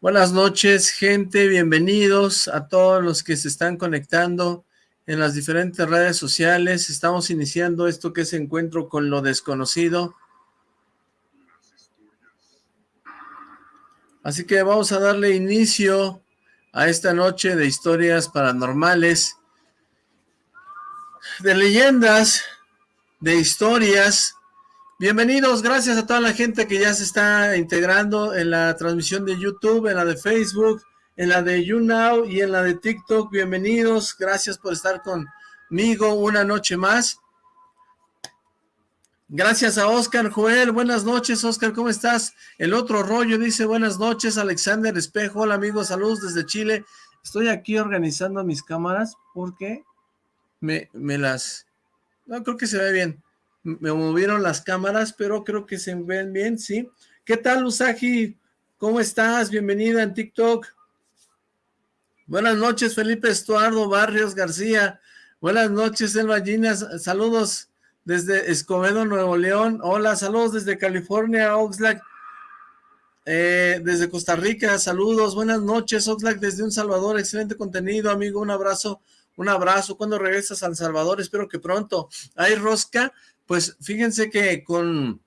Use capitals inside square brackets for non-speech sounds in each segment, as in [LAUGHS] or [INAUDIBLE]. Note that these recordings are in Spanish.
Buenas noches, gente. Bienvenidos a todos los que se están conectando en las diferentes redes sociales. Estamos iniciando esto que es Encuentro con lo Desconocido. Así que vamos a darle inicio a esta noche de historias paranormales, de leyendas, de historias, Bienvenidos, gracias a toda la gente que ya se está integrando en la transmisión de YouTube, en la de Facebook, en la de YouNow y en la de TikTok. Bienvenidos, gracias por estar conmigo una noche más. Gracias a Oscar Joel, buenas noches Oscar, ¿cómo estás? El otro rollo dice buenas noches, Alexander Espejo, hola amigos, saludos desde Chile. Estoy aquí organizando mis cámaras porque me, me las... No, creo que se ve bien me movieron las cámaras, pero creo que se ven bien, ¿sí? ¿Qué tal, Usagi? ¿Cómo estás? Bienvenida en TikTok. Buenas noches, Felipe Estuardo Barrios García. Buenas noches, Elba Ginas. Saludos desde Escobedo, Nuevo León. Hola, saludos desde California, Oxlack. Eh, desde Costa Rica, saludos. Buenas noches, Oxlack, desde Un Salvador. Excelente contenido, amigo. Un abrazo, un abrazo. ¿Cuándo regresas a San Salvador? Espero que pronto. ¿Hay rosca? Pues fíjense que con,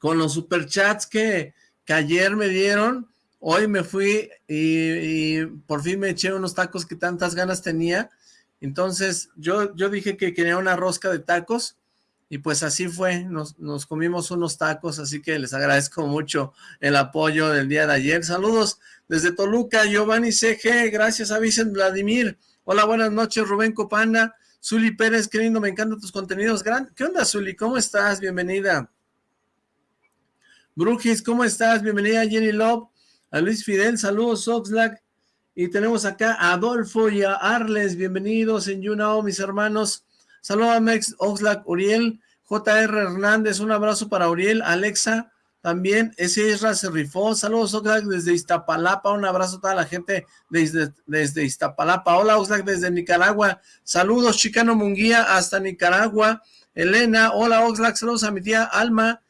con los superchats que, que ayer me dieron, hoy me fui y, por fin me eché unos tacos que tantas ganas tenía. Entonces yo, yo dije que quería una rosca de tacos y pues así fue, nos, nos, comimos unos tacos, así que les agradezco mucho el apoyo del día de ayer. Saludos desde Toluca, Giovanni CG, gracias a Vicente Vladimir. Hola, buenas noches, Rubén Copanda. Zuli Pérez, querido, me encantan tus contenidos. ¿Qué onda, Zuli? ¿Cómo estás? Bienvenida. Brujis, ¿cómo estás? Bienvenida, Jenny Love. A Luis Fidel, saludos, Oxlack. Y tenemos acá a Adolfo y a Arles, bienvenidos en YouNow, mis hermanos. Saludos a Mex, Oxlack, Uriel, JR Hernández, un abrazo para Uriel, Alexa, también ese Isra se rifó. Saludos, Oxlack, desde Iztapalapa. Un abrazo a toda la gente desde, desde Iztapalapa. Hola, Oxlack, desde Nicaragua. Saludos, Chicano Munguía, hasta Nicaragua. Elena, hola, Oxlack. Saludos a mi tía Alma.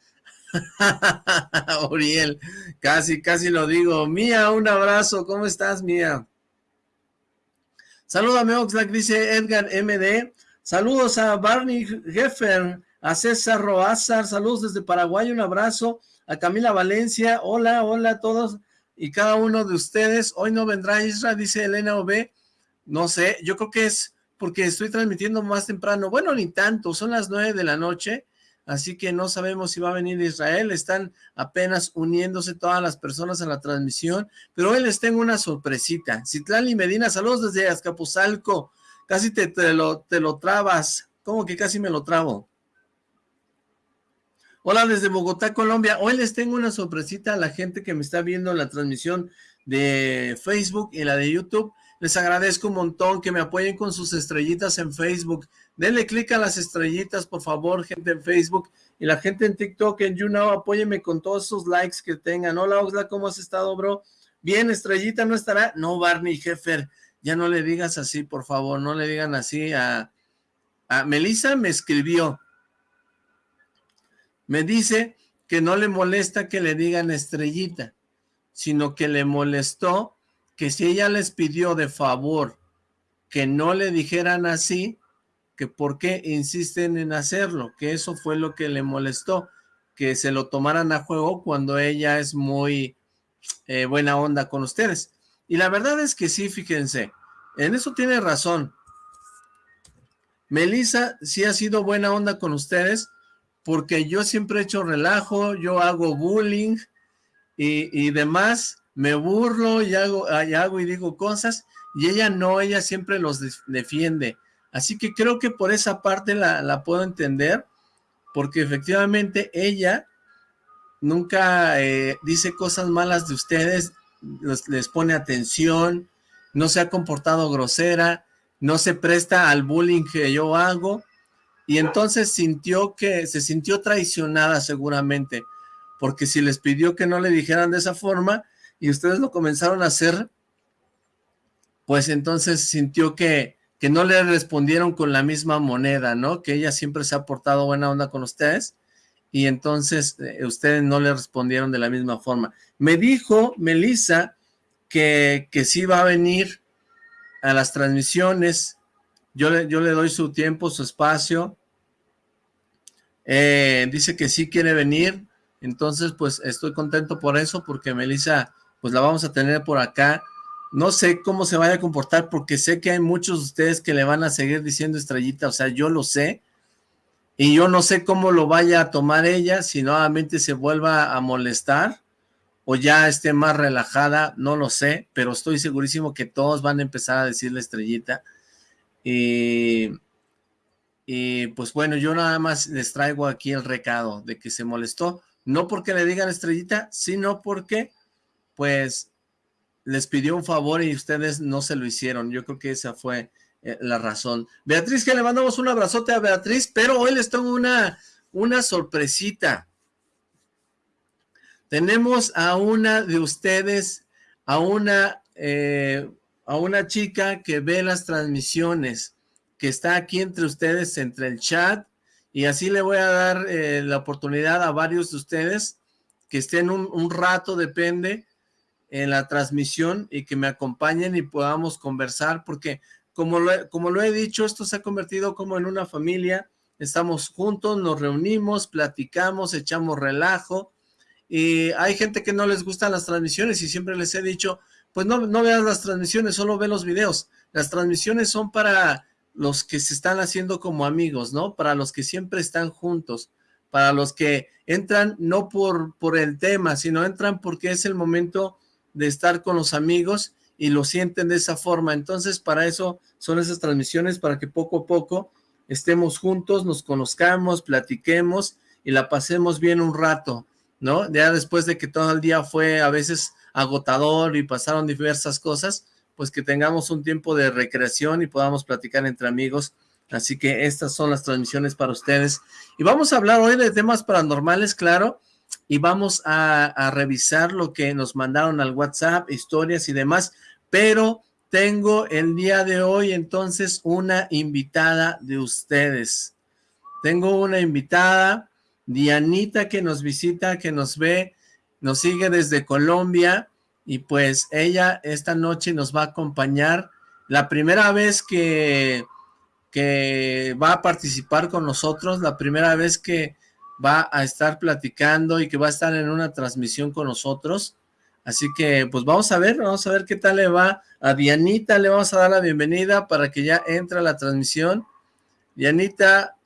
[LAUGHS] Uriel, casi, casi lo digo. Mía, un abrazo. ¿Cómo estás, Mía? Salúdame, Oxlack, dice Edgar MD. Saludos a Barney Heffer, a César Roazar. Saludos desde Paraguay. Un abrazo a Camila Valencia, hola, hola a todos y cada uno de ustedes, hoy no vendrá Isra, dice Elena OB, no sé, yo creo que es porque estoy transmitiendo más temprano, bueno, ni tanto, son las nueve de la noche, así que no sabemos si va a venir Israel, están apenas uniéndose todas las personas a la transmisión, pero hoy les tengo una sorpresita, Citlali Medina, saludos desde Azcapotzalco, casi te, te, lo, te lo trabas, ¿cómo que casi me lo trabo? Hola desde Bogotá, Colombia. Hoy les tengo una sorpresita a la gente que me está viendo la transmisión de Facebook y la de YouTube. Les agradezco un montón que me apoyen con sus estrellitas en Facebook. Denle clic a las estrellitas, por favor, gente en Facebook. Y la gente en TikTok, en YouNow, apóyeme con todos esos likes que tengan. Hola, Oxla, ¿cómo has estado, bro? Bien, estrellita, ¿no estará? No, Barney, Jeffer, ya no le digas así, por favor, no le digan así a... a Melissa me escribió, me dice que no le molesta que le digan estrellita, sino que le molestó que si ella les pidió de favor que no le dijeran así, que por qué insisten en hacerlo, que eso fue lo que le molestó, que se lo tomaran a juego cuando ella es muy eh, buena onda con ustedes. Y la verdad es que sí, fíjense, en eso tiene razón. Melissa sí ha sido buena onda con ustedes, porque yo siempre he hecho relajo, yo hago bullying y, demás, me burlo y hago, y hago y digo cosas, y ella no, ella siempre los defiende. Así que creo que por esa parte la, puedo entender, porque efectivamente ella nunca eh, dice cosas malas de ustedes, les pone atención, no se ha comportado grosera, no se presta al bullying que yo hago, y entonces sintió que, se sintió traicionada seguramente, porque si les pidió que no le dijeran de esa forma, y ustedes lo comenzaron a hacer, pues entonces sintió que, que no le respondieron con la misma moneda, ¿no? Que ella siempre se ha portado buena onda con ustedes, y entonces eh, ustedes no le respondieron de la misma forma. Me dijo Melissa que, que sí va a venir a las transmisiones, yo le, yo le doy su tiempo, su espacio, eh, dice que sí quiere venir, entonces pues estoy contento por eso, porque Melissa pues la vamos a tener por acá, no sé cómo se vaya a comportar, porque sé que hay muchos de ustedes que le van a seguir diciendo estrellita, o sea, yo lo sé, y yo no sé cómo lo vaya a tomar ella, si nuevamente se vuelva a molestar, o ya esté más relajada, no lo sé, pero estoy segurísimo que todos van a empezar a decirle estrellita, y, y pues bueno, yo nada más les traigo aquí el recado de que se molestó, no porque le digan estrellita, sino porque pues les pidió un favor y ustedes no se lo hicieron. Yo creo que esa fue eh, la razón. Beatriz, que le mandamos un abrazote a Beatriz, pero hoy les tengo una, una sorpresita. Tenemos a una de ustedes, a una, eh, a una chica que ve las transmisiones, que está aquí entre ustedes, entre el chat, y así le voy a dar eh, la oportunidad a varios de ustedes que estén un, un rato, depende, en la transmisión y que me acompañen y podamos conversar, porque como lo, como lo he dicho, esto se ha convertido como en una familia, estamos juntos, nos reunimos, platicamos, echamos relajo, y hay gente que no les gustan las transmisiones y siempre les he dicho, pues no, no veas las transmisiones, solo ve los videos, las transmisiones son para los que se están haciendo como amigos, ¿no? Para los que siempre están juntos, para los que entran no por, por el tema, sino entran porque es el momento de estar con los amigos y lo sienten de esa forma. Entonces, para eso son esas transmisiones, para que poco a poco estemos juntos, nos conozcamos, platiquemos y la pasemos bien un rato, ¿no? Ya después de que todo el día fue a veces agotador y pasaron diversas cosas, pues que tengamos un tiempo de recreación y podamos platicar entre amigos. Así que estas son las transmisiones para ustedes. Y vamos a hablar hoy de temas paranormales, claro, y vamos a, revisar lo que nos mandaron al WhatsApp, historias y demás, pero tengo el día de hoy entonces una invitada de ustedes. Tengo una invitada, Dianita, que nos visita, que nos ve, nos sigue desde Colombia, y pues ella esta noche nos va a acompañar. La primera vez que, que va a participar con nosotros, la primera vez que va a estar platicando y que va a estar en una transmisión con nosotros. Así que, pues vamos a ver, vamos a ver qué tal le va. A Dianita le vamos a dar la bienvenida para que ya entre a la transmisión. Dianita,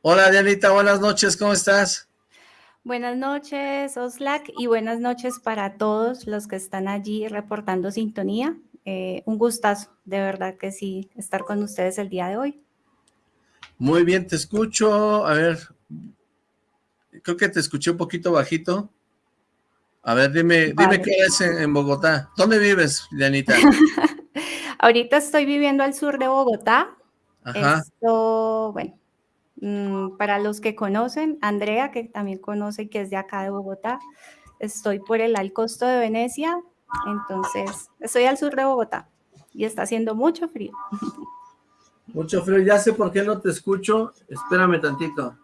hola Dianita, buenas noches, ¿cómo estás? Buenas noches, Oslac, y buenas noches para todos los que están allí reportando sintonía. Eh, un gustazo, de verdad que sí, estar con ustedes el día de hoy. Muy bien, te escucho. A ver, creo que te escuché un poquito bajito. A ver, dime, dime qué es en, Bogotá. ¿Dónde vives, Dianita? [LAUGHS] Ahorita estoy viviendo al sur de Bogotá. Ajá. Esto, bueno, para los que conocen, Andrea, que también conoce que es de acá de Bogotá, estoy por el Alcosto de Venecia, entonces estoy al sur de Bogotá y está haciendo mucho frío. [LAUGHS] Mucho frío, ya sé por qué no te escucho, espérame tantito.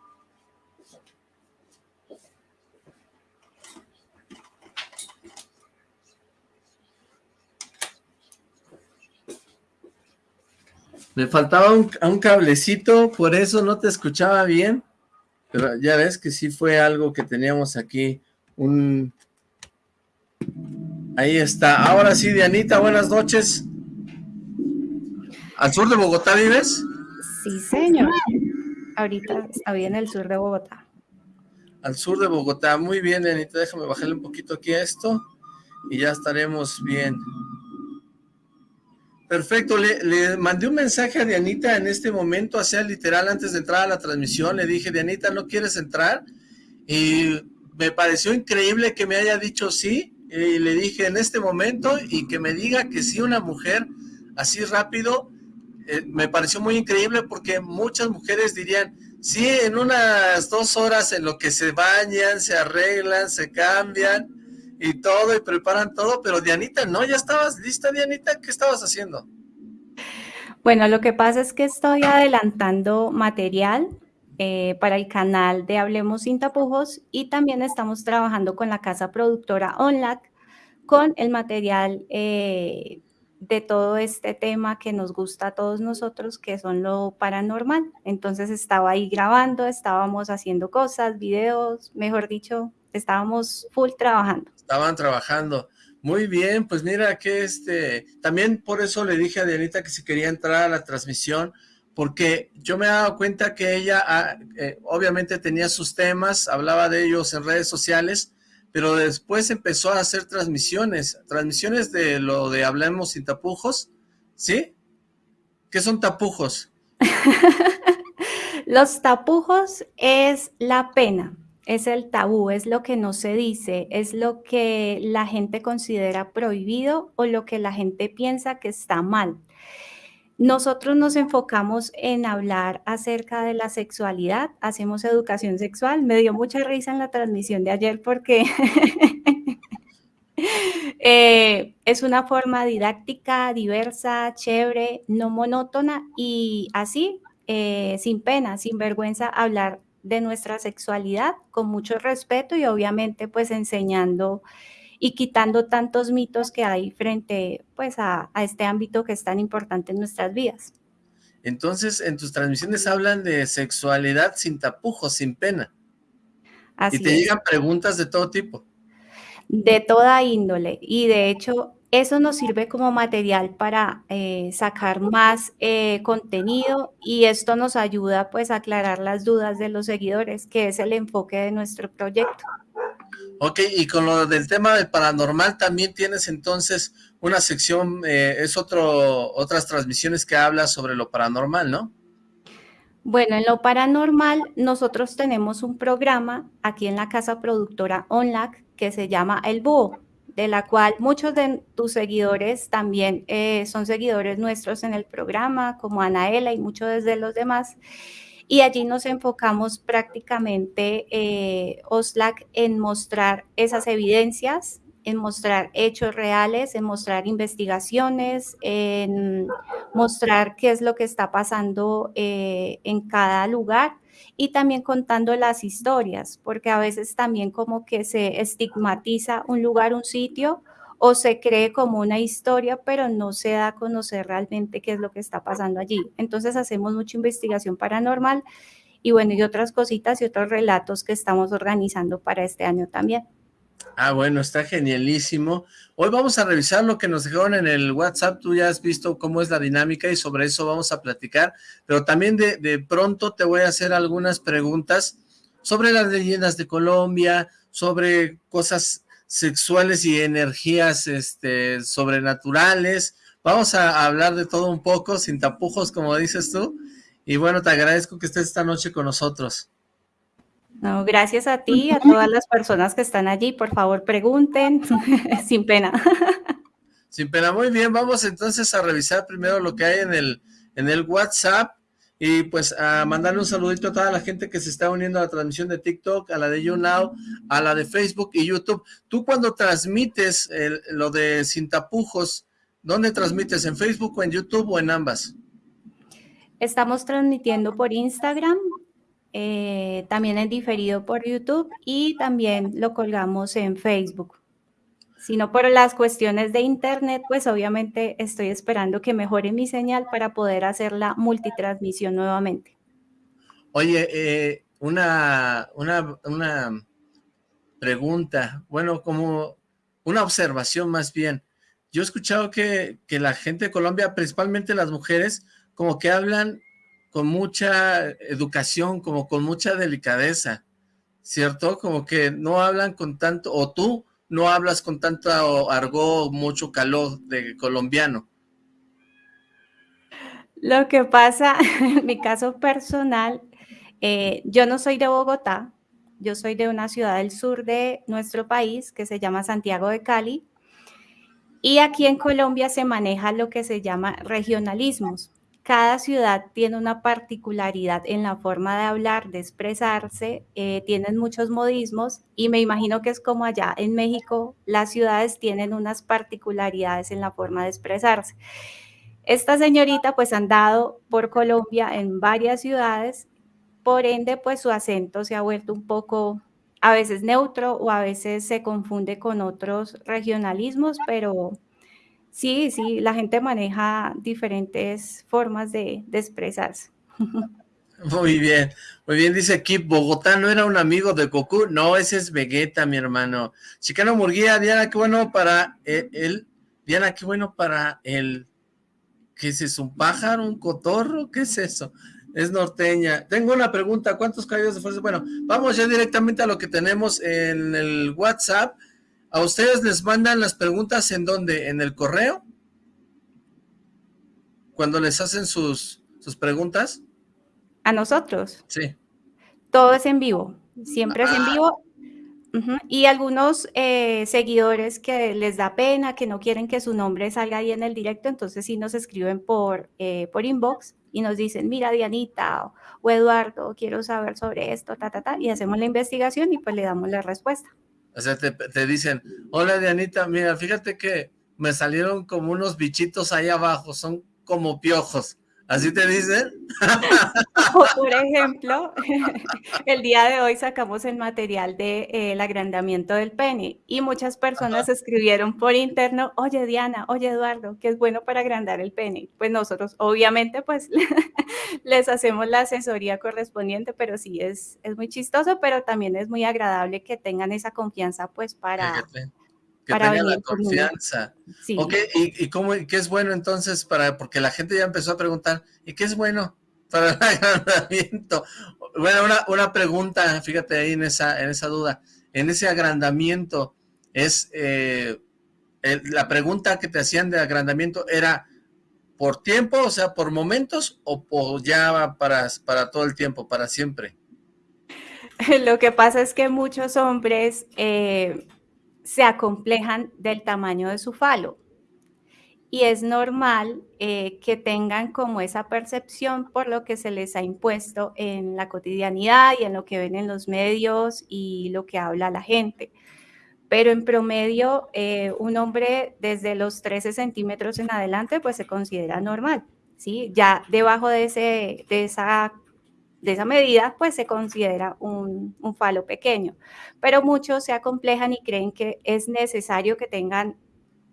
Me faltaba un, un, cablecito, por eso no te escuchaba bien. Pero ya ves que sí fue algo que teníamos aquí. Un... Ahí está. Ahora sí, Dianita, buenas noches. ¿Al sur de Bogotá vives? Sí, señor. Ahorita está bien el sur de Bogotá. Al sur de Bogotá. Muy bien, Dianita. Déjame bajarle un poquito aquí a esto. Y ya estaremos bien. Perfecto, le, mandé un mensaje a Dianita en este momento, hacía literal antes de entrar a la transmisión, le dije, Dianita, ¿no quieres entrar? Y me pareció increíble que me haya dicho sí, y le dije en este momento, y que me diga que sí una mujer así rápido, eh, me pareció muy increíble porque muchas mujeres dirían, sí, en unas dos horas en lo que se bañan, se arreglan, se cambian, y todo, y preparan todo, pero Dianita, no, ya estabas lista, Dianita, ¿qué estabas haciendo? Bueno, lo que pasa es que estoy adelantando material eh, para el canal de Hablemos Sin Tapujos y también estamos trabajando con la casa productora ONLAC con el material eh, de todo este tema que nos gusta a todos nosotros, que son lo paranormal. Entonces estaba ahí grabando, estábamos haciendo cosas, videos, mejor dicho, estábamos full trabajando. Estaban trabajando. Muy bien, pues mira que este, también por eso le dije a Dianita que si quería entrar a la transmisión, porque yo me he dado cuenta que ella ah, eh, obviamente tenía sus temas, hablaba de ellos en redes sociales, pero después empezó a hacer transmisiones, transmisiones de lo de Hablemos sin tapujos, ¿sí? ¿Qué son tapujos? [LAUGHS] Los tapujos es la pena, es el tabú, es lo que no se dice, es lo que la gente considera prohibido o lo que la gente piensa que está mal. Nosotros nos enfocamos en hablar acerca de la sexualidad, hacemos educación sexual. Me dio mucha risa en la transmisión de ayer porque [LAUGHS] eh, es una forma didáctica, diversa, chévere, no monótona y así, eh, sin pena, sin vergüenza, hablar de nuestra sexualidad con mucho respeto y obviamente pues enseñando y quitando tantos mitos que hay frente pues a, este ámbito que es tan importante en nuestras vidas. Entonces, en tus transmisiones hablan de sexualidad sin tapujos, sin pena. Así y te llegan preguntas de todo tipo. De toda índole. Y de hecho, eso nos sirve como material para eh, sacar más eh, contenido y esto nos ayuda pues a aclarar las dudas de los seguidores, que es el enfoque de nuestro proyecto. Ok, y con lo del tema del paranormal también tienes entonces una sección, eh, es otro, otras transmisiones que habla sobre lo paranormal, ¿no? Bueno, en lo paranormal nosotros tenemos un programa aquí en la casa productora ONLAC que se llama El Búho, de la cual muchos de tus seguidores también eh, son seguidores nuestros en el programa, como Anaela y muchos de los demás. Y allí nos enfocamos prácticamente, eh, OSLAC, en mostrar esas evidencias, en mostrar hechos reales, en mostrar investigaciones, en mostrar qué es lo que está pasando eh, en cada lugar y también contando las historias, porque a veces también como que se estigmatiza un lugar, un sitio, o se cree como una historia, pero no se da a conocer realmente qué es lo que está pasando allí. Entonces hacemos mucha investigación paranormal y bueno, y otras cositas y otros relatos que estamos organizando para este año también. Ah, bueno, está genialísimo. Hoy vamos a revisar lo que nos dejaron en el WhatsApp. Tú ya has visto cómo es la dinámica y sobre eso vamos a platicar. Pero también de, pronto te voy a hacer algunas preguntas sobre las leyendas de Colombia, sobre cosas sexuales y energías este, sobrenaturales. Vamos a hablar de todo un poco, sin tapujos, como dices tú. Y bueno, te agradezco que estés esta noche con nosotros. No, gracias a ti, a todas las personas que están allí. Por favor, pregunten, [LAUGHS] sin pena. Sin pena, muy bien. Vamos entonces a revisar primero lo que hay en el, en el WhatsApp. Y pues a mandarle un saludito a toda la gente que se está uniendo a la transmisión de TikTok, a la de YouNow, a la de Facebook y YouTube. Tú cuando transmites lo de Sin Tapujos, ¿dónde transmites? ¿En Facebook o en YouTube o en ambas? Estamos transmitiendo por Instagram, eh, también en diferido por YouTube y también lo colgamos en Facebook sino por las cuestiones de internet, pues obviamente estoy esperando que mejore mi señal para poder hacer la multitransmisión nuevamente. Oye, eh, una, una, una pregunta, bueno, como una observación más bien. Yo he escuchado que, que la gente de Colombia, principalmente las mujeres, como que hablan con mucha educación, como con mucha delicadeza, ¿cierto? Como que no hablan con tanto, o tú no hablas con tanto argot, mucho calor de colombiano? Lo que pasa, [LAUGHS] en mi caso personal, eh, yo no soy de Bogotá, yo soy de una ciudad del sur de nuestro país que se llama Santiago de Cali. Y aquí en Colombia se maneja lo que se llama regionalismos cada ciudad tiene una particularidad en la forma de hablar, de expresarse, eh, tienen muchos modismos y me imagino que es como allá en México, las ciudades tienen unas particularidades en la forma de expresarse. Esta señorita pues han dado por Colombia en varias ciudades por ende, pues su acento se ha vuelto un poco a veces neutro o a veces se confunde con otros regionalismos, pero sí, sí, la gente maneja diferentes formas de, expresarse. [LAUGHS] Muy bien, muy bien, dice aquí, Bogotá no era un amigo de Goku, no, ese es Vegeta, mi hermano. Chicano Murguía, Diana, qué bueno para él, Diana, qué bueno para el, ¿qué es eso? ¿Un pájaro? ¿Un cotorro? ¿Qué es eso? Es norteña. Tengo una pregunta, ¿cuántos caídos de fuerza? Bueno, vamos ya directamente a lo que tenemos en el WhatsApp. ¿A ustedes les mandan las preguntas en dónde? ¿En el correo? Cuando les hacen sus, sus preguntas. ¿A nosotros? Sí. Todo es en vivo, siempre es en ah. vivo. Y algunos eh, seguidores que les da pena, que no quieren que su nombre salga ahí en el directo, entonces sí nos escriben por, eh, por inbox y nos dicen, mira Dianita o, Eduardo, quiero saber sobre esto, ta, ta, ta, y hacemos la investigación y pues le damos la respuesta. O sea, te, te dicen, hola Dianita, mira, fíjate que me salieron como unos bichitos ahí abajo, son como piojos. ¿Así te dicen? [LAUGHS] por ejemplo, [LAUGHS] el día de hoy sacamos el material del de, eh, agrandamiento del pene y muchas personas escribieron por interno, oye Diana, oye Eduardo, que es bueno para agrandar el pene. Pues nosotros obviamente pues [LAUGHS] les hacemos la asesoría correspondiente, pero sí es, es muy chistoso, pero también es muy agradable que tengan esa confianza pues para que tenga la confianza. Sí. Ok, ¿y, cómo, qué es bueno entonces para, porque la gente ya empezó a preguntar, ¿y qué es bueno para el [LAUGHS] agrandamiento? Bueno, una, una pregunta, fíjate ahí en esa, en esa duda, en ese agrandamiento, es, eh, la pregunta que te hacían de agrandamiento era, ¿por tiempo, o sea, por momentos, o por ya para, para todo el tiempo, para siempre? [LAUGHS] Lo que pasa es que muchos hombres eh, se acomplejan del tamaño de su falo. Y es normal eh, que tengan como esa percepción por lo que se les ha impuesto en la cotidianidad y en lo que ven en los medios y lo que habla la gente. Pero en promedio, eh, un hombre desde los 13 centímetros en adelante, pues se considera normal. ¿sí? Ya debajo de, ese, de esa de esa medida, pues se considera un, falo pequeño. Pero muchos se acomplejan y creen que es necesario que tengan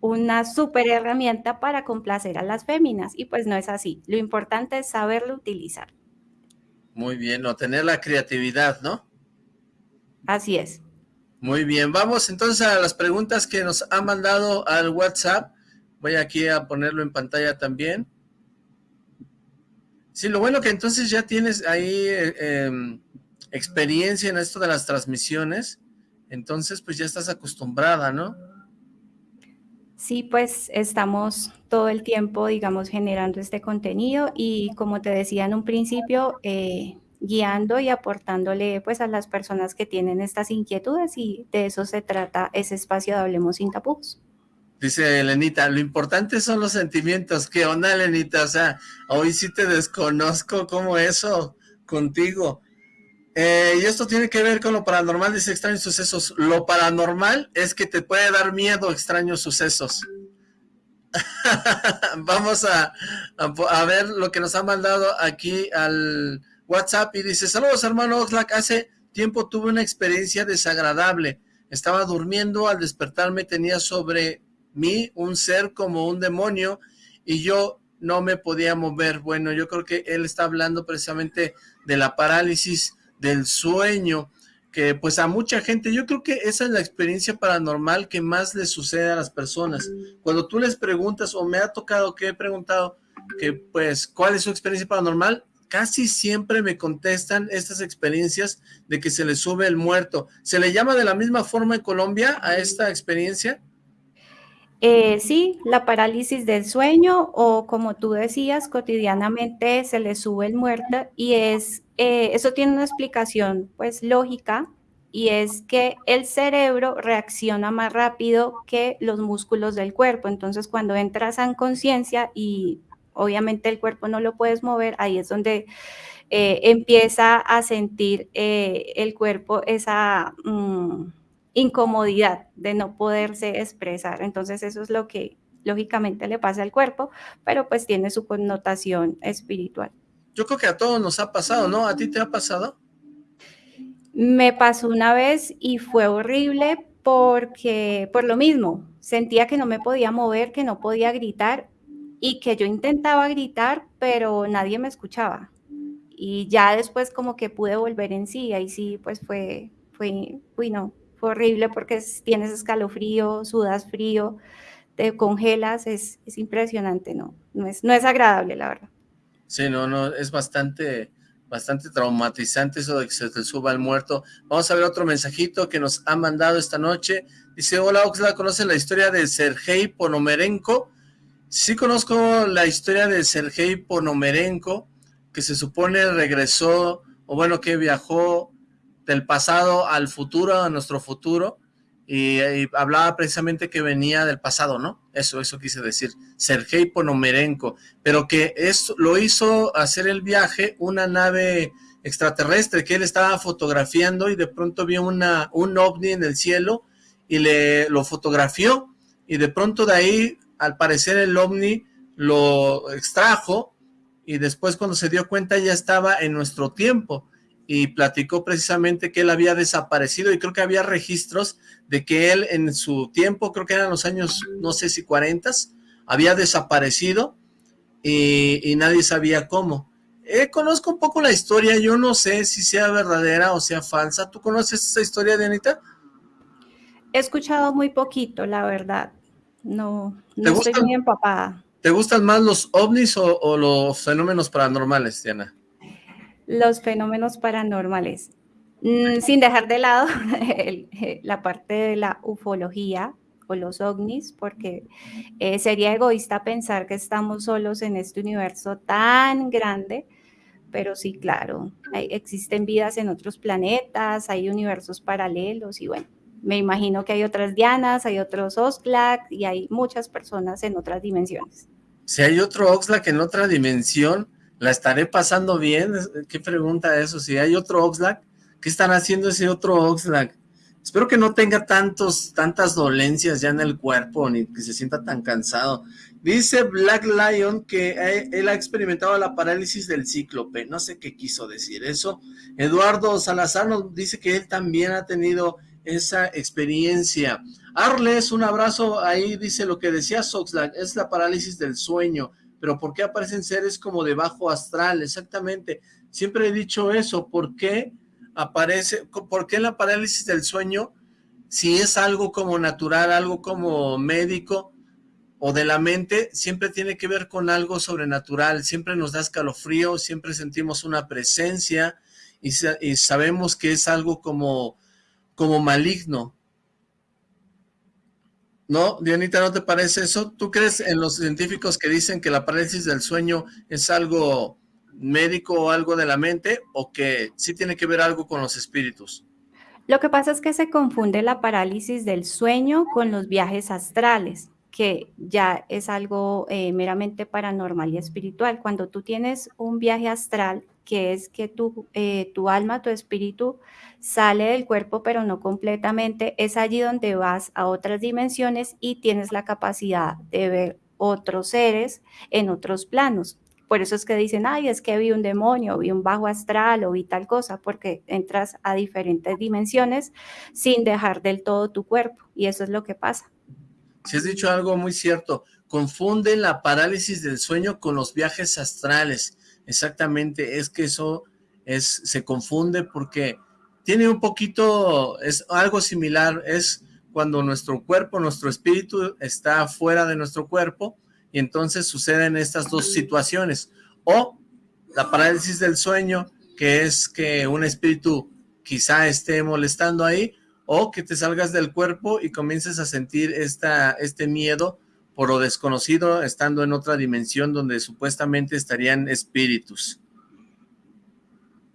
una super herramienta para complacer a las féminas y pues no es así. Lo importante es saberlo utilizar. Muy bien, o tener la creatividad, ¿no? Así es. Muy bien, vamos entonces a las preguntas que nos han mandado al WhatsApp. Voy aquí a ponerlo en pantalla también. Sí, lo bueno que entonces ya tienes ahí eh, em, experiencia en esto de las transmisiones, entonces pues ya estás acostumbrada, ¿no? Sí, pues estamos todo el tiempo, digamos, generando este contenido y como te decía en un principio, eh, guiando y aportándole pues a las personas que tienen estas inquietudes y de eso se trata ese espacio de Hablemos sin tapujos. Dice Elenita, lo importante son los sentimientos. ¿Qué onda, Elenita? O sea, hoy sí te desconozco como eso contigo. Eh, y esto tiene que ver con lo paranormal, dice extraños sucesos. Lo paranormal es que te puede dar miedo extraños sucesos. [LAUGHS] Vamos a, a, ver lo que nos ha mandado aquí al WhatsApp y dice, saludos hermano Oxlack, hace tiempo tuve una experiencia desagradable. Estaba durmiendo, al despertarme tenía sobre mí un ser como un demonio y yo no me podía mover. Bueno, yo creo que él está hablando precisamente de la parálisis del sueño, que pues a mucha gente, yo creo que esa es la experiencia paranormal que más le sucede a las personas. Cuando tú les preguntas, o me ha tocado que he preguntado, que pues, ¿cuál es su experiencia paranormal? Casi siempre me contestan estas experiencias de que se le sube el muerto. ¿Se le llama de la misma forma en Colombia a esta experiencia? Eh, sí, la parálisis del sueño o como tú decías, cotidianamente se le sube el muerto y es, eh, eso tiene una explicación pues lógica y es que el cerebro reacciona más rápido que los músculos del cuerpo. Entonces cuando entras en conciencia y obviamente el cuerpo no lo puedes mover, ahí es donde eh, empieza a sentir el cuerpo esa... Mm, incomodidad de no poderse expresar. Entonces eso es lo que lógicamente le pasa al cuerpo, pero pues tiene su connotación espiritual. Yo creo que a todos nos ha pasado, ¿no? ¿A ti te ha pasado? Me pasó una vez y fue horrible porque, por lo mismo, sentía que no me podía mover, que no podía gritar y que yo intentaba gritar, pero nadie me escuchaba. Y ya después como que pude volver en sí, ahí sí, pues fue, fue, uy, no, horrible porque tienes escalofrío, sudas frío, te congelas, es, es impresionante, ¿no? No es, no es agradable, la verdad. Sí, no, no, es bastante, bastante traumatizante eso de que se te suba el muerto. Vamos a ver otro mensajito que nos ha mandado esta noche. Dice, hola Oxla, ¿conocen la historia de Sergei Ponomerenko? Sí conozco la historia de Sergei Ponomerenko, que se supone regresó, o bueno, que viajó del pasado al futuro, a nuestro futuro, y, hablaba precisamente que venía del pasado, ¿no? Eso, eso quise decir, Sergei Ponomerenko, pero que es, lo hizo hacer el viaje una nave extraterrestre que él estaba fotografiando y de pronto vio una, un ovni en el cielo y le lo fotografió y de pronto de ahí al parecer el ovni lo extrajo y después cuando se dio cuenta ya estaba en nuestro tiempo y platicó precisamente que él había desaparecido y creo que había registros de que él en su tiempo, creo que eran los años, no sé si 40, había desaparecido y, nadie sabía cómo. Eh, conozco un poco la historia, yo no sé si sea verdadera o sea falsa. ¿Tú conoces esa historia, Dianita? He escuchado muy poquito, la verdad. No, no estoy muy empapada. ¿Te gustan más los ovnis o, los fenómenos paranormales, Diana? Los fenómenos paranormales. Mm, sin dejar de lado [LAUGHS] la parte de la ufología o los ovnis, porque eh, sería egoísta pensar que estamos solos en este universo tan grande, pero sí, claro, existen vidas en otros planetas, hay universos paralelos y bueno, me imagino que hay otras Dianas, hay otros Oxlack y hay muchas personas en otras dimensiones. Si hay otro Oxlack en otra dimensión, ¿la estaré pasando bien? ¿Qué pregunta eso? Si hay otro Oxlack, ¿qué están haciendo ese otro Oxlack? Espero que no tenga tantos, tantas dolencias ya en el cuerpo, ni que se sienta tan cansado. Dice Black Lion que él ha experimentado la parálisis del cíclope. No sé qué quiso decir eso. Eduardo Salazar nos dice que él también ha tenido esa experiencia. Arles, un abrazo, ahí dice lo que decía Soxlack, es la parálisis del sueño, pero ¿por qué aparecen seres como de bajo astral? Exactamente, siempre he dicho eso, ¿por qué aparece, por qué la parálisis del sueño, si es algo como natural, algo como médico o de la mente, siempre tiene que ver con algo sobrenatural, siempre nos da escalofrío, siempre sentimos una presencia y, y sabemos que es algo como como maligno. ¿No, Dianita, no te parece eso? ¿Tú crees en los científicos que dicen que la parálisis del sueño es algo médico o algo de la mente o que sí tiene que ver algo con los espíritus? Lo que pasa es que se confunde la parálisis del sueño con los viajes astrales, que ya es algo eh, meramente paranormal y espiritual. Cuando tú tienes un viaje astral, que es que tu, eh, tu alma, tu espíritu sale del cuerpo, pero no completamente, es allí donde vas a otras dimensiones y tienes la capacidad de ver otros seres en otros planos. Por eso es que dicen, ay, es que vi un demonio, vi un bajo astral o vi tal cosa, porque entras a diferentes dimensiones sin dejar del todo tu cuerpo. Y eso es lo que pasa. Si has dicho algo muy cierto, confunden la parálisis del sueño con los viajes astrales. Exactamente, es que eso es, se confunde porque tiene un poquito, es algo similar, es cuando nuestro cuerpo, nuestro espíritu está fuera de nuestro cuerpo y entonces suceden estas dos situaciones. O la parálisis del sueño, que es que un espíritu quizá esté molestando ahí, o que te salgas del cuerpo y comiences a sentir esta, este miedo por lo desconocido, estando en otra dimensión donde supuestamente estarían espíritus.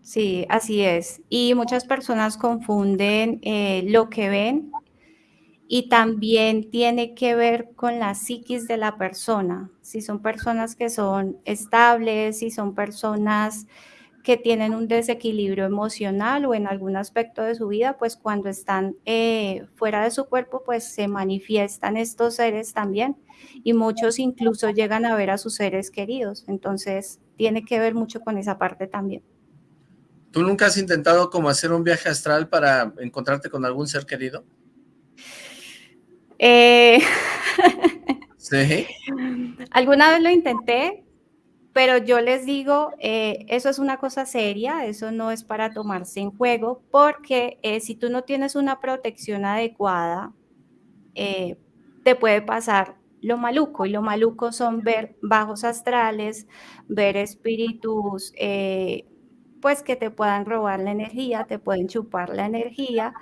Sí, así es. Y muchas personas confunden eh, lo que ven y también tiene que ver con la psiquis de la persona. Si son personas que son estables, si son personas que tienen un desequilibrio emocional o en algún aspecto de su vida, pues cuando están eh, fuera de su cuerpo, pues se manifiestan estos seres también y muchos incluso llegan a ver a sus seres queridos. Entonces, tiene que ver mucho con esa parte también. ¿Tú nunca has intentado como hacer un viaje astral para encontrarte con algún ser querido? Eh... sí. [LAUGHS] Alguna vez lo intenté, pero yo les digo, eh, eso es una cosa seria, eso no es para tomarse en juego, porque eh, si tú no tienes una protección adecuada, eh, te puede pasar lo maluco, y lo maluco son ver bajos astrales, ver espíritus, pues que te puedan robar la energía, te pueden chupar la energía,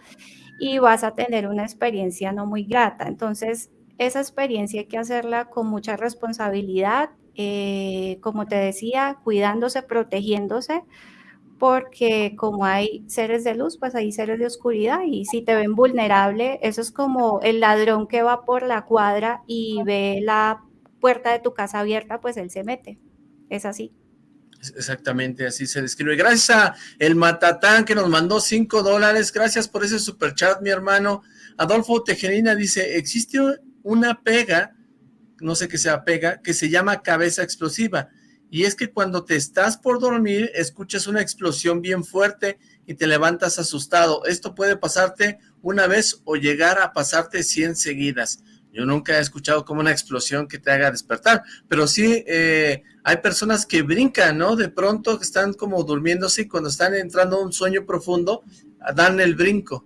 y vas a tener una experiencia no muy grata. Entonces, esa experiencia hay que hacerla con mucha responsabilidad, eh, como te decía, cuidándose, protegiéndose, porque como hay seres de luz, pues hay seres de oscuridad y si te ven vulnerable, eso es como el ladrón que va por la cuadra y ve la puerta de tu casa abierta, pues él se mete. Es así. Exactamente, así se describe. Gracias a el Matatán que nos mandó cinco dólares. Gracias por ese super chat, mi hermano. Adolfo Tejerina dice, existe una pega no sé qué sea pega, que se llama cabeza explosiva. Y es que cuando te estás por dormir, escuchas una explosión bien fuerte y te levantas asustado. Esto puede pasarte una vez o llegar a pasarte 100 seguidas. Yo nunca he escuchado como una explosión que te haga despertar, pero sí eh, hay personas que brincan, ¿no? De pronto están como durmiéndose y cuando están entrando a un sueño profundo, dan el brinco.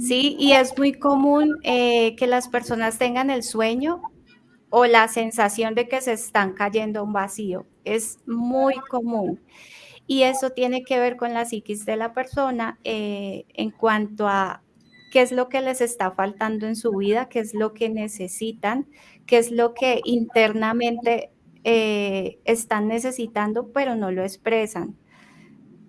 Sí, y es muy común eh, que las personas tengan el sueño o la sensación de que se están cayendo a un vacío. Es muy común. Y eso tiene que ver con la psiquis de la persona eh, en cuanto a qué es lo que les está faltando en su vida, qué es lo que necesitan, qué es lo que internamente eh, están necesitando, pero no lo expresan.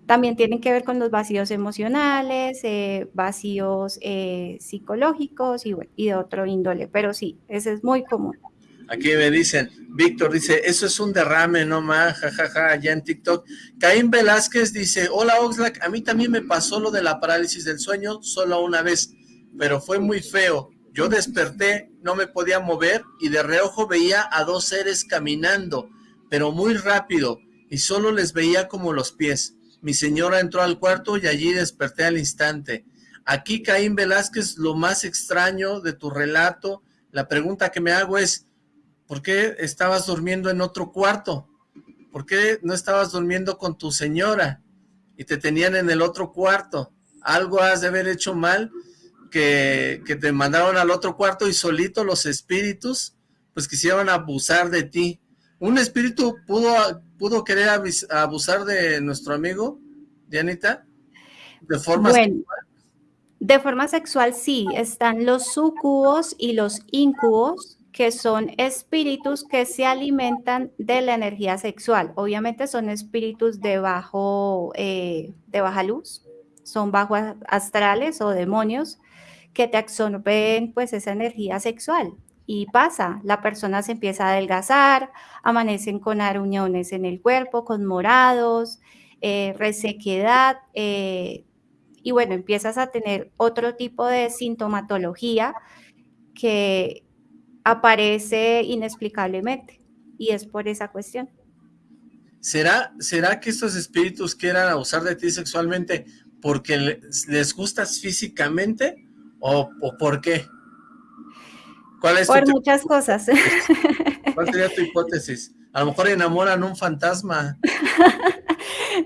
También tienen que ver con los vacíos emocionales, eh, vacíos eh, psicológicos y, y, de otro índole, pero sí, ese es muy común. Aquí me dicen, Víctor dice, eso es un derrame, no más, jajaja, allá en TikTok. Caín Velázquez dice, hola Oxlack, a mí también me pasó lo de la parálisis del sueño solo una vez, pero fue muy feo. Yo desperté, no me podía mover y de reojo veía a dos seres caminando, pero muy rápido y solo les veía como los pies. Mi señora entró al cuarto y allí desperté al instante. Aquí, Caín Velázquez, lo más extraño de tu relato, la pregunta que me hago es, ¿por qué estabas durmiendo en otro cuarto? ¿Por qué no estabas durmiendo con tu señora y te tenían en el otro cuarto? Algo has de haber hecho mal que, que te mandaron al otro cuarto y solito los espíritus pues quisieron abusar de ti. ¿Un espíritu pudo pudo querer abusar de nuestro amigo, Dianita? ¿De forma sexual? De forma sexual sí, están los sucubos y los incubos, que son espíritus que se alimentan de la energía sexual. Obviamente son espíritus de, bajo, eh, de baja luz, son bajos astrales o demonios que te absorben pues esa energía sexual y pasa, la persona se empieza a adelgazar, amanecen con aruñones en el cuerpo, con morados, eh, resequedad, eh, y bueno, empiezas a tener otro tipo de sintomatología que aparece inexplicablemente, y es por esa cuestión. ¿Será, ¿Será que estos espíritus quieran abusar de ti sexualmente porque les gustas físicamente o, o por qué? Por muchas cosas. [LAUGHS] ¿Cuál sería tu hipótesis? A lo mejor enamoran un fantasma. [LAUGHS]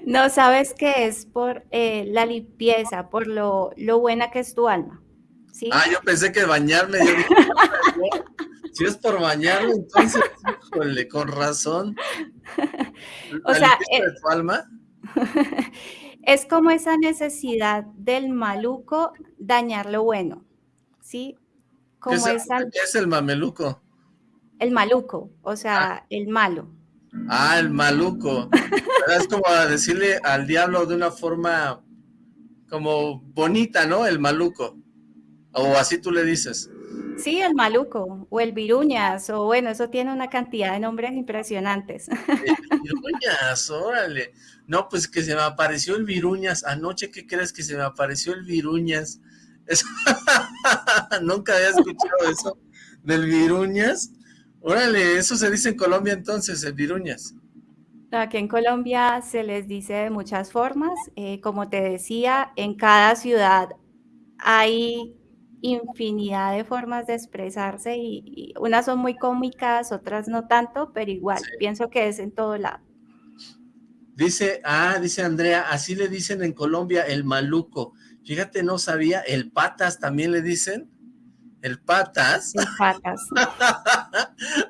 No, sabes que es por eh, la limpieza, por lo, buena que es tu alma. ¿sí? Ah, yo pensé que bañarme. [LAUGHS] si es por bañarme, entonces, con razón. [LAUGHS] o sea, de eh, tu alma? [LAUGHS] es como esa necesidad del maluco dañar lo bueno, ¿sí? ¿Qué, es, el mameluco? El maluco, o sea, ah. el malo. Ah, el maluco. es como decirle al diablo de una forma como bonita, ¿no? El maluco. O así tú le dices. Sí, el maluco, o el viruñas, o bueno, eso tiene una cantidad de nombres impresionantes. El [LAUGHS] viruñas, órale. No, pues que se me apareció el viruñas. Anoche, ¿qué crees que se me apareció el viruñas? [LAUGHS] Nunca había escuchado eso del viruñas. Órale, eso se dice en Colombia entonces, el viruñas. Aquí en Colombia se les dice de muchas formas. Eh, como te decía, en cada ciudad hay infinidad de formas de expresarse y, unas son muy cómicas, otras no tanto, pero igual, pienso que es en todo lado. Dice, ah, dice Andrea, así le dicen en Colombia el maluco. Fíjate, no sabía, el patas también le dicen. El patas. El patas. [LAUGHS]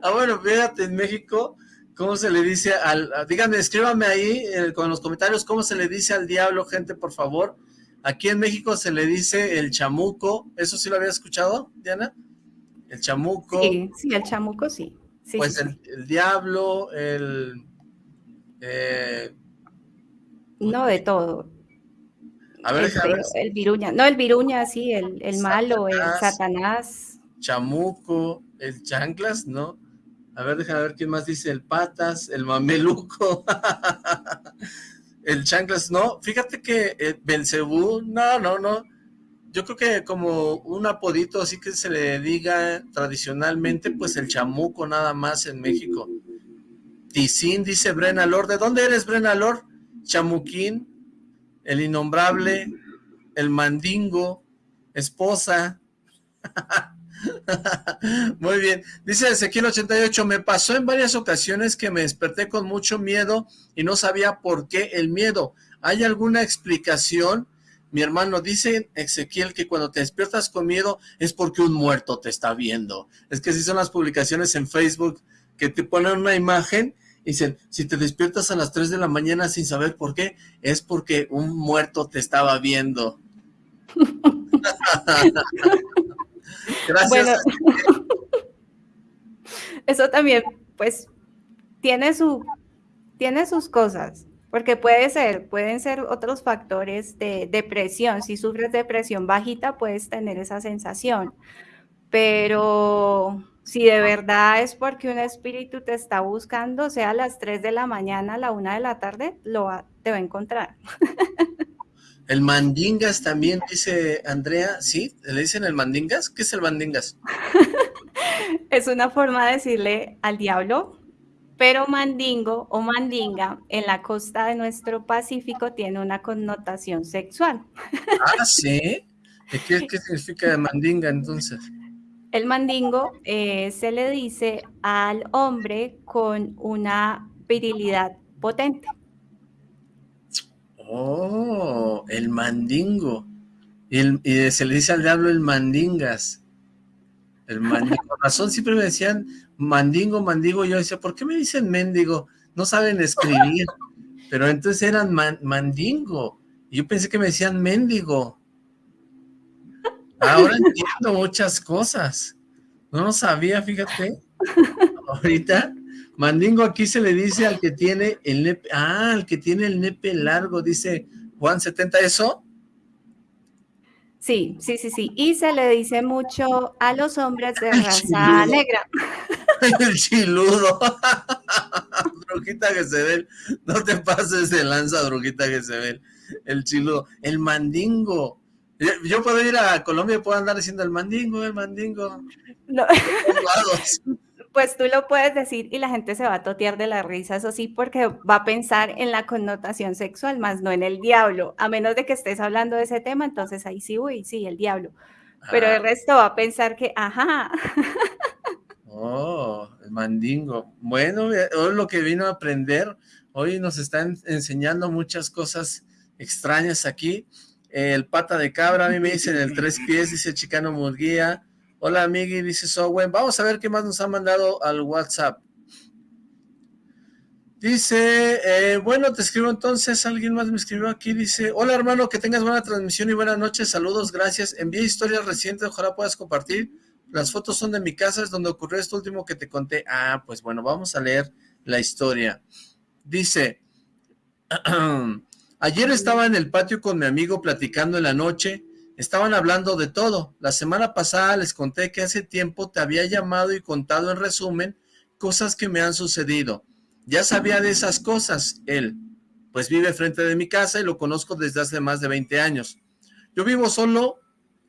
ah, bueno, fíjate, en México, ¿cómo se le dice al... Díganme, escríbame ahí eh, con los comentarios cómo se le dice al diablo, gente, por favor. Aquí en México se le dice el chamuco. ¿Eso sí lo había escuchado, Diana? El chamuco. Sí, sí, el chamuco sí. pues el, diablo, el... Eh, no, de todo. A ver, el, viruña. No, el viruña, sí, el, el malo, el satanás. Chamuco, el chanclas, ¿no? A ver, déjame ver quién más dice, el patas, el mameluco. [LAUGHS] el chanclas, no, fíjate que el Belcebú, no, no, no. Yo creo que como un apodito así que se le diga tradicionalmente, pues el chamuco nada más en México. Ticín, dice Brena Lor. ¿De dónde eres, Brena Lor? Chamuquín, el innombrable, el mandingo, esposa. [LAUGHS] [LAUGHS] Muy bien. Dice Ezequiel 88, me pasó en varias ocasiones que me desperté con mucho miedo y no sabía por qué el miedo. ¿Hay alguna explicación? Mi hermano, dice Ezequiel que cuando te despiertas con miedo es porque un muerto te está viendo. Es que si son las publicaciones en Facebook que te ponen una imagen Dicen, si te despiertas a las 3 de la mañana sin saber por qué, es porque un muerto te estaba viendo. [LAUGHS] Gracias. [LAUGHS] eso también, pues, tiene, su, tiene sus cosas, porque puede ser, pueden ser otros factores de depresión. Si sufres depresión bajita, puedes tener esa sensación, pero si de verdad es porque un espíritu te está buscando, sea a las 3 de la mañana, a la 1 de la tarde, lo te va a encontrar. [LAUGHS] El mandingas también, dice Andrea, ¿sí? ¿Le dicen el mandingas? ¿Qué es el mandingas? [LAUGHS] es una forma de decirle al diablo, pero mandingo o mandinga en la costa de nuestro Pacífico tiene una connotación sexual. [LAUGHS] ah, ¿sí? ¿Qué, qué significa mandinga entonces? El mandingo eh, se le dice al hombre con una virilidad potente. Oh, el mandingo. Y, se le dice al diablo el mandingas. El mandingo. Razón siempre me decían mandingo, mandingo. Yo decía, ¿por qué me dicen mendigo? No saben escribir. Pero entonces eran mandingo. Y yo pensé que me decían mendigo. Ahora entiendo muchas cosas. No lo sabía, fíjate. Ahorita, mandingo aquí se le dice al que tiene el nepe, ah, al que tiene el nepe largo, dice Juan 70, ¿eso? Sí, sí, sí, sí. Y se le dice mucho a los hombres de raza negra. [LAUGHS] El chiludo. [LAUGHS] brujita que se ve. No te pases de lanza, brujita que se ve. El chiludo. El mandingo. Yo puedo ir a Colombia y puedo andar diciendo el mandingo, el mandingo. [LAUGHS] pues tú lo puedes decir y la gente se va a totear de la risa, eso sí, porque va a pensar en la connotación sexual, más no en el diablo. A menos de que estés hablando de ese tema, entonces ahí sí, uy, sí, el diablo. Pero el ah. resto va a pensar que, ajá. Oh, el mandingo. Bueno, hoy lo que vino a aprender, hoy nos están enseñando muchas cosas extrañas aquí el pata de cabra, a mí me dicen el tres pies, dice Chicano Murguía. Hola, amigui, dice Sowen. Vamos a ver qué más nos ha mandado al WhatsApp. Dice, eh, bueno, te escribo entonces, alguien más me escribió aquí, dice, hola hermano, que tengas buena transmisión y buenas noches, saludos, gracias, envié historias recientes, ojalá puedas compartir, las fotos son de mi casa, es donde ocurrió esto último que te conté, ah, pues bueno, vamos a leer la historia, dice, [CLEARS THROAT] Ayer estaba en el patio con mi amigo platicando en la noche, estaban hablando de todo. La semana pasada les conté que hace tiempo te había llamado y contado en resumen cosas que me han sucedido. Ya sabía de esas cosas, él, pues vive frente de mi casa y lo conozco desde hace más de 20 años. Yo vivo solo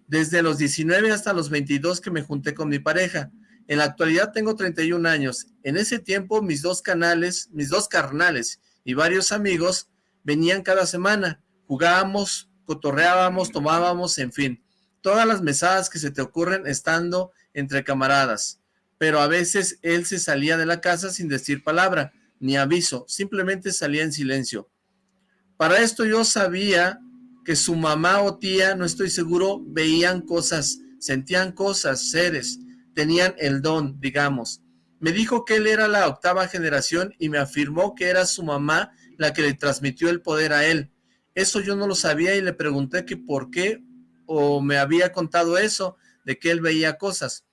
desde los 19 hasta los 22 que me junté con mi pareja. En la actualidad tengo 31 años. En ese tiempo mis dos canales, mis dos carnales y varios amigos venían cada semana. Jugábamos, cotorreábamos, tomábamos, en fin. Todas las mesadas que se te ocurren estando entre camaradas. Pero a veces él se salía de la casa sin decir palabra, ni aviso, simplemente salía en silencio. Para esto yo sabía que su mamá o tía, no estoy seguro, veían cosas, sentían cosas, seres, tenían el don, digamos. Me dijo que él era la octava generación y me afirmó que era su mamá la que le transmitió el poder a él. Eso yo no lo sabía y le pregunté que por qué o me había contado eso, de que él veía cosas.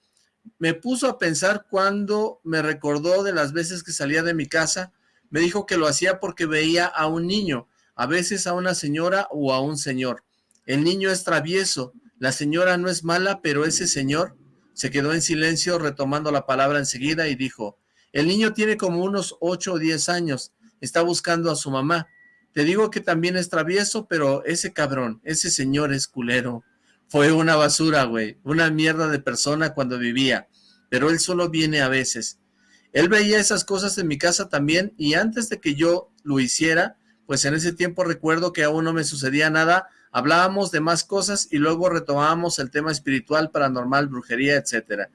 Me puso a pensar cuando me recordó de las veces que salía de mi casa. Me dijo que lo hacía porque veía a un niño, a veces a una señora o a un señor. El niño es travieso, la señora no es mala, pero ese señor se quedó en silencio retomando la palabra enseguida y dijo, el niño tiene como unos ocho o diez años, está buscando a su mamá. Te digo que también es travieso, pero ese cabrón, ese señor es culero. Fue una basura, güey, una mierda de persona cuando vivía, pero él solo viene a veces. Él veía esas cosas en mi casa también y antes de que yo lo hiciera, pues en ese tiempo recuerdo que aún no me sucedía nada Hablábamos de más cosas y luego retomábamos el tema espiritual, paranormal, brujería, etcétera.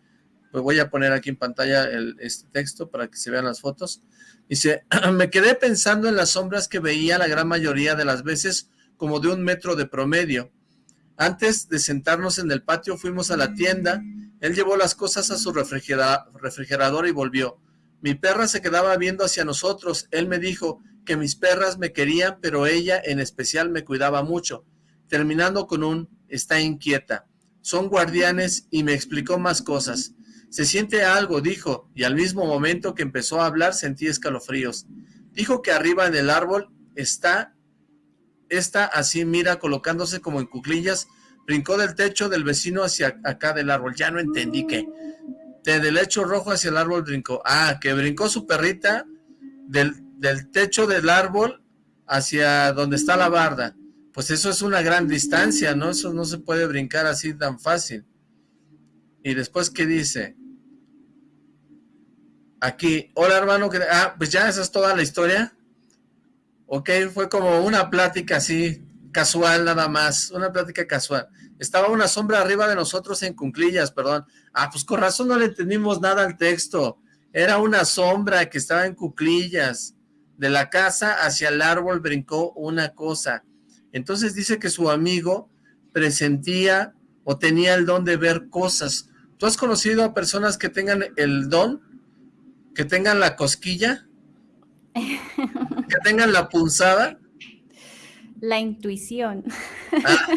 Pues voy a poner aquí en pantalla el, este texto para que se vean las fotos. Dice, [CLEARS THROAT] me quedé pensando en las sombras que veía la gran mayoría de las veces como de un metro de promedio. Antes de sentarnos en el patio fuimos a la tienda, él llevó las cosas a su refrigerador y volvió. Mi perra se quedaba viendo hacia nosotros, él me dijo que mis perras me querían, pero ella en especial me cuidaba mucho terminando con un está inquieta. Son guardianes y me explicó más cosas. Se siente algo, dijo, y al mismo momento que empezó a hablar sentí escalofríos. Dijo que arriba en el árbol está, está así, mira, colocándose como en cuclillas, brincó del techo del vecino hacia acá del árbol. Ya no entendí qué. De, del lecho rojo hacia el árbol brincó. Ah, que brincó su perrita del, del techo del árbol hacia donde está la barda pues eso es una gran distancia, ¿no? Eso no se puede brincar así tan fácil. Y después, ¿qué dice? Aquí, hola hermano, ah, pues ya esa es toda la historia. Ok, fue como una plática así, casual nada más, una plática casual. Estaba una sombra arriba de nosotros en cunclillas, perdón. Ah, pues con razón no le entendimos nada al texto. Era una sombra que estaba en cuclillas. De la casa hacia el árbol brincó una cosa. Entonces dice que su amigo presentía o tenía el don de ver cosas. ¿Tú has conocido a personas que tengan el don? ¿Que tengan la cosquilla? ¿Que tengan la punzada? La intuición. Ah,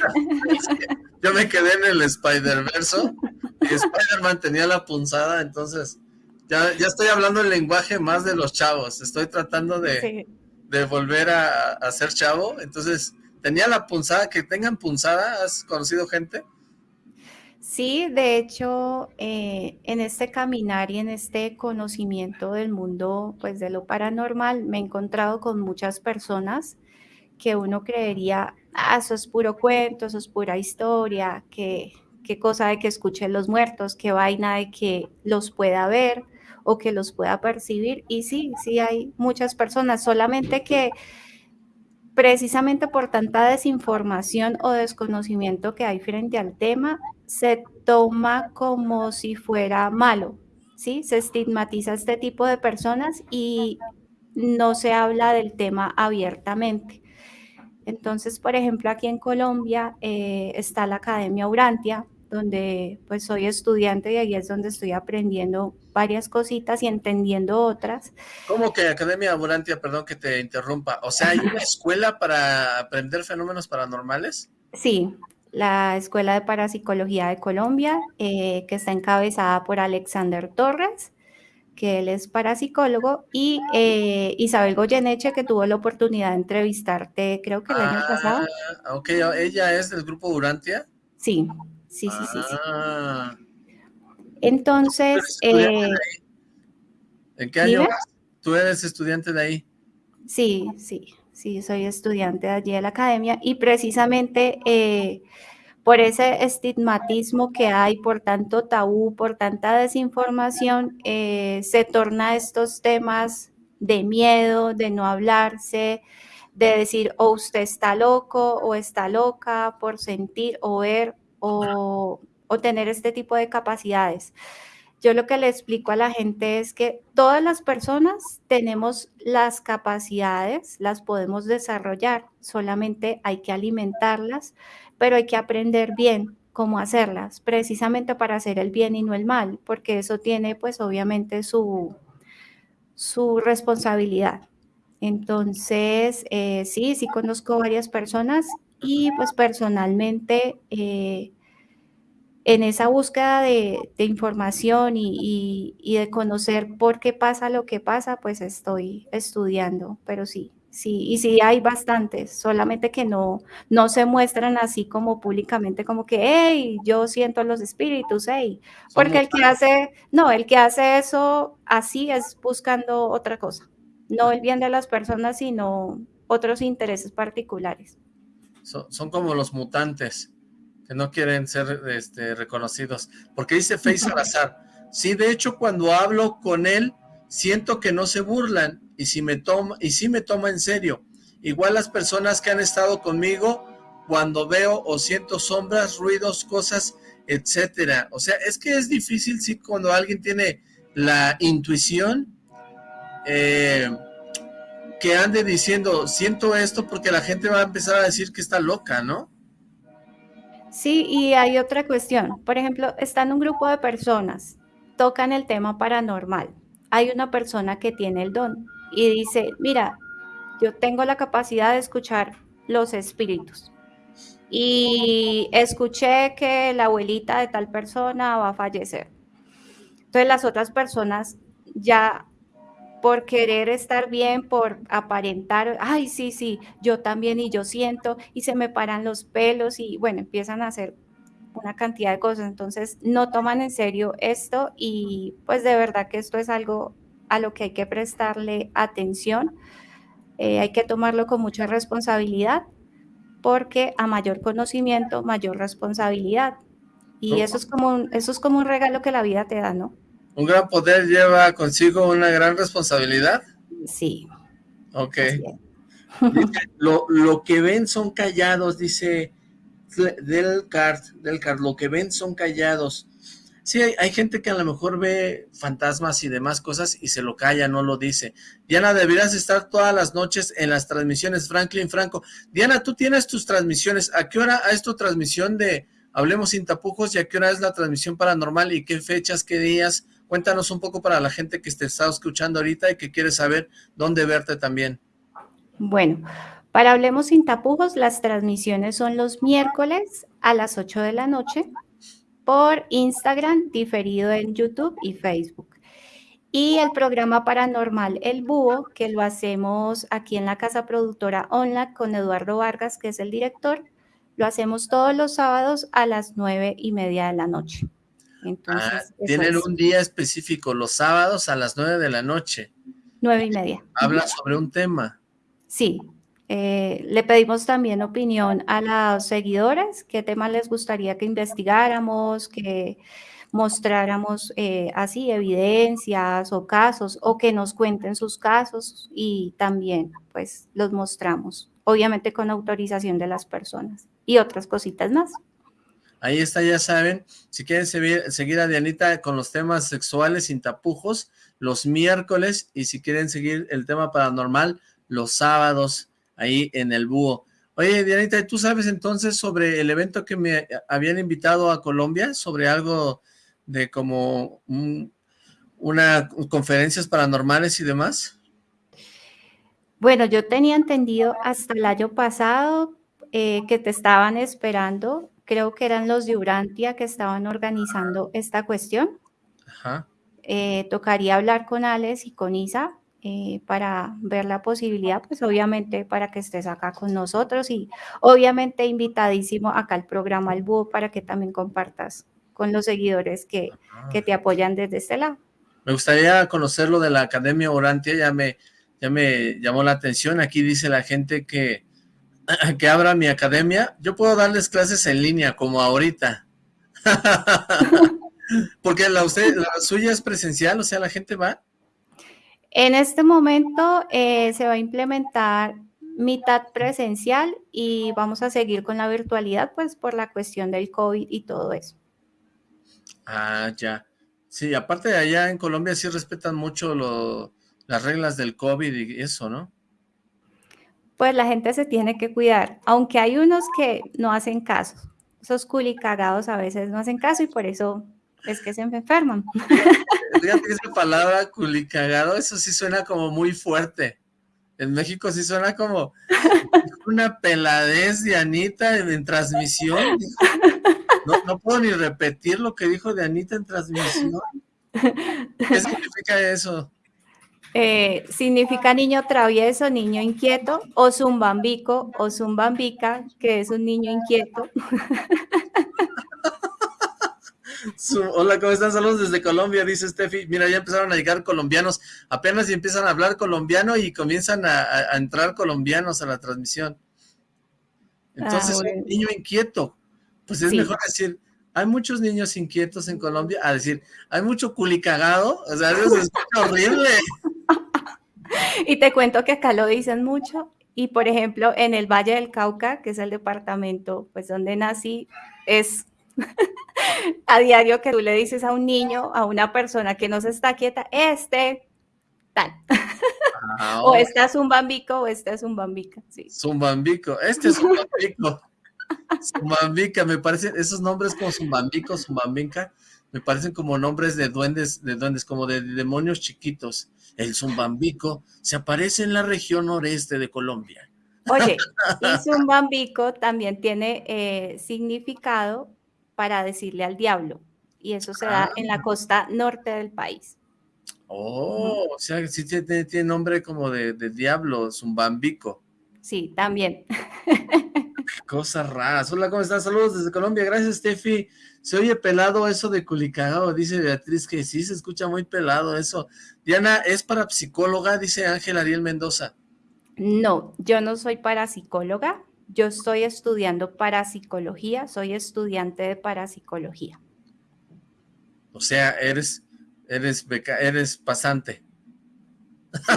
yo me quedé en el Spider-Verso y Spider-Man tenía la punzada, entonces ya, ya estoy hablando el lenguaje más de los chavos. Estoy tratando de, de volver a, a ser chavo, entonces tenía la punzada, que tengan punzada, ¿has conocido gente? Sí, de hecho, eh, en este caminar y en este conocimiento del mundo, pues de lo paranormal, me he encontrado con muchas personas que uno creería, ah, eso es puro cuento, eso es pura historia, que qué cosa de que escuchen los muertos, qué vaina de que los pueda ver o que los pueda percibir. Y sí, sí hay muchas personas, solamente que precisamente por tanta desinformación o desconocimiento que hay frente al tema, se toma como si fuera malo, ¿sí? Se estigmatiza a este tipo de personas y no se habla del tema abiertamente. Entonces, por ejemplo, aquí en Colombia eh, está la Academia Urantia, donde pues soy estudiante y ahí es donde estoy aprendiendo varias cositas y entendiendo otras. ¿Cómo que Academia Urantia, perdón que te interrumpa? O sea, ¿hay una [LAUGHS] escuela para aprender fenómenos paranormales? Sí, la Escuela de Parapsicología de Colombia, eh, que está encabezada por Alexander Torres, que él es parapsicólogo, y eh, Isabel Goyeneche, que tuvo la oportunidad de entrevistarte, creo que el año pasado. Ah, ok, ¿ella es del grupo Urantia? Sí, sí, sí, sí. Ah. Entonces... Eh, ¿En qué año tú eres estudiante de ahí? Sí, sí, sí, soy estudiante allí de la academia y precisamente, eh, por ese estigmatismo que hay, por tanto tabú, por tanta desinformación, eh, se torna estos temas de miedo, de no hablarse, de decir o usted está loco o está loca por sentir o ver o, o tener este tipo de capacidades. Yo lo que le explico a la gente es que todas las personas tenemos las capacidades, las podemos desarrollar, solamente hay que alimentarlas, pero hay que aprender bien cómo hacerlas, precisamente para hacer el bien y no el mal, porque eso tiene pues obviamente su, su responsabilidad. Entonces, eh, sí, sí conozco varias personas y pues personalmente eh, en esa búsqueda de, información y, de conocer por qué pasa lo que pasa, pues estoy estudiando, pero sí, sí, y sí hay bastantes, solamente que no, no se muestran así como públicamente, como que, hey, yo siento los espíritus, hey, porque el que hace, no, el que hace eso así es buscando otra cosa, no el bien de las personas, sino otros intereses particulares. son como los mutantes que no quieren ser este, reconocidos. Porque dice Face azar. sí, de hecho cuando hablo con él, siento que no se burlan y si me toma, y si me toma en serio. Igual las personas que han estado conmigo, cuando veo o siento sombras, ruidos, cosas, etcétera. O sea, es que es difícil sí cuando alguien tiene la intuición eh, que ande diciendo, siento esto porque la gente va a empezar a decir que está loca, ¿no? Sí, y hay otra cuestión. Por ejemplo, están un grupo de personas, tocan el tema paranormal. Hay una persona que tiene el don y dice, mira, yo tengo la capacidad de escuchar los espíritus. Y escuché que la abuelita de tal persona va a fallecer. Entonces las otras personas ya por querer estar bien, por aparentar, ay, sí, sí, yo también y yo siento, y se me paran los pelos y bueno, empiezan a hacer una cantidad de cosas. Entonces, no toman en serio esto y pues de verdad que esto es algo a lo que hay que prestarle atención. Eh, hay que tomarlo con mucha responsabilidad porque a mayor conocimiento, mayor responsabilidad. Y eso es como un, eso es como un regalo que la vida te da, ¿no? ¿Un gran poder lleva consigo una gran responsabilidad? Sí. Ok. lo, lo, que ven son callados, dice del card, del card, lo que ven son callados. Sí, hay, gente que a lo mejor ve fantasmas y demás cosas y se lo calla, no lo dice. Diana, deberías estar todas las noches en las transmisiones, Franklin Franco. Diana, tú tienes tus transmisiones. ¿A qué hora es tu transmisión de Hablemos sin tapujos y a qué hora es la transmisión paranormal y qué fechas, qué días? Cuéntanos un poco para la gente que te está escuchando ahorita y que quiere saber dónde verte también. Bueno, para Hablemos sin tapujos, las transmisiones son los miércoles a las 8 de la noche por Instagram, diferido en YouTube y Facebook. Y el programa paranormal El Búho, que lo hacemos aquí en la casa productora online con Eduardo Vargas, que es el director, lo hacemos todos los sábados a las nueve y media de la noche. Entonces, ah, tienen un día específico, los sábados a las nueve de la noche. Nueve y media. Habla sobre un tema. Sí. Eh, le pedimos también opinión a las seguidores, qué tema les gustaría que investigáramos, que mostráramos eh, así evidencias o casos, o que nos cuenten sus casos y también pues los mostramos, obviamente con autorización de las personas y otras cositas más. Ahí está, ya saben, si quieren seguir, a Dianita con los temas sexuales sin tapujos, los miércoles, y si quieren seguir el tema paranormal, los sábados, ahí en el búho. Oye, Dianita, ¿tú sabes entonces sobre el evento que me habían invitado a Colombia? Sobre algo de como una conferencias paranormales y demás. Bueno, yo tenía entendido hasta el año pasado eh, que te estaban esperando creo que eran los de Urantia que estaban organizando esta cuestión. Eh, tocaría hablar con Alex y con Isa eh, para ver la posibilidad, pues obviamente para que estés acá con nosotros y obviamente invitadísimo acá al programa El Búho para que también compartas con los seguidores que, que te apoyan desde este lado. Me gustaría conocer lo de la Academia Urantia, ya me, ya me llamó la atención. Aquí dice la gente que [CLEARS THROAT] que abra mi academia, yo puedo darles clases en línea, como ahorita. [LAUGHS] Porque la, usted, la suya es presencial, o sea, la gente va. En este momento eh, se va a implementar mitad presencial y vamos a seguir con la virtualidad, pues por la cuestión del COVID y todo eso. Ah, ya. Sí, aparte de allá en Colombia sí respetan mucho las reglas del COVID y eso, ¿no? Pues la gente se tiene que cuidar, aunque hay unos que no hacen caso. Esos culicagados a veces no hacen caso y por eso es que se enferman. [LAUGHS] Fíjate esa palabra culicagado, eso sí suena como muy fuerte. En México sí suena como [LAUGHS] una peladez de Anita en, transmisión. No, puedo ni repetir lo que dijo de Anita en transmisión. ¿Qué significa eso? Eh, significa niño travieso, niño inquieto, o zumbambico, o zumbambica, que es un niño inquieto. Hola, ¿cómo están? Saludos desde Colombia, dice Steffi. Mira, ya empezaron a llegar colombianos. Apenas empiezan a hablar colombiano y comienzan a, entrar colombianos a la transmisión. Entonces, ah, un niño inquieto. Pues es mejor decir, hay muchos niños inquietos en Colombia, a decir, hay mucho culicagado. O sea, eso es horrible. [LAUGHS] Y te cuento que acá lo dicen mucho. Y, por ejemplo, en el Valle del Cauca, que es el departamento pues donde nací, es [LAUGHS] a diario que tú le dices a un niño, a una persona que no se está quieta, este, tal. Ah, [LAUGHS] o este es un bambico o este es un bambica. Sí. Zumbambico, este es un bambico. Zumbambica, me parecen, esos nombres como Zumbambico, Zumbambica, me parecen como nombres de duendes, de duendes, como de demonios chiquitos. El Zumbambico se aparece en la región noreste de Colombia. Oye, y Zumbambico también tiene eh, significado para decirle al diablo. Y eso se da en la ah. costa norte del país. Oh, o sea, sí tiene, nombre como de, diablo, zumbambico. Sí, también. [LAUGHS] Cosas raras. Hola, ¿cómo estás? Saludos desde Colombia. Gracias, Steffi. Se oye pelado eso de culicagado, dice Beatriz, que sí, se escucha muy pelado eso. Diana, ¿es para psicóloga? Dice Ángel Ariel Mendoza. No, yo no soy parapsicóloga. Yo estoy estudiando parapsicología, soy estudiante de parapsicología. O sea, eres, eres, beca, eres pasante.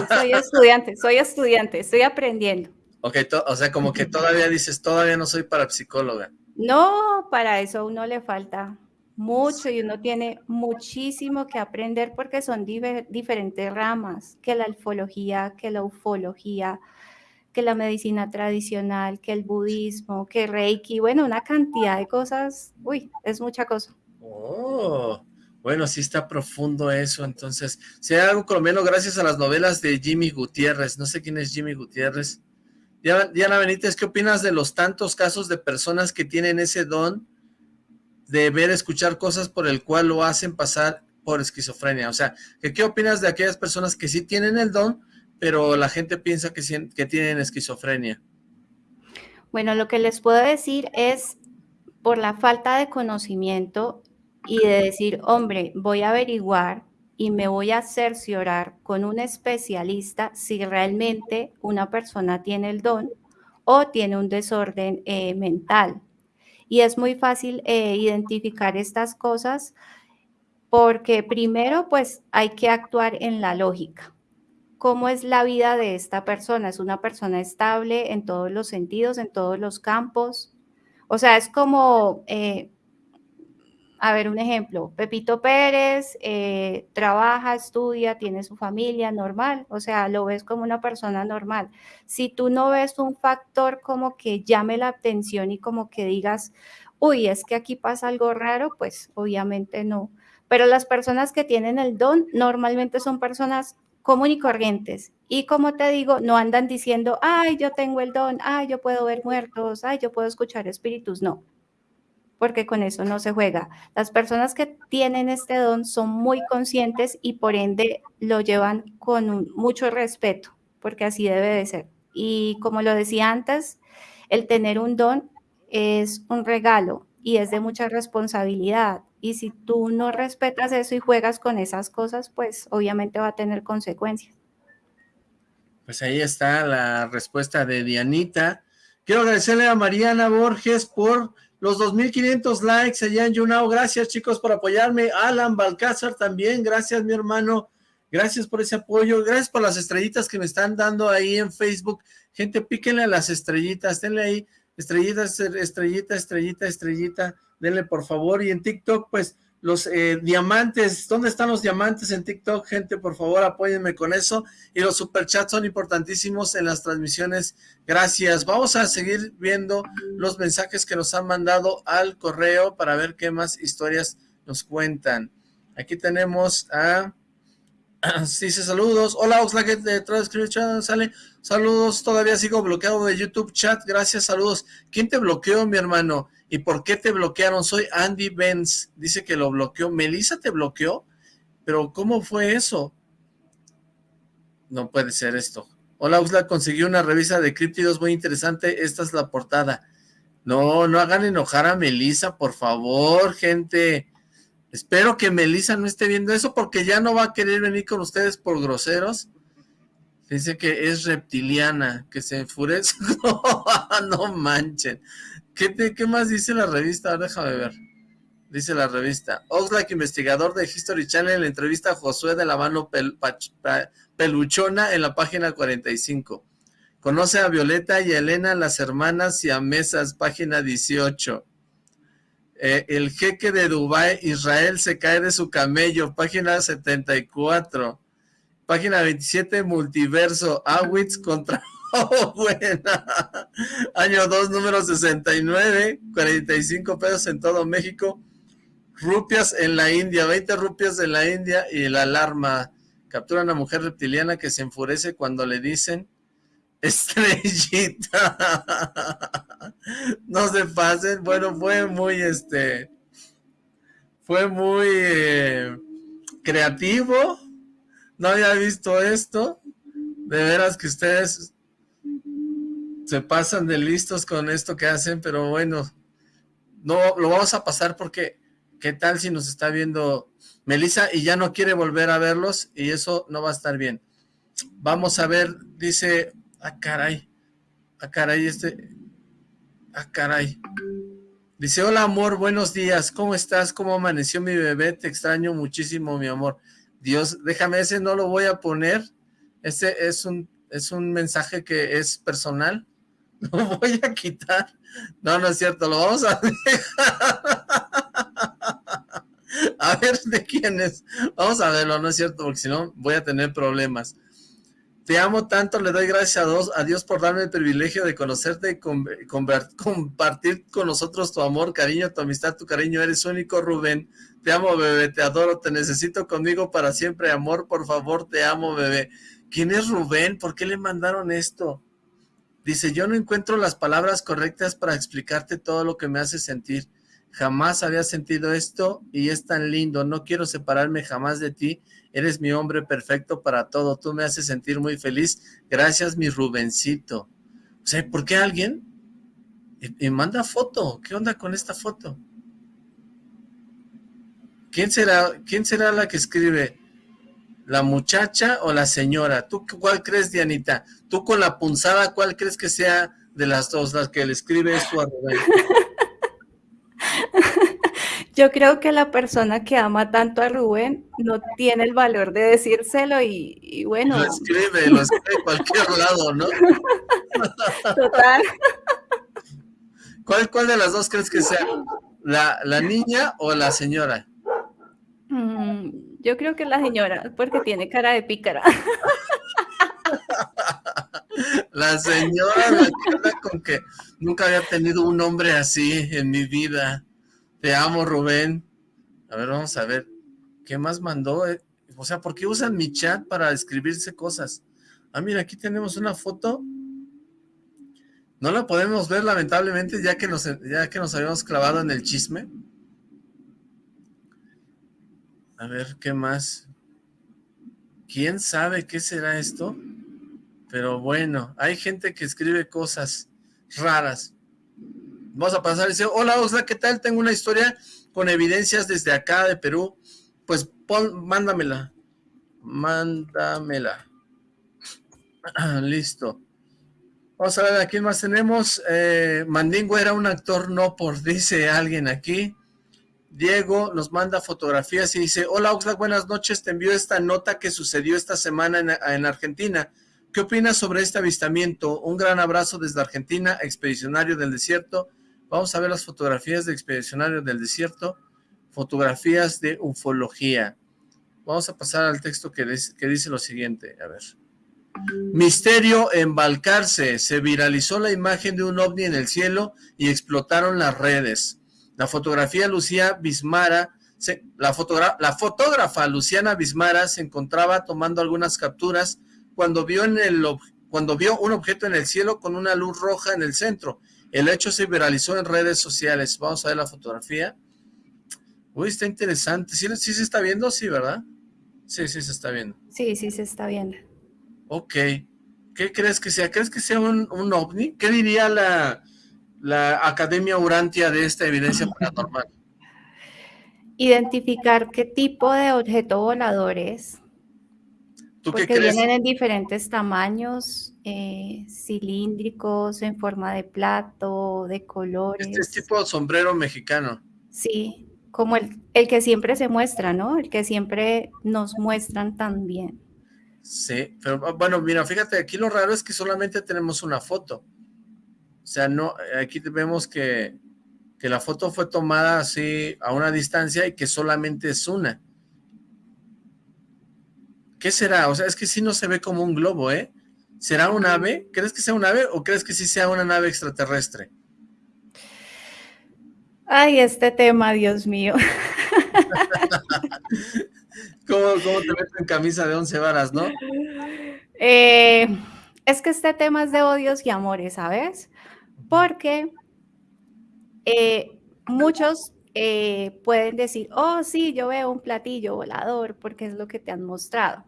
soy estudiante, soy estudiante, estoy aprendiendo. Ok, o sea, como que todavía dices, todavía no soy parapsicóloga. No, para eso a uno le falta mucho y uno tiene muchísimo que aprender porque son diferentes ramas, que la alfología, que la ufología, que la medicina tradicional, que el budismo, que Reiki, bueno, una cantidad de cosas, uy, es mucha cosa. Oh, bueno, sí está profundo eso, entonces, si hay algo colombiano gracias a las novelas de Jimmy Gutiérrez, no sé quién es Jimmy Gutiérrez. Diana Benítez, ¿qué opinas de los tantos casos de personas que tienen ese don de ver, escuchar cosas por el cual lo hacen pasar por esquizofrenia? O sea, ¿qué opinas de aquellas personas que sí tienen el don, pero la gente piensa que, que tienen esquizofrenia. Bueno, lo que les puedo decir es por la falta de conocimiento y de decir, hombre, voy a averiguar y me voy a cerciorar con un especialista si realmente una persona tiene el don o tiene un desorden eh, mental. Y es muy fácil eh, identificar estas cosas porque primero pues hay que actuar en la lógica cómo es la vida de esta persona. Es una persona estable en todos los sentidos, en todos los campos. O sea, es como, eh, a ver, un ejemplo, Pepito Pérez eh, trabaja, estudia, tiene su familia normal, o sea, lo ves como una persona normal. Si tú no ves un factor como que llame la atención y como que digas, uy, es que aquí pasa algo raro, pues obviamente no. Pero las personas que tienen el don normalmente son personas común y corrientes. Y como te digo, no andan diciendo, ay, yo tengo el don, ay, yo puedo ver muertos, ay, yo puedo escuchar espíritus. No, porque con eso no se juega. Las personas que tienen este don son muy conscientes y por ende lo llevan con mucho respeto, porque así debe de ser. Y como lo decía antes, el tener un don es un regalo y es de mucha responsabilidad. Y si tú no respetas eso y juegas con esas cosas, pues obviamente va a tener consecuencias. Pues ahí está la respuesta de Dianita, Quiero agradecerle a Mariana Borges por los 2.500 likes allá en YouNow. Gracias, chicos, por apoyarme. Alan Balcázar también. Gracias, mi hermano. Gracias por ese apoyo. Gracias por las estrellitas que me están dando ahí en Facebook. Gente, píquenle a las estrellitas. Denle ahí estrellitas, estrellita, estrellita, estrellita. Denle, por favor. Y en TikTok, pues, los eh, diamantes, ¿dónde están los diamantes en TikTok? Gente, por favor, apóyenme con eso, y los superchats son importantísimos en las transmisiones, gracias. Vamos a seguir viendo los mensajes que nos han mandado al correo para ver qué más historias nos cuentan. Aquí tenemos a... [CLEARS THROAT] Dice saludos, hola Oxlack de Transcription, sale, saludos, todavía sigo bloqueado de YouTube chat, gracias, saludos. ¿Quién te bloqueó, mi hermano? ¿Y por qué te bloquearon? Soy Andy Benz. Dice que lo bloqueó. ¿Melissa te bloqueó? ¿Pero cómo fue eso? No puede ser esto. Hola, Usla, consiguió una revista de críptidos muy interesante. Esta es la portada. No, no hagan enojar a Melissa, por favor, gente. Espero que Melissa no esté viendo eso porque ya no va a querer venir con ustedes por groseros. Dice que es reptiliana, que se enfurece. [LAUGHS] no manchen. ¿Qué, más dice la revista? déjame ver. Dice la revista. Oxlack, investigador de History Channel, entrevista a Josué de la mano peluchona en la página 45. Conoce a Violeta y Elena, las hermanas y a Mesas, página 18. Eh, el jeque de Dubai, Israel, se cae de su camello, página 74. Página 27, Multiverso, Awitz contra Oh, [LAUGHS] buena. Año 2, número 69, 45 pesos en todo México. Rupias en la India, 20 rupias en la India y la alarma. Captura a una mujer reptiliana que se enfurece cuando le dicen [LAUGHS] estrellita. no se pasen. Bueno, fue muy, este, fue muy eh, creativo. No había visto esto. De veras que ustedes se pasan de listos con esto que hacen, pero bueno, no lo vamos a pasar porque qué tal si nos está viendo Melissa y ya no quiere volver a verlos y eso no va a estar bien. Vamos a ver, dice, ah caray, ah caray, este, ah caray. Dice, hola amor, buenos días, ¿cómo estás? ¿Cómo amaneció mi bebé? Te extraño muchísimo, mi amor. Dios, déjame, ese no lo voy a poner. Ese es un, es un mensaje que es personal. [LAUGHS] Lo voy a quitar. No, no es cierto, lo vamos a dejar. [LAUGHS] A ver de quién es. Vamos a verlo, no es cierto, porque si no voy a tener problemas. Te amo tanto, le doy gracias a Dios, a Dios por darme el privilegio de conocerte y compartir con nosotros tu amor, cariño, tu amistad, tu cariño. Eres único, Rubén. Te amo, bebé, te adoro, te necesito conmigo para siempre. Amor, por favor, te amo, bebé. ¿Quién es Rubén? ¿Por qué le mandaron esto? Dice, yo no encuentro las palabras correctas para explicarte todo lo que me hace sentir. Jamás había sentido esto y es tan lindo. No quiero separarme jamás de ti. Eres mi hombre perfecto para todo. Tú me haces sentir muy feliz. Gracias, mi Rubencito. O sea, ¿por qué alguien? Y, manda foto. ¿Qué onda con esta foto? ¿Quién será, ¿Quién será la que escribe? ¿La muchacha o la señora? ¿Tú cuál crees, Dianita? Tú con la punzada, ¿cuál crees que sea de las dos las que le escribe esto a Rubén? [LAUGHS] Yo creo que la persona que ama tanto a Rubén no tiene el valor de decírselo y, bueno... Lo escribe, lo escribe en cualquier [LAUGHS] lado, ¿no? Total. ¿Cuál, ¿Cuál de las dos crees que sea? ¿La, la niña o la señora? Mm, yo creo que la señora, porque tiene cara de pícara. [LAUGHS] La señora la con que nunca había tenido un hombre así en mi vida. Te amo, Rubén. A ver, vamos a ver. ¿Qué más mandó? Eh, o sea, ¿por qué usan mi chat para escribirse cosas? Ah, mira, aquí tenemos una foto. No la podemos ver, lamentablemente, ya que nos, ya que nos habíamos clavado en el chisme. A ver, ¿qué más? ¿Quién sabe qué será esto? Pero bueno, hay gente que escribe cosas raras. Vamos a pasar y dice, hola Osla, ¿qué tal? Tengo una historia con evidencias desde acá de Perú. Pues pon, mándamela. Mándamela. [CLEARS THROAT] Listo. Vamos a ver a quién más tenemos. Eh, Mandingo era un actor no por, dice alguien aquí. Diego nos manda fotografías y dice, hola Oxlack, buenas noches, te envío esta nota que sucedió esta semana en, Argentina. ¿Qué opinas sobre este avistamiento? Un gran abrazo desde Argentina, expedicionario del desierto. Vamos a ver las fotografías de expedicionario del desierto, fotografías de ufología. Vamos a pasar al texto que, que dice lo siguiente, a ver. Misterio en Balcarce, se viralizó la imagen de un ovni en el cielo y explotaron las redes. La fotografía Lucía Bismara, la, la fotógrafa Luciana Bismara se encontraba tomando algunas capturas cuando vio, en el, cuando vio un objeto en el cielo con una luz roja en el centro. El hecho se viralizó en redes sociales. Vamos a ver la fotografía. Uy, está interesante. ¿Sí, sí se está viendo? Sí, ¿verdad? Sí, sí se está viendo. Sí, sí se está viendo. Ok. ¿Qué crees que sea? ¿Crees que sea un, un ovni? ¿Qué diría la, la Academia Urantia de esta evidencia paranormal? Identificar qué tipo de objeto volador es. ¿Tú qué crees? vienen en diferentes tamaños, eh, cilíndricos, en forma de plato, de colores. Este es tipo sombrero mexicano. Sí, como el, el que siempre se muestra, ¿no? El que siempre nos muestran también. Sí, pero bueno, mira, fíjate, aquí lo raro es que solamente tenemos una foto. O sea, no, aquí vemos que, que la foto fue tomada así a una distancia y que solamente es una. ¿Qué será? O sea, es que sí no se ve como un globo, ¿eh? ¿Será un ave? ¿Crees que sea un ave o crees que sí sea una nave extraterrestre? Ay, este tema, Dios mío. [LAUGHS] ¿Cómo, ¿Cómo, te meto en camisa de once varas, no? Eh, es que este tema es de odios y amores, ¿sabes? Porque eh, muchos eh, pueden decir, oh sí, yo veo un platillo volador porque es lo que te han mostrado.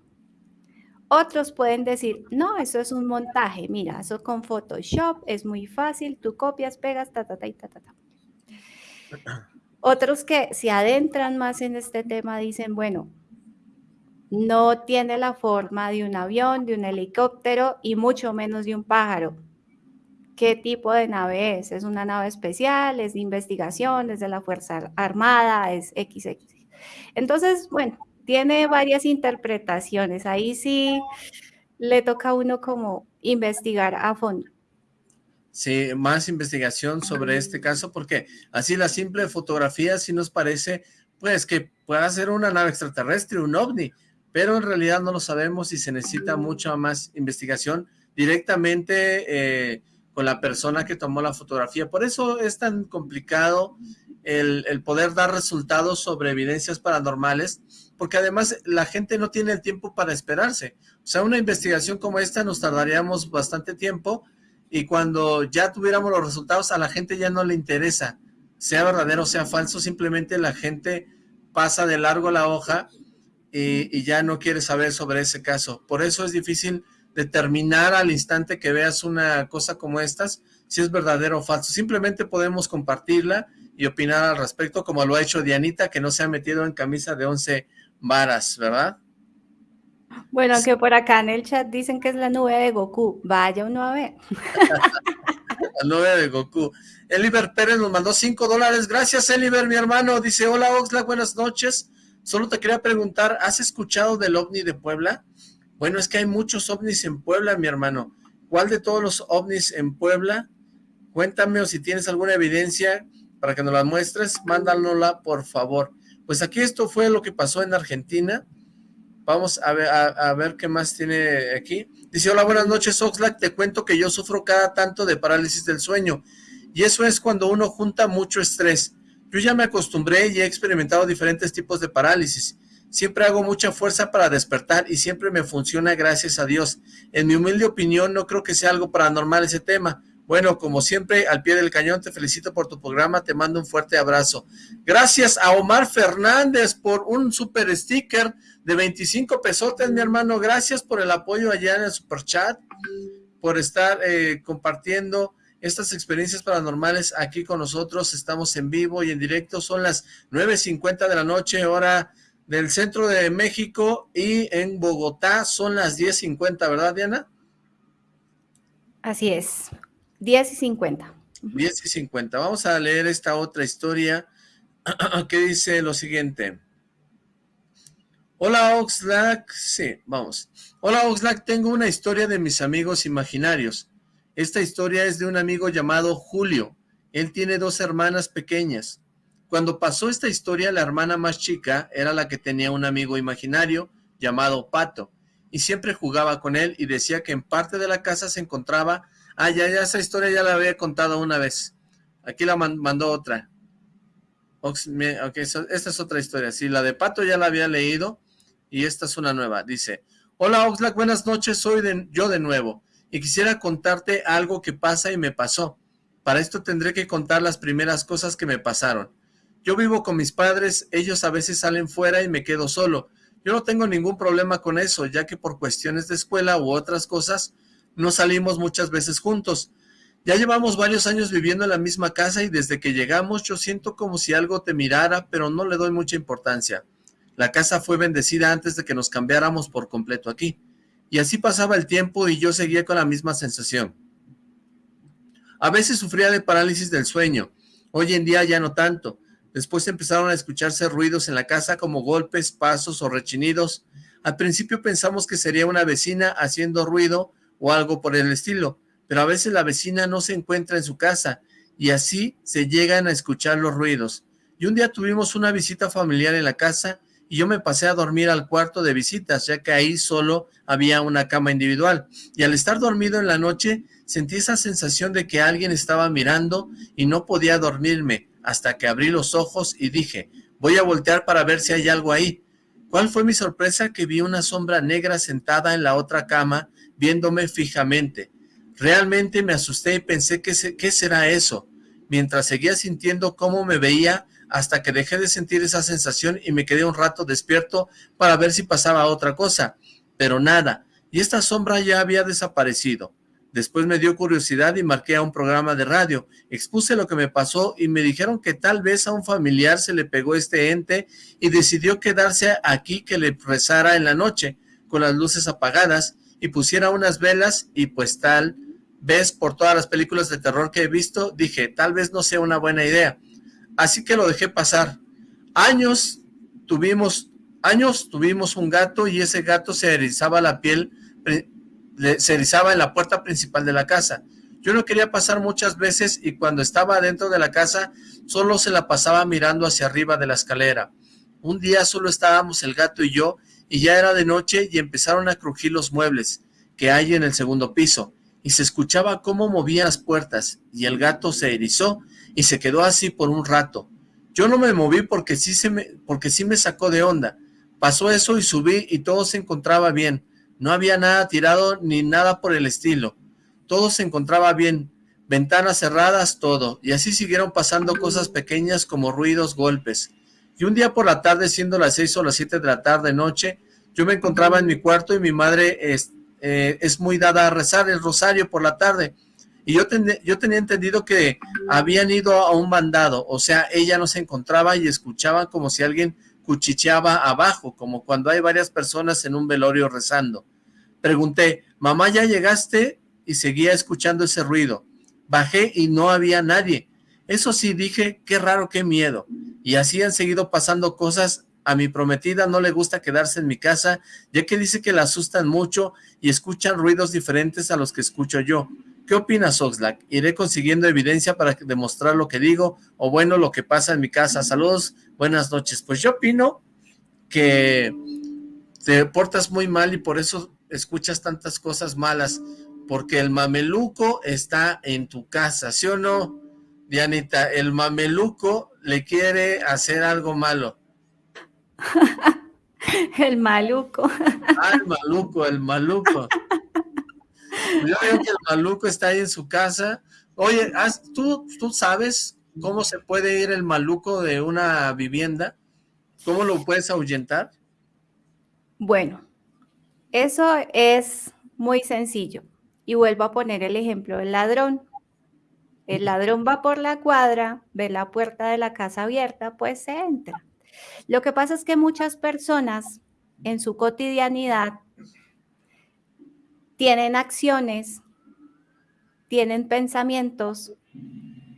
Otros pueden decir, no, eso es un montaje, mira, eso con Photoshop es muy fácil, tú copias, pegas, ta, ta, ta, ta, ta, ta. Otros que se adentran más en este tema dicen, bueno, no tiene la forma de un avión, de un helicóptero y mucho menos de un pájaro qué tipo de nave es. ¿Es una nave especial? ¿Es de investigación? ¿Es de la Fuerza Armada? ¿Es XX? Entonces, bueno, tiene varias interpretaciones. Ahí sí le toca a uno como investigar a fondo. Sí, más investigación sobre este caso, porque así la simple fotografía sí nos parece, pues, que pueda ser una nave extraterrestre, un ovni, pero en realidad no lo sabemos y se necesita mucha más investigación directamente eh, con la persona que tomó la fotografía. Por eso es tan complicado el, poder dar resultados sobre evidencias paranormales, porque además la gente no tiene el tiempo para esperarse. O sea, una investigación como esta nos tardaríamos bastante tiempo y cuando ya tuviéramos los resultados a la gente ya no le interesa, sea verdadero o sea falso, simplemente la gente pasa de largo la hoja y, y ya no quiere saber sobre ese caso. Por eso es difícil determinar al instante que veas una cosa como estas, si es verdadero o falso. Simplemente podemos compartirla y opinar al respecto, como lo ha hecho Dianita, que no se ha metido en camisa de once varas, ¿verdad? Bueno, que por acá en el chat dicen que es la nube de Goku. Vaya uno a ver. [LAUGHS] la nube de Goku. Eliber Pérez nos mandó cinco dólares. Gracias, Eliber, mi hermano. Dice, hola, Oxlack, buenas noches. Solo te quería preguntar, ¿has escuchado del OVNI de Puebla? Bueno, es que hay muchos ovnis en Puebla, mi hermano. ¿Cuál de todos los ovnis en Puebla? Cuéntame o si tienes alguna evidencia para que nos la muestres, mándanosla por favor. Pues aquí esto fue lo que pasó en Argentina. Vamos a ver, a, ver qué más tiene aquí. Dice, hola, buenas noches, Oxlack. Te cuento que yo sufro cada tanto de parálisis del sueño. Y eso es cuando uno junta mucho estrés. Yo ya me acostumbré y he experimentado diferentes tipos de parálisis. Siempre hago mucha fuerza para despertar y siempre me funciona gracias a Dios. En mi humilde opinión no creo que sea algo paranormal ese tema. Bueno, como siempre, al pie del cañón, te felicito por tu programa, te mando un fuerte abrazo. Gracias a Omar Fernández por un super sticker de 25 pesotes, mi hermano. Gracias por el apoyo allá en el super chat, por estar eh, compartiendo estas experiencias paranormales aquí con nosotros. Estamos en vivo y en directo, son las 9.50 de la noche, hora del centro de México y en Bogotá son las 10.50, ¿verdad, Diana? Así es, 10 y 50. 10 y 50. Vamos a leer esta otra historia [CLEARS THROAT] que dice lo siguiente. Hola Oxlack, sí, vamos. Hola Oxlack, tengo una historia de mis amigos imaginarios. Esta historia es de un amigo llamado Julio. Él tiene dos hermanas pequeñas. Cuando pasó esta historia, la hermana más chica era la que tenía un amigo imaginario llamado Pato, y siempre jugaba con él y decía que en parte de la casa se encontraba... Ah, ya, ya, esa historia ya la había contado una vez. Aquí la mandó otra. Ok, esta es otra historia. Sí, la de Pato ya la había leído y esta es una nueva. Dice, hola Oxlack, buenas noches, soy yo de nuevo y quisiera contarte algo que pasa y me pasó. Para esto tendré que contar las primeras cosas que me pasaron. Yo vivo con mis padres, ellos a veces salen fuera y me quedo solo. Yo no tengo ningún problema con eso, ya que por cuestiones de escuela u otras cosas, no salimos muchas veces juntos. Ya llevamos varios años viviendo en la misma casa y desde que llegamos yo siento como si algo te mirara, pero no le doy mucha importancia. La casa fue bendecida antes de que nos cambiáramos por completo aquí. Y así pasaba el tiempo y yo seguía con la misma sensación. A veces sufría de parálisis del sueño. Hoy en día ya no tanto. Después empezaron a escucharse ruidos en la casa como golpes, pasos o rechinidos. Al principio pensamos que sería una vecina haciendo ruido o algo por el estilo, pero a veces la vecina no se encuentra en su casa y así se llegan a escuchar los ruidos. Y un día tuvimos una visita familiar en la casa y yo me pasé a dormir al cuarto de visitas, ya que ahí solo había una cama individual. Y al estar dormido en la noche, sentí esa sensación de que alguien estaba mirando y no podía dormirme, hasta que abrí los ojos y dije, voy a voltear para ver si hay algo ahí. ¿Cuál fue mi sorpresa? Que vi una sombra negra sentada en la otra cama, viéndome fijamente. Realmente me asusté y pensé, ¿qué, qué será eso? Mientras seguía sintiendo cómo me veía, hasta que dejé de sentir esa sensación y me quedé un rato despierto para ver si pasaba otra cosa, pero nada, y esta sombra ya había desaparecido. Después me dio curiosidad y marqué a un programa de radio. Expuse lo que me pasó y me dijeron que tal vez a un familiar se le pegó este ente y decidió quedarse aquí que le rezara en la noche, con las luces apagadas, y pusiera unas velas y pues tal vez por todas las películas de terror que he visto, dije, tal vez no sea una buena idea así que lo dejé pasar. Años tuvimos, años tuvimos un gato y ese gato se erizaba la piel, se erizaba en la puerta principal de la casa. Yo no quería pasar muchas veces y cuando estaba dentro de la casa solo se la pasaba mirando hacia arriba de la escalera. Un día solo estábamos el gato y yo y ya era de noche y empezaron a crujir los muebles que hay en el segundo piso y se escuchaba cómo movían las puertas y el gato se erizó y se quedó así por un rato. Yo no me moví porque sí, se me, porque sí me sacó de onda. Pasó eso y subí y todo se encontraba bien. No había nada tirado ni nada por el estilo. Todo se encontraba bien. Ventanas cerradas, todo. Y así siguieron pasando cosas pequeñas como ruidos, golpes. Y un día por la tarde, siendo las seis o las siete de la tarde, noche, yo me encontraba en mi cuarto y mi madre es, eh, es muy dada a rezar el rosario por la tarde. Y yo, yo tenía entendido que habían ido a un mandado, o sea, ella no se encontraba y escuchaba como si alguien cuchicheaba abajo, como cuando hay varias personas en un velorio rezando. Pregunté, mamá, ¿ya llegaste? Y seguía escuchando ese ruido. Bajé y no había nadie. Eso sí, dije, qué raro, qué miedo. Y así han seguido pasando cosas. A mi prometida no le gusta quedarse en mi casa, ya que dice que la asustan mucho y escuchan ruidos diferentes a los que escucho yo. ¿Qué opinas, Oxlack? Iré consiguiendo evidencia para demostrar lo que digo, o bueno, lo que pasa en mi casa. Saludos, buenas noches. Pues yo opino que te portas muy mal y por eso escuchas tantas cosas malas, porque el mameluco está en tu casa, ¿sí o no, Dianita? El mameluco le quiere hacer algo malo. [LAUGHS] el maluco. Ah, el maluco, el maluco. [LAUGHS] Yo veo que el maluco está ahí en su casa. Oye, ¿tú, ¿tú sabes cómo se puede ir el maluco de una vivienda? ¿Cómo lo puedes ahuyentar? Bueno, eso es muy sencillo. Y vuelvo a poner el ejemplo del ladrón. El ladrón va por la cuadra, ve la puerta de la casa abierta, pues se entra. Lo que pasa es que muchas personas en su cotidianidad tienen acciones tienen pensamientos,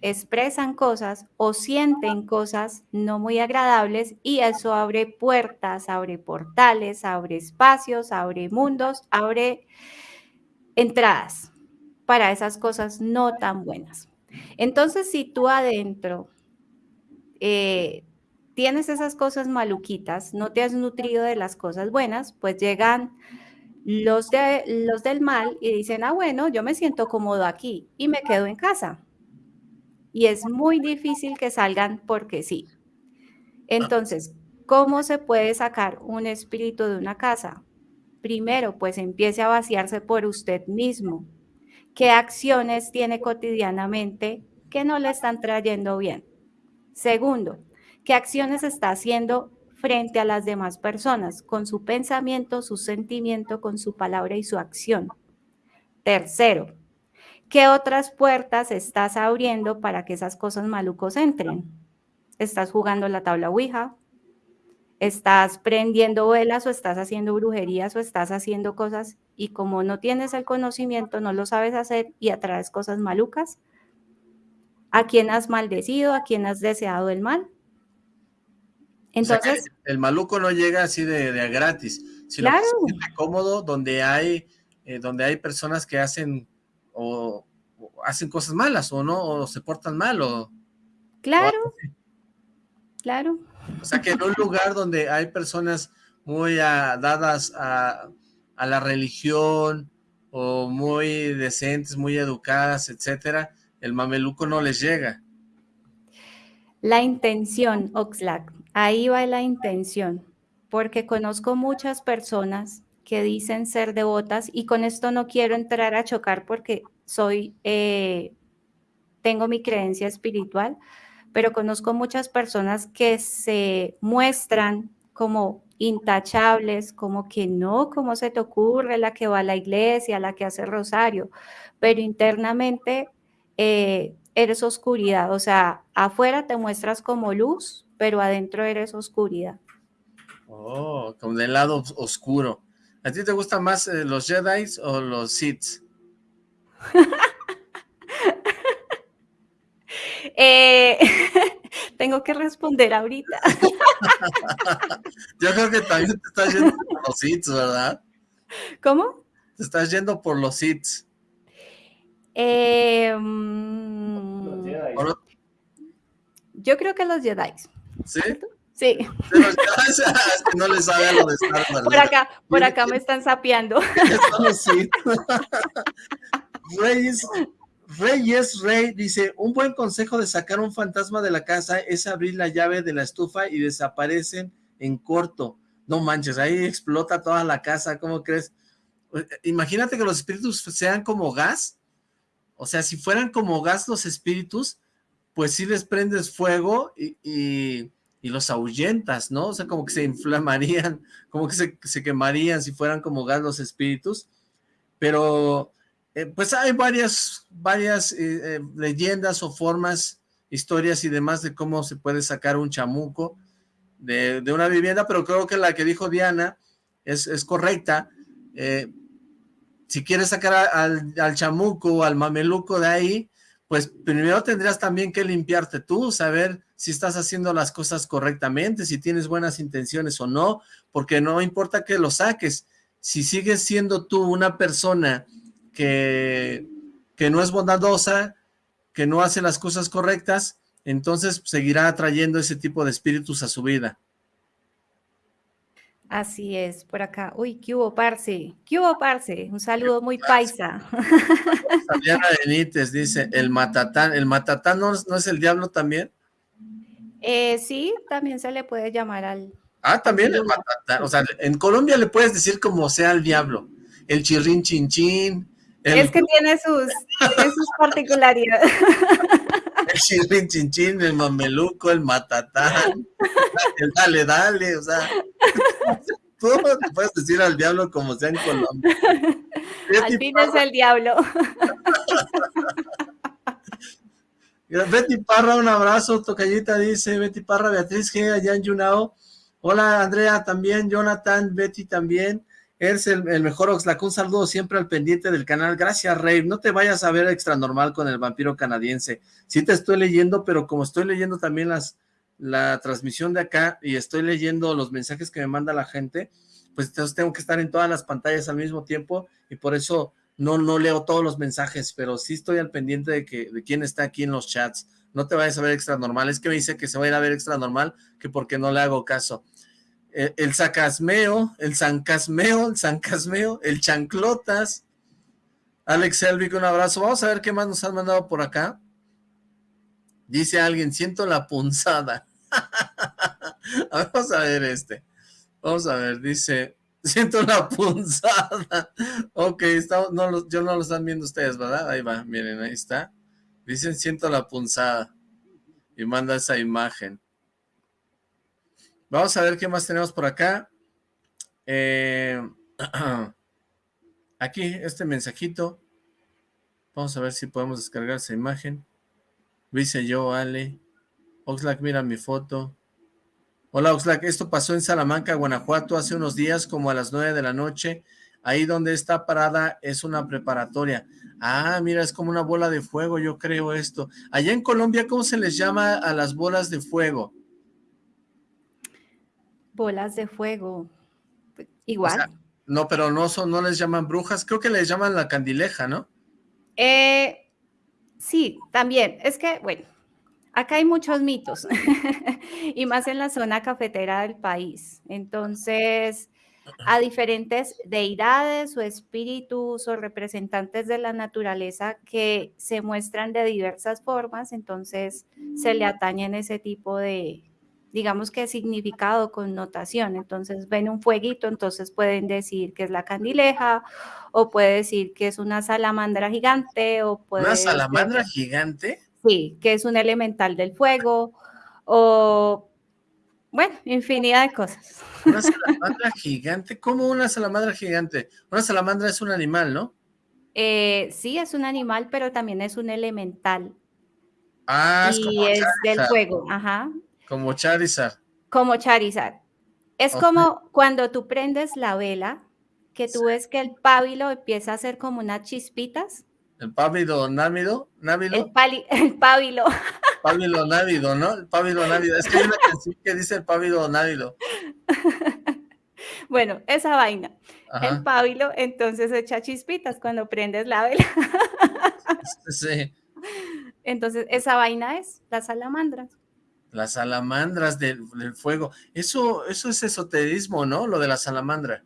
expresan cosas o sienten cosas no muy agradables y eso abre puertas, abre portales, abre espacios, abre mundos, abre entradas para esas cosas no tan buenas. Entonces, si tú adentro eh, tienes esas cosas maluquitas, no te has nutrido de las cosas buenas, pues llegan los, de, los del mal y dicen, ah, bueno, yo me siento cómodo aquí y me quedo en casa. Y es muy difícil que salgan porque sí. Entonces, ¿cómo se puede sacar un espíritu de una casa? Primero, pues empiece a vaciarse por usted mismo. ¿Qué acciones tiene cotidianamente que no le están trayendo bien? Segundo, ¿qué acciones está haciendo frente a las demás personas, con su pensamiento, su sentimiento, con su palabra y su acción. Tercero, ¿qué otras puertas estás abriendo para que esas cosas malucos entren? ¿Estás jugando la tabla Ouija? ¿Estás prendiendo velas o estás haciendo brujerías o estás haciendo cosas y como no tienes el conocimiento, no lo sabes hacer y atraes cosas malucas? ¿A quién has maldecido? ¿A quién has deseado el mal? Entonces... el maluco no llega así de, de gratis, sino claro. que se cómodo donde hay, eh, donde hay personas que hacen o, o, hacen cosas malas o no, o se portan mal o... Claro, o claro. O sea que en un lugar donde hay personas muy uh, dadas a, a la religión o muy decentes, muy educadas, etcétera, el mameluco no les llega. La intención, Oxlack, Ahí va la intención, porque conozco muchas personas que dicen ser devotas y con esto no quiero entrar a chocar porque soy, eh, tengo mi creencia espiritual, pero conozco muchas personas que se muestran como intachables, como que no, ¿cómo se te ocurre la que va a la iglesia, la que hace rosario? Pero internamente eh, eres oscuridad, o sea, afuera te muestras como luz, pero adentro eres oscuridad. Oh, como del lado oscuro. ¿A ti te gustan más eh, los Jedi o los Sith? [LAUGHS] eh, [LAUGHS] tengo que responder ahorita. [LAUGHS] Yo creo que también te estás yendo por los Sith, ¿verdad? ¿Cómo? Te estás yendo por los Sith. Eh, mm, yo creo que los Jedi. ¿Sí? Sí. no le sabe a lo de Star Wars. Por acá, por acá me están sapeando. sí. [LAUGHS] Reyes, Reyes Rey dice, un buen consejo de sacar un fantasma de la casa es abrir la llave de la estufa y desaparecen en corto. No manches, ahí explota toda la casa, ¿cómo crees? Imagínate que los espíritus sean como gas. O sea, si fueran como gas los espíritus, pues sí les prendes fuego y, y, los ahuyentas, ¿no? O sea, como que se inflamarían, [LAUGHS] como que se, quemarían si fueran como gas espíritus, pero eh, pues hay varias, varias eh, eh, leyendas o formas, historias y demás de cómo se puede sacar un chamuco de, de una vivienda, pero creo que la que dijo Diana es, es correcta, si quieres sacar al, al chamuco o al mameluco de ahí, pues primero tendrías también que limpiarte tú, saber si estás haciendo las cosas correctamente, si tienes buenas intenciones o no, porque no importa que lo saques, si sigues siendo tú una persona que, que no es bondadosa, que no hace las cosas correctas, entonces seguirá atrayendo ese tipo de espíritus a su vida. Así es, por acá. Uy, ¿qué hubo, parce? ¿Qué hubo, parce? Un saludo muy paisa. Diana Benítez dice, el [LAUGHS] matatán. ¿El matatán no, no es el diablo también? Eh, sí, también se le puede llamar al... Ah, también el matatán. O sea, en Colombia le puedes decir como sea el diablo. El chirrín chinchín. El... Es que tiene sus, tiene sus particularidades. [LAUGHS] [LAUGHS] El chirrín chinchín, el mameluco, el matatán, el dale, dale, o sea, [LAUGHS] tú puedes decir al diablo como sea en Colombia. [LAUGHS] Al fin es el diablo. Betty Parra, un abrazo, tocallita dice, Betty Parra, Beatriz G, allá en Yunao. Hola, Andrea, también, Jonathan, Betty también. Eres el, mejor Oxlack. Un saludo siempre al pendiente del canal. Gracias, Rey. No te vayas a ver extra normal con el vampiro canadiense. Sí te estoy leyendo, pero como estoy leyendo también las la transmisión de acá y estoy leyendo los mensajes que me manda la gente, pues entonces tengo que estar en todas las pantallas al mismo tiempo y por eso no, no leo todos los mensajes, pero sí estoy al pendiente de, que, de quién está aquí en los chats. No te vayas a ver extra normal. Es que me dice que se va a ir a ver extra normal, que porque no le hago caso. Eh, el, sacasmeo, el zancasmeo, el zancasmeo, el chanclotas. Alex Elvic, un abrazo. Vamos a ver qué más nos han mandado por acá. Dice alguien, siento la punzada. [LAUGHS] Vamos a ver este. Vamos a ver, dice, [LAUGHS] siento la punzada. Ok, está, no, yo no lo están viendo ustedes, ¿verdad? Ahí va, miren, ahí está. Dicen, siento la punzada. Y manda esa imagen. Vamos a ver qué más tenemos por acá. Eh, [CLEARS THROAT] aquí, este mensajito. Vamos a ver si podemos descargar esa imagen. Dice yo, Ale. Oxlack, mira mi foto. Hola, Oxlack. Esto pasó en Salamanca, Guanajuato, hace unos días, como a las nueve de la noche. Ahí donde está parada es una preparatoria. Ah, mira, es como una bola de fuego, yo creo esto. Allá en Colombia, ¿cómo se les llama a las bolas de fuego? Bolas de fuego. Igual. no, pero no son, no les llaman brujas, creo que les llaman la candileja, ¿no? Eh, sí, también. Es que, bueno, acá hay muchos mitos, [LAUGHS] y más en la zona cafetera del país. Entonces, a diferentes deidades o espíritus o representantes de la naturaleza que se muestran de diversas formas, entonces se le atañen ese tipo de, digamos que significado, connotación. Entonces ven un fueguito, entonces pueden decir que es la candileja, o puede decir que es una salamandra gigante, o puede ¿Una salamandra gigante? Sí, que es un elemental del fuego, o bueno, infinidad de cosas. Una [LAUGHS] salamandra gigante, ¿cómo una salamandra gigante? Una salamandra es un animal, ¿no? Eh, sí, es un animal, pero también es un elemental. Ah, es y es del fuego, ajá. Como Charizard. Como Charizard. Es como cuando tú prendes la vela, que tú ves que el pábilo empieza a hacer como unas chispitas. ¿El pábilo návido? ¿Návido? El, [LAUGHS] el pábilo. Pábilo návido, ¿no? El pábilo návido. Es que hay una canción que dice el pábilo návido. [LAUGHS] Bueno, esa vaina. El pábilo entonces echa chispitas cuando prendes la vela. Sí. [LAUGHS] Entonces, esa vaina es la salamandra las salamandras del, fuego. Eso, eso es esoterismo, ¿no? Lo de la salamandra.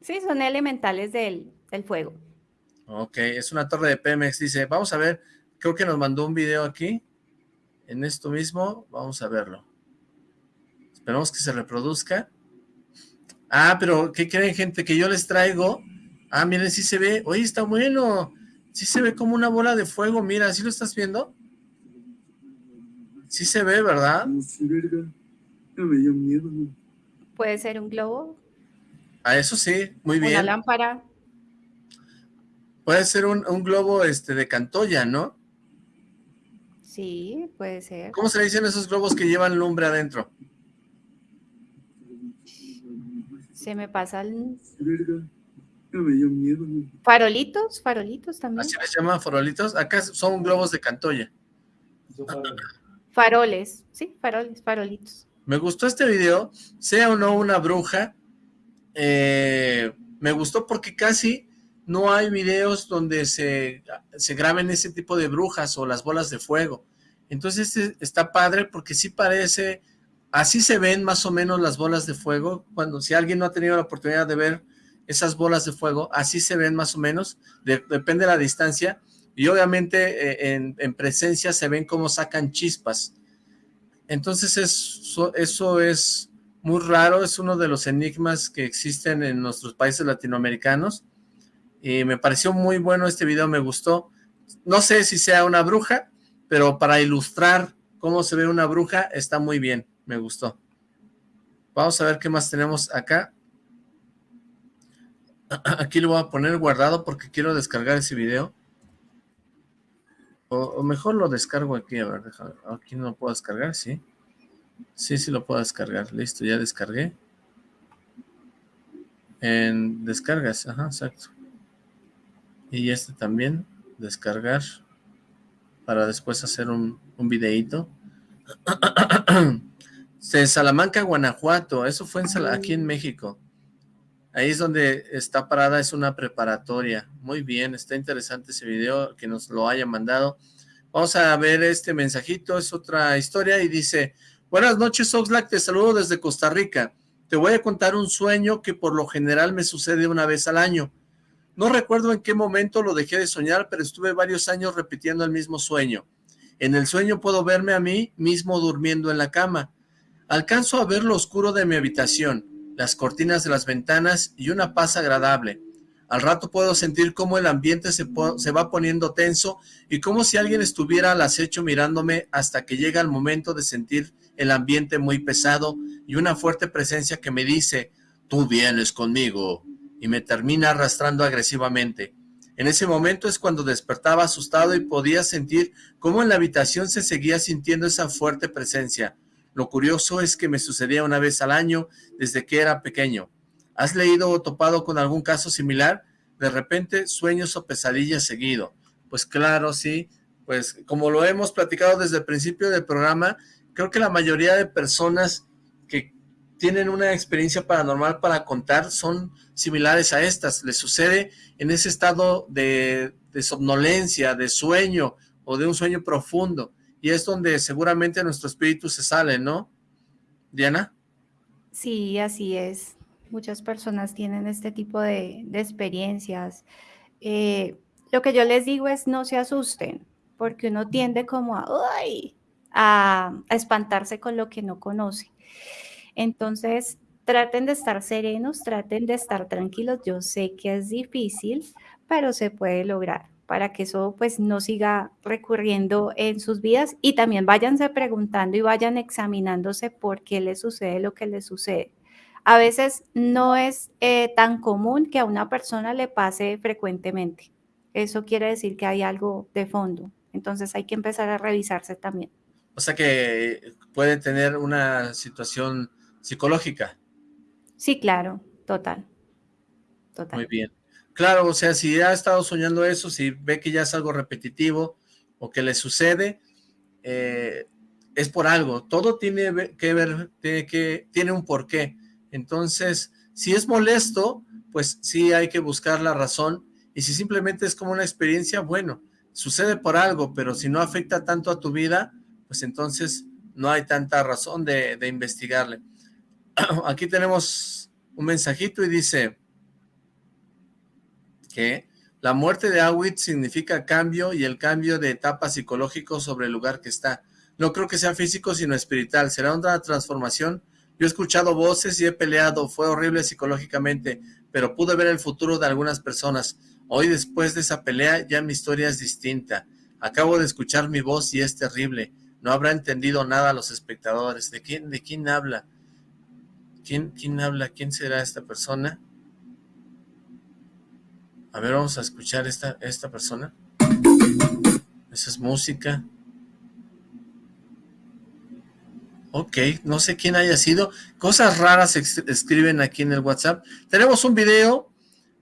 Sí, son elementales del, fuego. Ok, es una torre de Pemex. Dice, vamos a ver, creo que nos mandó un video aquí. En esto mismo, vamos a verlo. Esperamos que se reproduzca. Ah, pero ¿qué creen, gente? Que yo les traigo. Ah, miren, sí se ve. Oye, está bueno. Sí se ve como una bola de fuego. Mira, ¿sí lo estás viendo? Sí se ve, ¿verdad? Puede ser un globo. Ah, eso sí, muy bien. Una lámpara. Puede ser un, globo este de Cantoya, ¿no? Sí, puede ser. ¿Cómo se le dicen esos globos que llevan lumbre adentro? Se me pasa el... Farolitos, farolitos también. ¿Así les llaman farolitos? Acá son globos de Cantoya. Faroles, sí, faroles, farolitos. Me gustó este video, sea o no una bruja, eh, me gustó porque casi no hay videos donde se, se, graben ese tipo de brujas o las bolas de fuego. Entonces este está padre porque sí parece, así se ven más o menos las bolas de fuego, cuando si alguien no ha tenido la oportunidad de ver esas bolas de fuego, así se ven más o menos, depende de la distancia, y obviamente eh, en, presencia se ven cómo sacan chispas. Entonces eso, eso es muy raro, es uno de los enigmas que existen en nuestros países latinoamericanos. Y me pareció muy bueno este video, me gustó. No sé si sea una bruja, pero para ilustrar cómo se ve una bruja está muy bien, me gustó. Vamos a ver qué más tenemos acá. [CLEARS THROAT] Aquí lo voy a poner guardado porque quiero descargar ese video. O, mejor lo descargo aquí, a ver, déjame, aquí no lo puedo descargar, ¿sí? Sí, sí lo puedo descargar, listo, ya descargué. En descargas, ajá, exacto. Y este también, descargar, para después hacer un, un videíto. [CLEARS THROAT] De Salamanca, Guanajuato, eso fue en aquí en México. Ahí es donde está parada, es una preparatoria. Muy bien, está interesante ese video, que nos lo haya mandado. Vamos a ver este mensajito, es otra historia y dice, buenas noches Oxlack, te saludo desde Costa Rica. Te voy a contar un sueño que por lo general me sucede una vez al año. No recuerdo en qué momento lo dejé de soñar, pero estuve varios años repitiendo el mismo sueño. En el sueño puedo verme a mí mismo durmiendo en la cama. Alcanzo a ver lo oscuro de mi habitación, las cortinas de las ventanas y una paz agradable. Al rato puedo sentir cómo el ambiente se, se, va poniendo tenso y como si alguien estuviera al acecho mirándome hasta que llega el momento de sentir el ambiente muy pesado y una fuerte presencia que me dice, tú vienes conmigo, y me termina arrastrando agresivamente. En ese momento es cuando despertaba asustado y podía sentir cómo en la habitación se seguía sintiendo esa fuerte presencia. Lo curioso es que me sucedía una vez al año desde que era pequeño. ¿Has leído o topado con algún caso similar? De repente, sueños o pesadillas seguido. Pues claro, sí. Pues como lo hemos platicado desde el principio del programa, creo que la mayoría de personas que tienen una experiencia paranormal para contar son similares a estas. Les sucede en ese estado de, somnolencia, de sueño o de un sueño profundo. Y es donde seguramente nuestro espíritu se sale, ¿no? Diana. Sí, así es. Muchas personas tienen este tipo de, experiencias. Eh, lo que yo les digo es no se asusten, porque uno tiende como a, a, espantarse con lo que no conoce. Entonces, traten de estar serenos, traten de estar tranquilos. Yo sé que es difícil, pero se puede lograr para que eso pues no siga recurriendo en sus vidas y también váyanse preguntando y vayan examinándose por qué les sucede lo que les sucede. A veces no es eh, tan común que a una persona le pase frecuentemente. Eso quiere decir que hay algo de fondo. Entonces hay que empezar a revisarse también. O sea que puede tener una situación psicológica. Sí, claro, total. Total. Muy bien. Claro, o sea, si ha estado soñando eso, si ve que ya es algo repetitivo o que le sucede, eh, es por algo. Todo tiene que ver, tiene un porqué. Entonces, si es molesto, pues sí hay que buscar la razón. Y si simplemente es como una experiencia, bueno, sucede por algo, pero si no afecta tanto a tu vida, pues entonces no hay tanta razón de, investigarle. [CLEARS THROAT] Aquí tenemos un mensajito y dice la muerte de Awit significa cambio y el cambio de etapa psicológico sobre el lugar que está. No creo que sea físico, sino espiritual. Será una transformación. Yo he escuchado voces y he peleado. Fue horrible psicológicamente, pero pude ver el futuro de algunas personas. Hoy, después de esa pelea, ya mi historia es distinta. Acabo de escuchar mi voz y es terrible. No habrá entendido nada a los espectadores. ¿De quién, de quién habla? ¿Quién, ¿Quién habla? ¿Quién será esta persona? A ver, vamos a escuchar esta, esta persona. Esa es música. Ok, no sé quién haya sido. Cosas raras escriben aquí en el WhatsApp. Tenemos un video.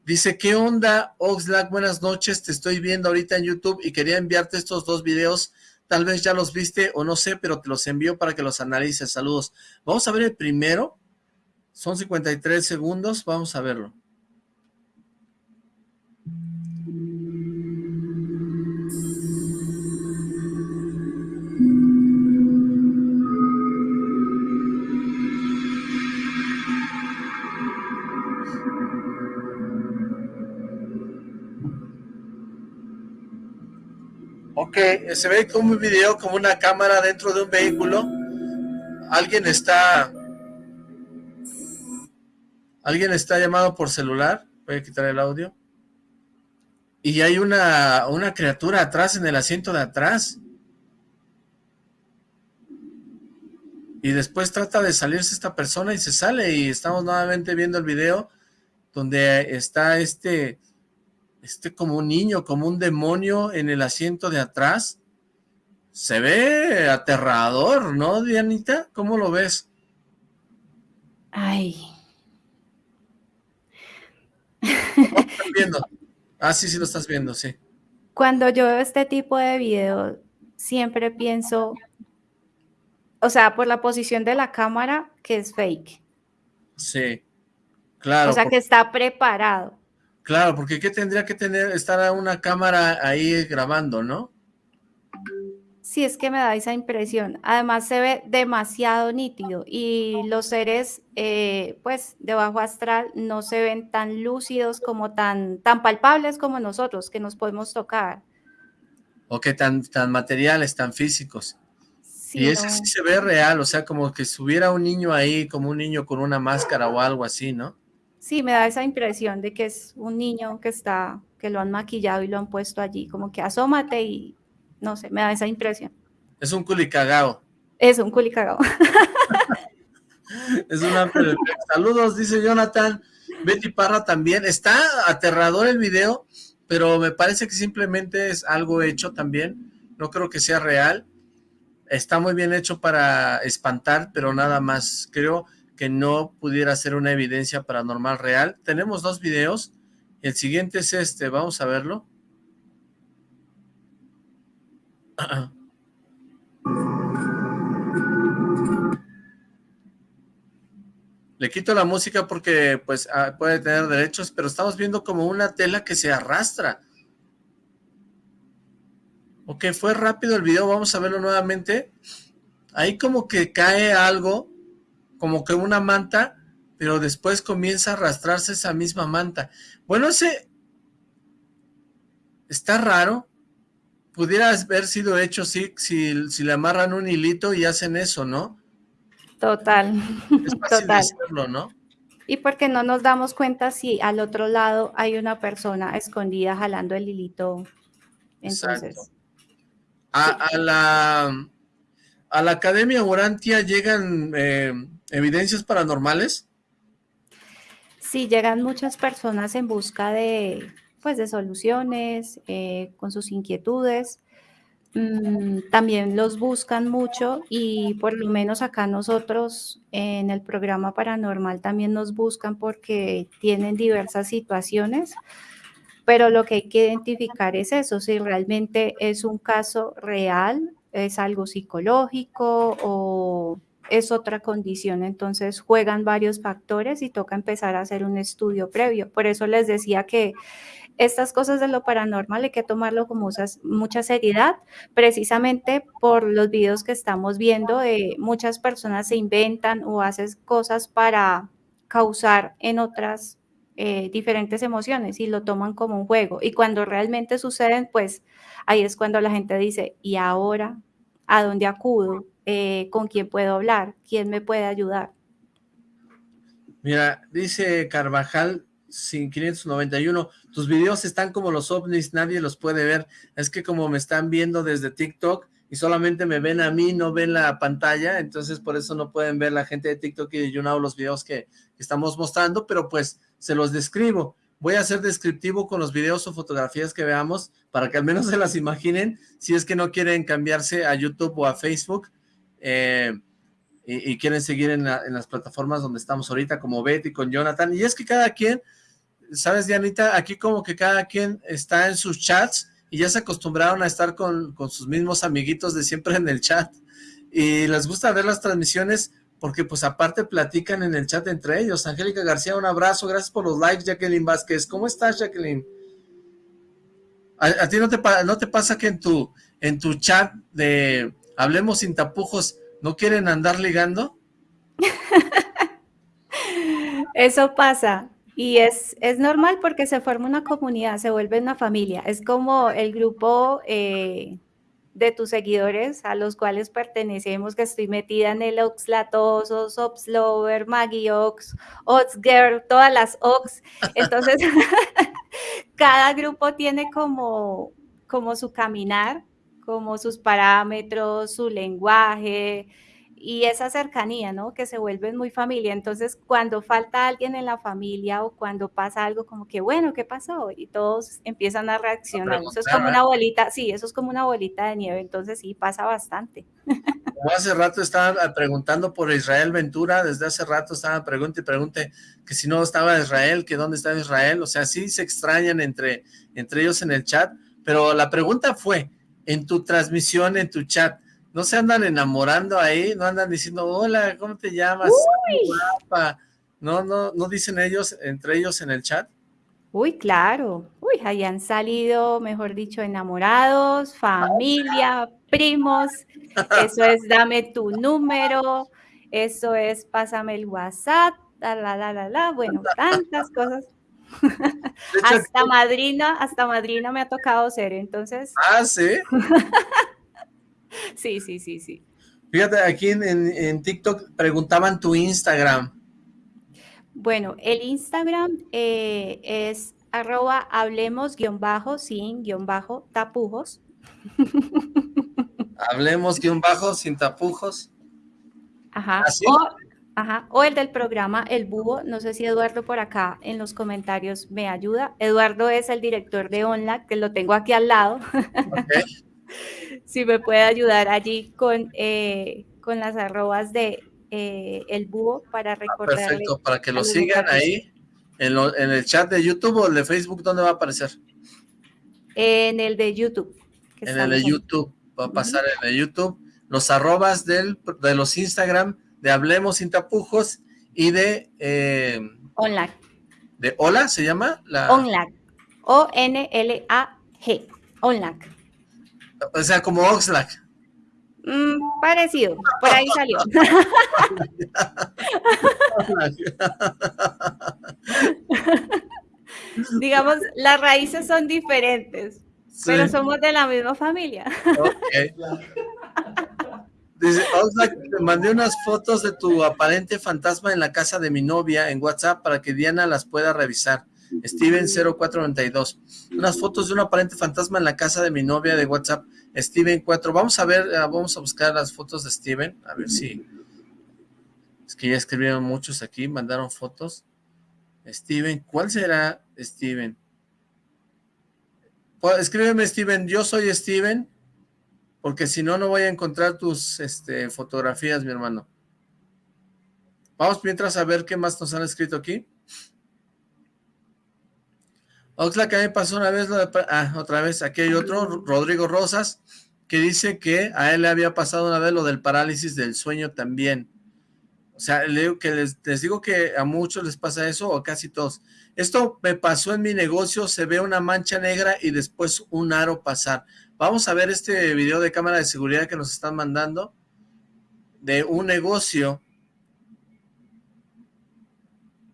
Dice, ¿qué onda, Oxlack? Buenas noches, te estoy viendo ahorita en YouTube y quería enviarte estos dos videos Tal vez ya los viste o no sé, pero te los envío para que los analices. Saludos. Vamos a ver el primero. Son 53 segundos. Vamos a verlo. Ok, se ve como un video, como una cámara dentro de un vehículo. Alguien está... Alguien está llamado por celular. Voy a quitar el audio. Y hay una, una criatura atrás, en el asiento de atrás. Y después trata de salirse esta persona y se sale. Y estamos nuevamente viendo el video donde está este este como un niño, como un demonio en el asiento de atrás. Se ve aterrador, ¿no, Dianita? ¿Cómo lo ves? Ay. Ah, sí, sí lo estás viendo, sí. Cuando yo veo este tipo de video, siempre pienso, o sea, por la posición de la cámara, que es fake. Sí, claro. O sea, que está preparado. Claro, porque ¿qué tendría que tener, estar una cámara ahí grabando, no? Sí, es que me da esa impresión. Además se ve demasiado nítido y los seres, eh, pues, de bajo astral no se ven tan lúcidos como tan, tan palpables como nosotros, que nos podemos tocar. O que tan, tan materiales, tan físicos. y ese sí se ve real, o sea, como que subiera un niño ahí, como un niño con una máscara o algo así, ¿no? Sí, me da esa impresión de que es un niño que está, que lo han maquillado y lo han puesto allí, como que asómate y no sé, me da esa impresión. Es un culicagao. Es un culicagao. [LAUGHS] es una... Saludos, dice Jonathan. Betty Parra también. Está aterrador el video, pero me parece que simplemente es algo hecho también. No creo que sea real. Está muy bien hecho para espantar, pero nada más. Creo que no pudiera ser una evidencia paranormal real. Tenemos dos videos. El siguiente es este, vamos a verlo. [CLEARS THROAT] Le quito la música porque pues ah, puede tener derechos, pero estamos viendo como una tela que se arrastra. Ok, fue rápido el video, vamos a verlo nuevamente. Ahí como que cae algo, como que una manta, pero después comienza a arrastrarse esa misma manta. Bueno, ese está raro, pudiera haber sido hecho sí, si, si le amarran un hilito y hacen eso, ¿no? Total. [LAUGHS] Total. ¿no? Y porque no nos damos cuenta si al otro lado hay una persona escondida jalando el hilito. Entonces. A, la, a la Academia Orantia llegan eh, evidencias paranormales. Sí, llegan muchas personas en busca de, pues, de soluciones, eh, con sus inquietudes. Mm, también los buscan mucho y por lo menos acá nosotros en el programa paranormal también nos buscan porque tienen diversas situaciones, pero lo que hay que identificar es eso, si realmente es un caso real, es algo psicológico o es otra condición, entonces juegan varios factores y toca empezar a hacer un estudio previo. Por eso les decía que estas cosas de lo paranormal hay que tomarlo con mucha seriedad, precisamente por los videos que estamos viendo, de muchas personas se inventan o hacen cosas para causar en otras eh, diferentes emociones y lo toman como un juego. Y cuando realmente suceden, pues ahí es cuando la gente dice, ¿y ahora a dónde acudo? Eh, ¿Con quién puedo hablar? ¿Quién me puede ayudar? Mira, dice Carvajal, 591, tus videos están como los ovnis, nadie los puede ver, es que como me están viendo desde TikTok y solamente me ven a mí, no ven la pantalla, entonces por eso no pueden ver la gente de TikTok y de los videos que estamos mostrando, pero pues se los describo, voy a ser descriptivo con los videos o fotografías que veamos, para que al menos se las imaginen, si es que no quieren cambiarse a YouTube o a Facebook, eh, y, quieren seguir en, las plataformas donde estamos ahorita, como Betty, con Jonathan, y es que cada quien sabes, Dianita, aquí como que cada quien está en sus chats y ya se acostumbraron a estar con, sus mismos amiguitos de siempre en el chat y les gusta ver las transmisiones porque pues aparte platican en el chat entre ellos. Angélica García, un abrazo, gracias por los likes, Jacqueline Vázquez. ¿Cómo estás, Jacqueline? ¿A, ti no te, no te pasa que en tu, en tu chat de Hablemos sin tapujos no quieren andar ligando? [LAUGHS] Eso pasa, y es, es normal porque se forma una comunidad, se vuelve una familia. Es como el grupo eh, de tus seguidores a los cuales pertenecemos, que estoy metida en el Oxlatosos, Oxlover, Maggie Ox, Oxgirl, todas las Ox. Entonces, [LAUGHS] cada grupo tiene como, como su caminar, como sus parámetros, su lenguaje, y esa cercanía, ¿no? Que se vuelven muy familia. Entonces, cuando falta alguien en la familia o cuando pasa algo como que, bueno, ¿qué pasó? Y todos empiezan a reaccionar. Eso es como una bolita, sí, eso es como una bolita de nieve, entonces sí, pasa bastante. Como hace rato estaban preguntando por Israel Ventura, desde hace rato estaban preguntando y pregunte que si no estaba Israel, que dónde estaba Israel, o sea, sí se extrañan entre, entre ellos en el chat, pero la pregunta fue, en tu transmisión, en tu chat, ¿no se andan enamorando ahí? ¿No andan diciendo, hola, ¿cómo te llamas? Guapa. ¿No, no, ¿No dicen ellos, entre ellos en el chat? Uy, claro. Uy, ahí han salido, mejor dicho, enamorados, familia, primos. Eso es dame tu número, eso es pásame el WhatsApp, la, la, la, la, la. Bueno, tantas cosas. Hasta madrina, hasta madrina me ha tocado ser, entonces. Ah, sí. [LAUGHS] sí, sí, sí, sí. Fíjate, aquí en, TikTok preguntaban tu Instagram. Bueno, el Instagram eh, es arroba hablemos guion bajo sin guion bajo tapujos. [LAUGHS] Hablemos guion bajo sin tapujos. Ajá. Ajá, o el del programa El Búho, no sé si Eduardo por acá en los comentarios me ayuda. Eduardo es el director de ONLAC, que lo tengo aquí al lado. [LAUGHS] si me puede ayudar allí con, eh, con las arrobas de eh, El Búho para ah, recordar. perfecto, para que lo sigan ahí en, en, el chat de YouTube o el de Facebook, ¿dónde va a aparecer? En el de YouTube. En el de YouTube, va a pasar en el de YouTube. Los arrobas del, de los Instagram de Hablemos Sin Tapujos y de... Eh, ¿De Hola se llama? La... ONLAG. O-N-L-A-G. ONLAG. O sea, como Oxlack. Mm, parecido, por ahí salió. [LAUGHS] Digamos, las raíces son diferentes, pero somos de la misma familia. Okay. [LAUGHS] Dice, te mandé unas fotos de tu aparente fantasma en la casa de mi novia en WhatsApp para que Diana las pueda revisar. Steven0492. Unas fotos de un aparente fantasma en la casa de mi novia de WhatsApp. Steven4. Vamos a ver, ah, vamos a buscar las fotos de Steven. A ver si... Es que ya escribieron muchos aquí, mandaron fotos. Steven, ¿cuál será Steven? Pues, escríbeme Steven, yo soy Steven porque si no, no voy a encontrar tus este, fotografías, mi hermano. Vamos mientras a ver qué más nos han escrito aquí. Oxlack, a mí pasó una vez. Ah, otra vez, aquí hay otro, Rodrigo Rosas, que dice que a él le había pasado una vez lo del parálisis del sueño también. O sea, le, que les, les, digo que a muchos les pasa eso, o casi todos. Esto me pasó en mi negocio, se ve una mancha negra y después un aro pasar. Vamos a ver este video de cámara de seguridad que nos están mandando de un negocio.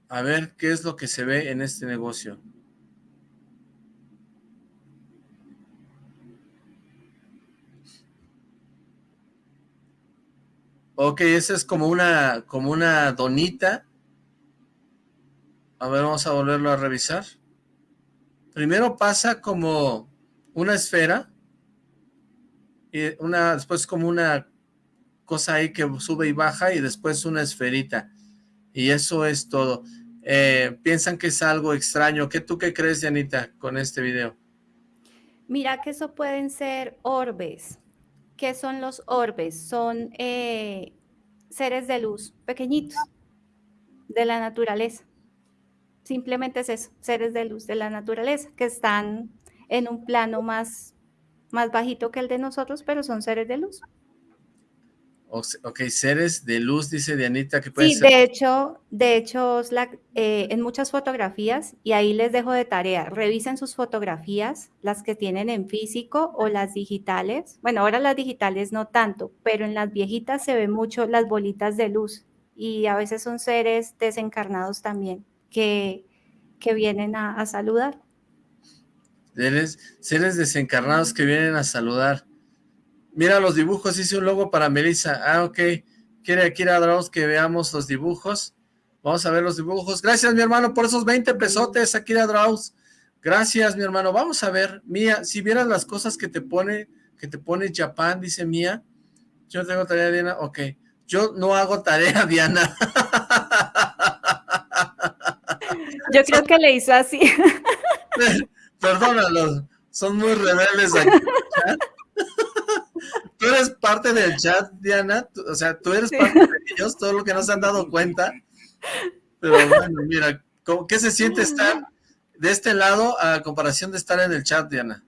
A ver qué es lo que se ve en este negocio. Ok, esa es como una, como una donita. A ver, vamos a volverlo a revisar. Primero pasa como una esfera y una, después como una cosa ahí que sube y baja y después una esferita. Y eso es todo. Eh, piensan que es algo extraño. ¿Qué tú qué crees, Janita, con este video? Mira que eso pueden ser orbes. ¿Qué son los orbes? Son eh, seres de luz pequeñitos de la naturaleza. Simplemente es eso, seres de luz de la naturaleza que están en un plano más más bajito que el de nosotros, pero son seres de luz. Ok, seres de luz, dice Dianita, que puede sí, de hecho, de hecho, eh, en muchas fotografías, y ahí les dejo de tarea, revisen sus fotografías, las que tienen en físico o las digitales. Bueno, ahora las digitales no tanto, pero en las viejitas se ven mucho las bolitas de luz, y a veces son seres desencarnados también, que, que vienen a saludar. Seres, seres desencarnados que vienen a saludar. Mira los dibujos, hice un logo para Melissa. Ah, ok. Quiere Akira Draus que veamos los dibujos. Vamos a ver los dibujos. Gracias, mi hermano, por esos 20 pesotes, Akira Draus. Gracias, mi hermano. Vamos a ver, Mía, si vieras las cosas que te pone, que te pone Japan, dice Mía. Yo tengo tarea, Diana. Ok. yo no hago tarea, [LAUGHS] Diana. Yo creo que le hizo así. [LAUGHS] Perdónalos, son muy rebeldes aquí [LAUGHS] Tú eres parte del chat, Diana, o sea, tú eres parte de ellos, todo lo que no se han dado cuenta. Pero bueno, mira, ¿qué se siente estar de este lado a comparación de estar en el chat, Diana?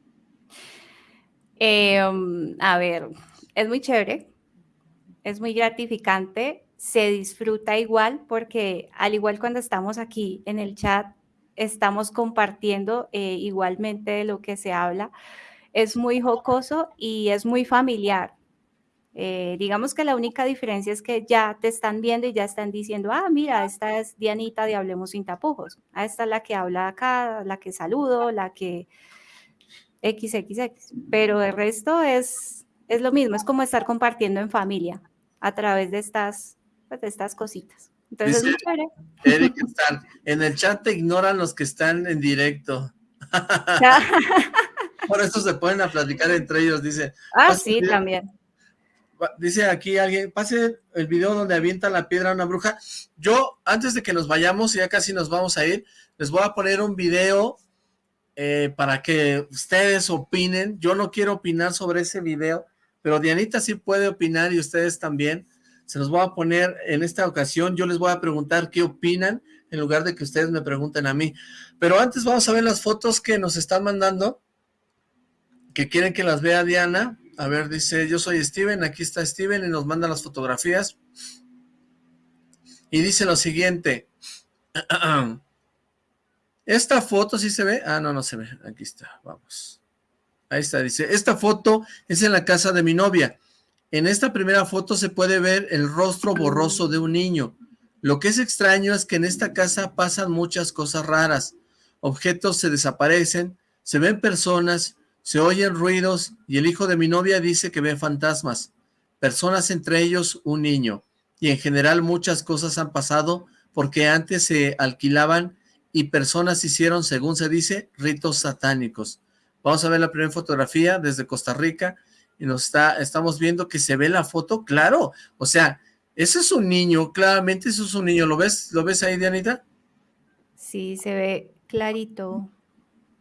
Em, a ver, es muy chévere, es muy gratificante, se disfruta igual porque al igual cuando estamos aquí en el chat, estamos compartiendo eh, igualmente de lo que se habla. Es muy jocoso y es muy familiar. Eh, digamos que la única diferencia es que ya te están viendo y ya están diciendo, ah, mira, esta es Dianita de Hablemos Sin Tapujos. Ah, esta es la que habla acá, la que saludo, la que XXX. Pero el resto es, es lo mismo, es como estar compartiendo en familia a través de estas, pues, de estas cositas. Entonces Eric, en el chat te ignoran los que están en directo. [LAUGHS] Por eso se pueden a platicar entre ellos, dice. Ah, sí, también. Dice aquí alguien, pase el video donde avienta la piedra a una bruja. Yo, antes de que nos vayamos, ya casi nos vamos a ir, les voy a poner un video eh, para que ustedes opinen. Yo no quiero opinar sobre ese video, pero Dianita sí puede opinar y ustedes también. Se los voy a poner en esta ocasión, yo les voy a preguntar qué opinan en lugar de que ustedes me pregunten a mí. Pero antes vamos a ver las fotos que nos están mandando, que quieren que las vea Diana. A ver, dice, yo soy Steven, aquí está Steven y nos manda las fotografías. Y dice lo siguiente. [CLEARS THROAT] Esta foto sí se ve. Ah, no, no se ve. Aquí está, vamos. Ahí está, dice, esta foto es en la casa de mi novia. En esta primera foto se puede ver el rostro borroso de un niño. Lo que es extraño es que en esta casa pasan muchas cosas raras. Objetos se desaparecen, se ven personas, se oyen ruidos y el hijo de mi novia dice que ve fantasmas. Personas entre ellos un niño. Y en general muchas cosas han pasado porque antes se alquilaban y personas hicieron, según se dice, ritos satánicos. Vamos a ver la primera fotografía desde Costa Rica y nos está, estamos viendo que se ve la foto, claro, o sea, ese es un niño, claramente eso es un niño, ¿lo ves? ¿Lo ves ahí, Dianita? Sí, se ve clarito.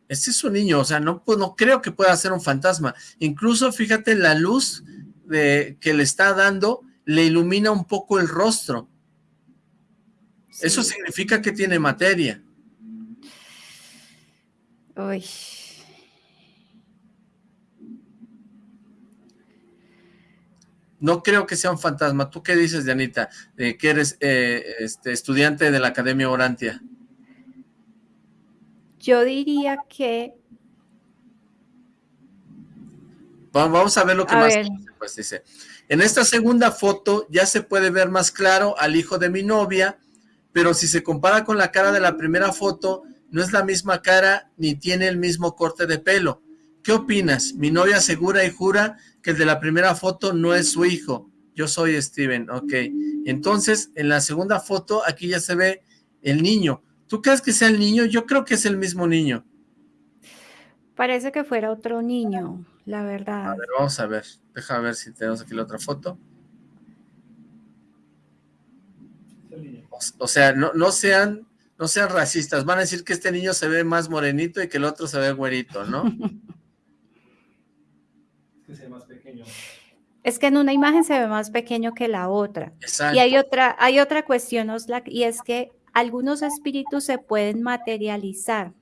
Ese es un niño, o sea, no, pues, no creo que pueda ser un fantasma. Incluso, fíjate, la luz de, que le está dando le ilumina un poco el rostro. Eso significa que tiene materia. Uy. No creo que sea un fantasma. ¿Tú qué dices, Dianita? que eres eh, este, estudiante de la Academia Orantia. Yo diría que... Vamos a ver lo que más dice, pues dice. En esta segunda foto ya se puede ver más claro al hijo de mi novia, pero si se compara con la cara de la primera foto, no es la misma cara ni tiene el mismo corte de pelo. ¿Qué opinas? Mi novia asegura y jura que el de la primera foto no es su hijo. Yo soy Steven, ok. Entonces, en la segunda foto, aquí ya se ve el niño. ¿Tú crees que sea el niño? Yo creo que es el mismo niño. Parece que fuera otro niño, la verdad. A ver, vamos a ver. Deja ver si tenemos aquí la otra foto. O, sea, no, no sean no sean racistas. Van a decir que este niño se ve más morenito y que el otro se ve güerito, ¿no? [LAUGHS] Es que en una imagen se ve más pequeño que la otra. Y hay otra, hay otra cuestión, Oslak, y es que algunos espíritus se pueden materializar,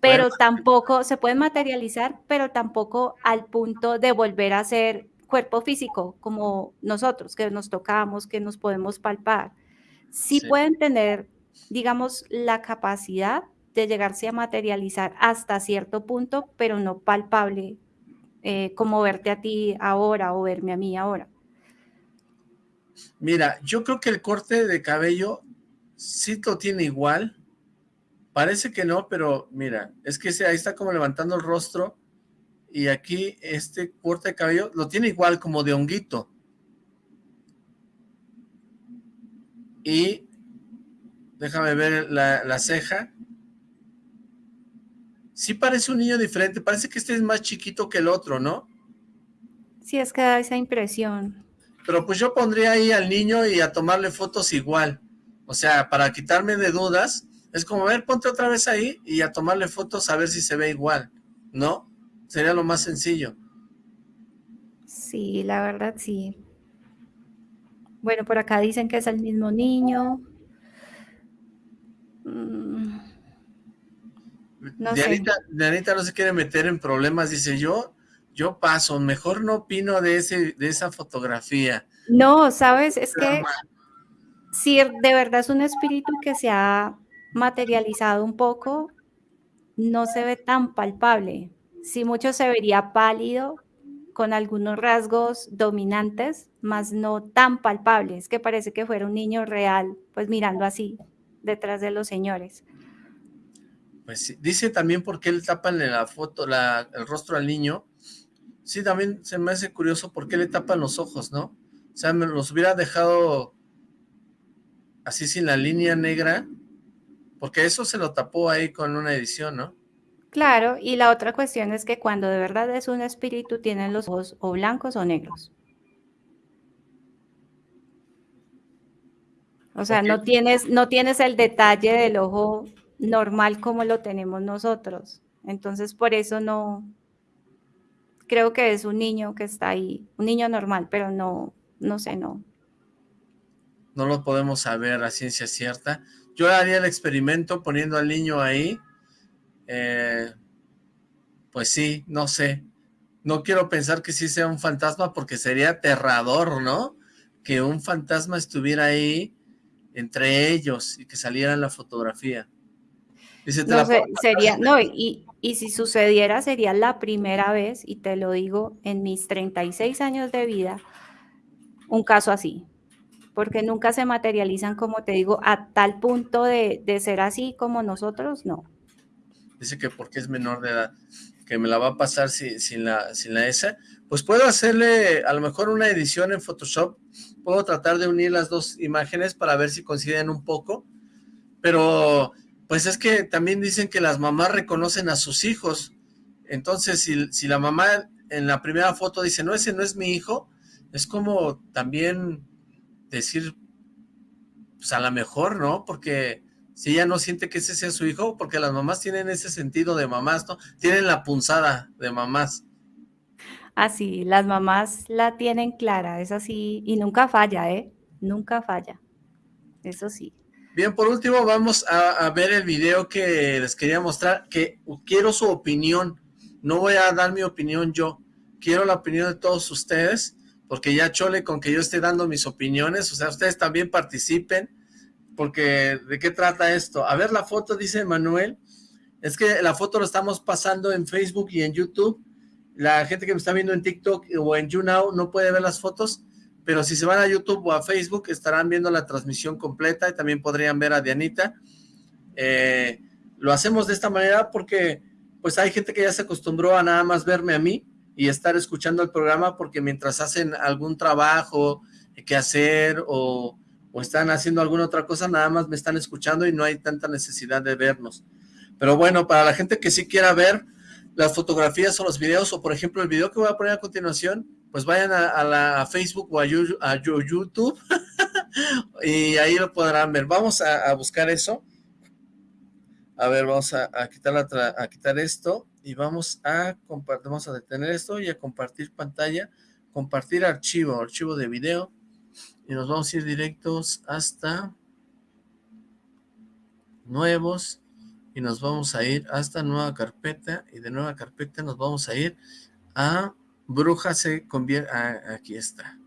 pero tampoco, se pueden materializar, pero tampoco al punto de volver a ser cuerpo físico, como nosotros, que nos tocamos, que nos podemos palpar. Sí, pueden tener, digamos, la capacidad de llegarse a materializar hasta cierto punto, pero no palpable eh, como verte a ti ahora o verme a mí ahora. Mira, yo creo que el corte de cabello sí lo tiene igual. Parece que no, pero mira, es que ahí está como levantando el rostro y aquí este corte de cabello lo tiene igual como de honguito. Y déjame ver la, la ceja sí parece un niño diferente, parece que este es más chiquito que el otro, ¿no? Sí, es que da esa impresión. pero pues yo pondría ahí al niño y a tomarle fotos igual. O sea, para quitarme de dudas, es como, a ver, ponte otra vez ahí y a tomarle fotos a ver si se ve igual, ¿no? Sería lo más sencillo. Sí, la verdad sí. Bueno, por acá dicen que es el mismo niño. Mm, no Dianita, no se quiere meter en problemas, dice yo, yo paso, mejor no opino de, ese, de esa fotografía. No, sabes, es que si de verdad es un espíritu que se ha materializado un poco, no se ve tan palpable. Si mucho se vería pálido, con algunos rasgos dominantes, más no tan palpables, que parece que fuera un niño real, pues mirando así, detrás de los señores. Pues dice también por qué le tapan la foto, la, el rostro al niño. Sí, también se me hace curioso por qué le tapan los ojos, ¿no? O sea, me los hubiera dejado así sin la línea negra, porque eso se lo tapó ahí con una edición, ¿no? Claro, y la otra cuestión es que cuando de verdad es un espíritu, tienen los ojos o blancos o negros. O sea, no, tienes, no tienes el detalle del ojo normal como lo tenemos nosotros. Entonces, por eso no, creo que es un niño que está ahí, un niño normal, pero no, no sé, no. No lo podemos saber a ciencia cierta. Yo haría el experimento poniendo al niño ahí eh, pues sí, no sé. No quiero pensar que sí sea un fantasma porque sería aterrador, ¿no? Que un fantasma estuviera ahí entre ellos y que saliera en la fotografía. No, sería, no, y, y si sucediera sería la primera vez, y te lo digo, en mis 36 años de vida, un caso así, porque nunca se materializan, como te digo, a tal punto de, de ser así como nosotros, no. Dice que porque es menor de edad, que me la va a pasar sin, la, sin la S, pues puedo hacerle a lo mejor una edición en Photoshop, puedo tratar de unir las dos imágenes para ver si coinciden un poco, pero pues es que también dicen que las mamás reconocen a sus hijos, entonces si, la mamá en la primera foto dice, no, ese no es mi hijo, es como también decir, pues a lo mejor, ¿no? Porque si ella no siente que ese sea su hijo, porque las mamás tienen ese sentido de mamás, ¿no? Tienen la punzada de mamás. Así, las mamás la tienen clara, es así, y nunca falla, ¿eh? Nunca falla, eso sí. Bien, por último vamos a, ver el video que les quería mostrar, que quiero su opinión, no voy a dar mi opinión yo, quiero la opinión de todos ustedes, porque ya chole con que yo esté dando mis opiniones, o sea, ustedes también participen, porque ¿de qué trata esto? A ver la foto, dice Manuel, es que la foto lo estamos pasando en Facebook y en YouTube, la gente que me está viendo en TikTok o en YouNow no puede ver las fotos, pero si se van a YouTube o a Facebook estarán viendo la transmisión completa y también podrían ver a Dianita. Eh, lo hacemos de esta manera porque pues hay gente que ya se acostumbró a nada más verme a mí y estar escuchando el programa porque mientras hacen algún trabajo que hacer o o están haciendo alguna otra cosa, nada más me están escuchando y no hay tanta necesidad de vernos. Pero bueno, para la gente que sí quiera ver las fotografías o los videos, o por ejemplo el video que voy a poner a continuación, pues vayan a, la Facebook o a, YouTube [LAUGHS] y ahí lo podrán ver. Vamos a, buscar eso. A ver, vamos a, quitar, a quitar esto y vamos a compartir, vamos a detener esto y a compartir pantalla, compartir archivo, archivo de video y nos vamos a ir directos hasta nuevos y nos vamos a ir hasta nueva carpeta y de nueva carpeta nos vamos a ir a bruja se convierte, aquí está,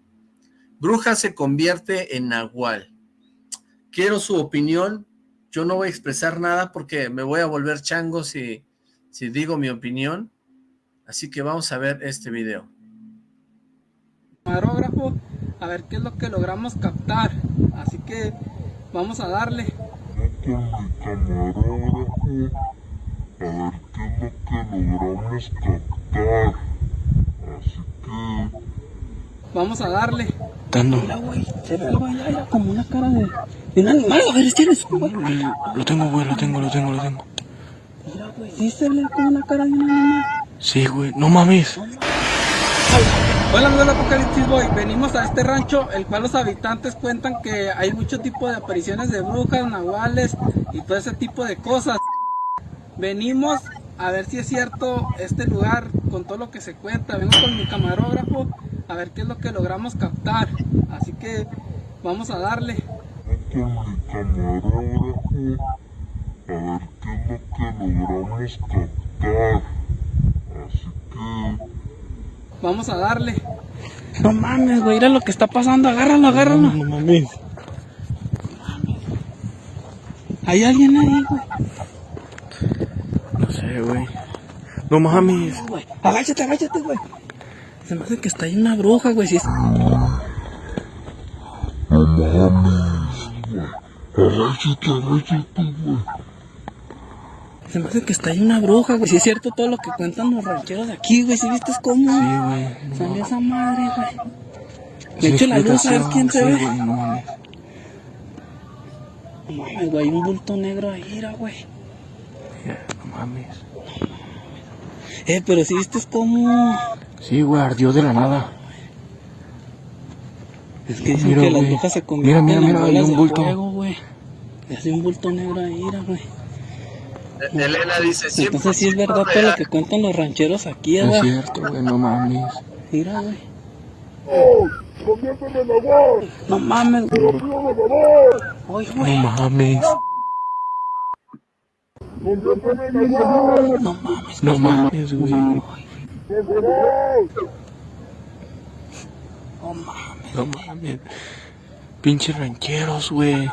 bruja se convierte en nahual. Quiero su opinión, yo no voy a expresar nada porque me voy a volver chango si, si digo mi opinión, así que vamos a ver este video a ver qué es lo que logramos captar. Así que vamos a darle. Camarógrafo, a ver qué es lo que logramos captar. Vamos a darle. Dando. Mira, güey, se ve algo allá, como una cara de, de un animal. A ver, ¿tienes? Lo, lo tengo, güey, lo tengo, lo tengo, lo tengo. Mira, güey, sí se ve como una cara de un animal. Sí, güey, no mames. No mames. Hola amigos de Apocalipsis Boy, venimos a este rancho el cual los habitantes cuentan que hay mucho tipo de apariciones de brujas, nahuales y todo ese tipo de cosas. Venimos a ver si es cierto este lugar con todo lo que se cuenta. Vengo con mi camarógrafo a ver qué es lo que logramos captar. Así que vamos a darle. Con mi camarógrafo a ver qué es lo que logramos captar. Así que Vamos a darle. No mames, güey, mira lo que está pasando. Agárralo, agárralo. No, no mames. Hay alguien ahí, güey. No sé, güey. No mames. Güey, Agáchate, agáchate, güey. Se me hace que está ahí una bruja, güey. Si es... no mames, güey. Agáchate, agáchate, güey. Se me hace que está ahí una bruja, güey. Si es cierto todo lo que cuentan los rancheros de aquí, güey. Si viste cómo Sí, güey. No, salió esa madre, güey. Sí, Le echo la luz a ver quién se sí, ve. güey, no mames. No mames, güey. Hay un bulto negro ahí, güey. No mames. Eh, pero si viste cómo. Sí, güey, ardió de la nada. Es que dicen Mira, que las güey. brujas se Mira, convierten mira, en mira, hay bolas un de bulto. fuego, güey. Y hace un bulto negro ahí, mira, güey. Elena dice, siempre Entonces sí es verdad todo lo que cuentan los rancheros aquí, No es cierto, güey, no mames. Mira, güey. ¡Conviérteme en la voz! No mames, güey. ¡Conviérteme en voz! Oye, No güey. mames. ¡Conviérteme en la! No mames. No mames, güey. No mames. No mames. Pinches rancheros, güey.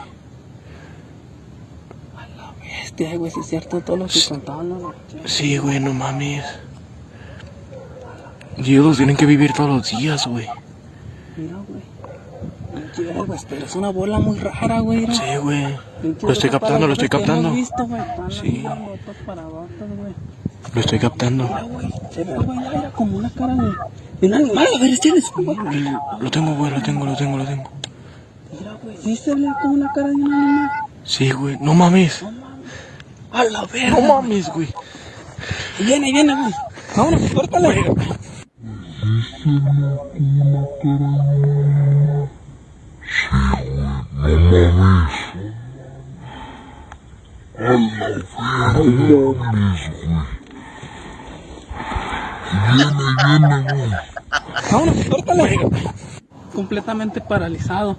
Este, güey, si es cierto todo lo que contaban los rancheros. Sí, güey, no mames. Y ellos tienen que vivir todos los días, güey. Mira, güey. Güey, pero es una bola muy rara, güey. Sí, güey. Lo estoy captando, lo estoy captando. visto, güey. Sí. para abajo, güey. Lo estoy captando. Mira, güey. Se ve, güey, como una cara de, de un animal. A ver, tienes, güey. Lo tengo, güey, lo tengo, lo tengo, lo tengo. Mira, güey. Sí se ve como una cara de un animal. Sí, güey. No mames. A la verga. No mames, güey. Viene, viene, güey. Vámonos, córtale. ¡No mames! ¡A la verga! ¡No mames, güey! ¡Viene, viene, güey! Vámonos, córtale. Completamente paralizado.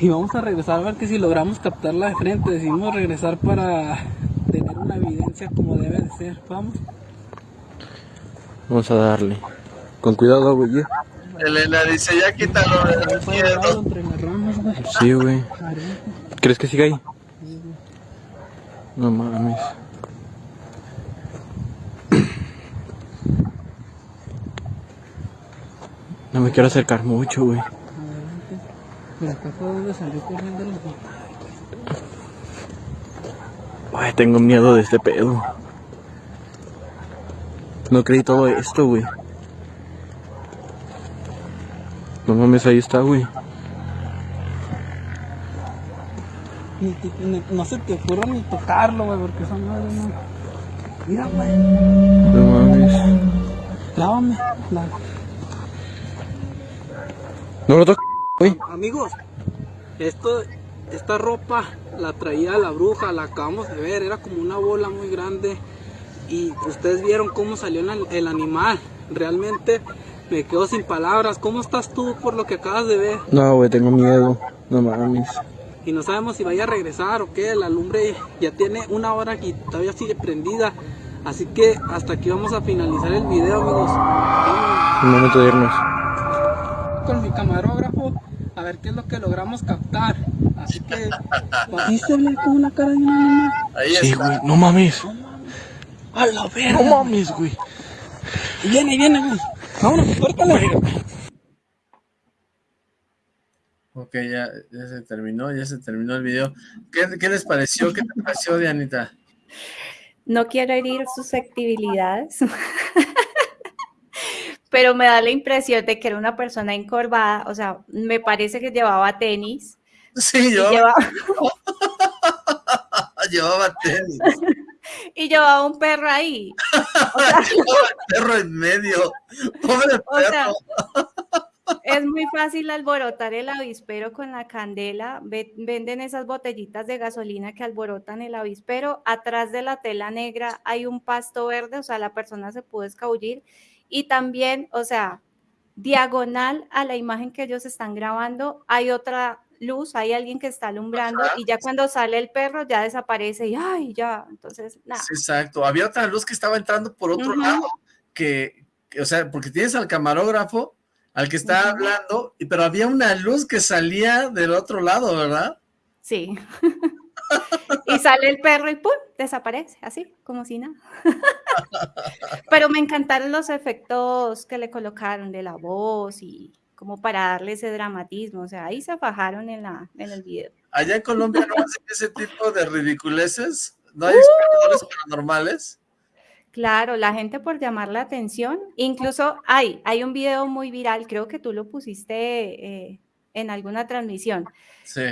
Y vamos a regresar a ver que si logramos captarla de frente. Decidimos regresar para tener una evidencia como debe de ser. Vamos. Vamos a darle. Con cuidado, güey. Elena dice, ya quítalo de güey. Sí, güey. ¿Crees que siga ahí? No mames. No me quiero acercar mucho, güey. Adelante. Por acá fue donde salió corriendo los Ay, tengo miedo de este pedo. No creí todo esto, güey. No mames, ahí está, güey. Ni te- ni- no se te ocurra ni tocarlo, güey, porque esa madre no. Mira, güey. No mames. Lávame. La- No lo toques, güey. Amigos, esto, esta ropa la traía la bruja, la acabamos de ver, era como una bola muy grande y ustedes vieron cómo salió el, el animal. Realmente me quedo sin palabras. ¿Cómo estás tú por lo que acabas de ver? No, güey, tengo miedo. No mames. Y no sabemos si vaya a regresar o qué. La lumbre ya tiene una hora y todavía sigue prendida. Así que hasta aquí vamos a finalizar el video, amigos. Es momento de irnos. con mi camarógrafo a ver qué es lo que logramos captar. Así que, sí se ve como una cara de un animal. Ahí Sí, güey, no mames. A la verga. No mames, güey. Viene, viene, güey. Vámonos, córtale. Ok, ya, ya se terminó, ya se terminó el video. ¿Qué, qué les pareció? ¿Qué te pareció, Dianita? No quiero herir susceptibilidades, [LAUGHS] pero me da la impresión de que era una persona encorvada, o sea, me parece que llevaba tenis. Sí, yo llevaba- [LAUGHS] llevaba tenis. Y llevaba un perro ahí. [LAUGHS] perro en medio. Pobre perro. es muy fácil alborotar el avispero con la candela. Venden esas botellitas de gasolina que alborotan el avispero. Atrás de la tela negra hay un pasto verde, o sea, la persona se puede escabullir. Y también, o sea, diagonal a la imagen que ellos están grabando, hay otra luz, hay alguien que está alumbrando y ya cuando sale el perro ya desaparece y ay, ya, entonces, nada. exacto, había otra luz que estaba entrando por otro lado, que, o sea, porque tienes al camarógrafo, al que está hablando, pero había una luz que salía del otro lado, ¿verdad? Sí. [LAUGHS] y sale el perro y ¡pum! desaparece, así, como si nada. [LAUGHS] pero me encantaron los efectos que le colocaron de la voz y como para darle ese dramatismo, o sea, ahí se fajaron en, la, en el video. ¿Allá en Colombia no hacen ese tipo de ridiculeces? ¿No hay espectadores paranormales? Claro, la gente por llamar la atención, incluso hay, hay un video muy viral, creo que tú lo pusiste eh, en alguna transmisión.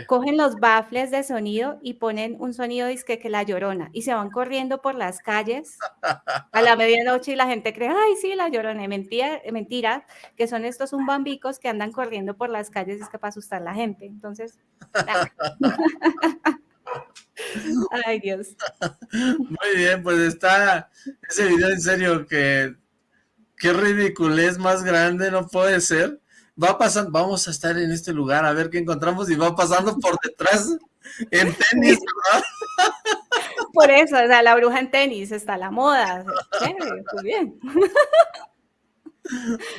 Cogen los baffles de sonido y ponen un sonido disque que la llorona y se van corriendo por las calles a la [LAUGHS] medianoche y la gente cree, ay, sí, la llorona. mentira, mentira, que son estos bambicos que andan corriendo por las calles es que para asustar a la gente. Entonces, [LAUGHS] ay Dios. Muy bien, pues está ese video en serio que qué ridiculez más grande no puede ser va pasando, vamos a estar en este lugar a ver qué encontramos y va pasando por detrás en tenis, ¿verdad? Por eso, o sea, la bruja en tenis, está la moda. muy bien.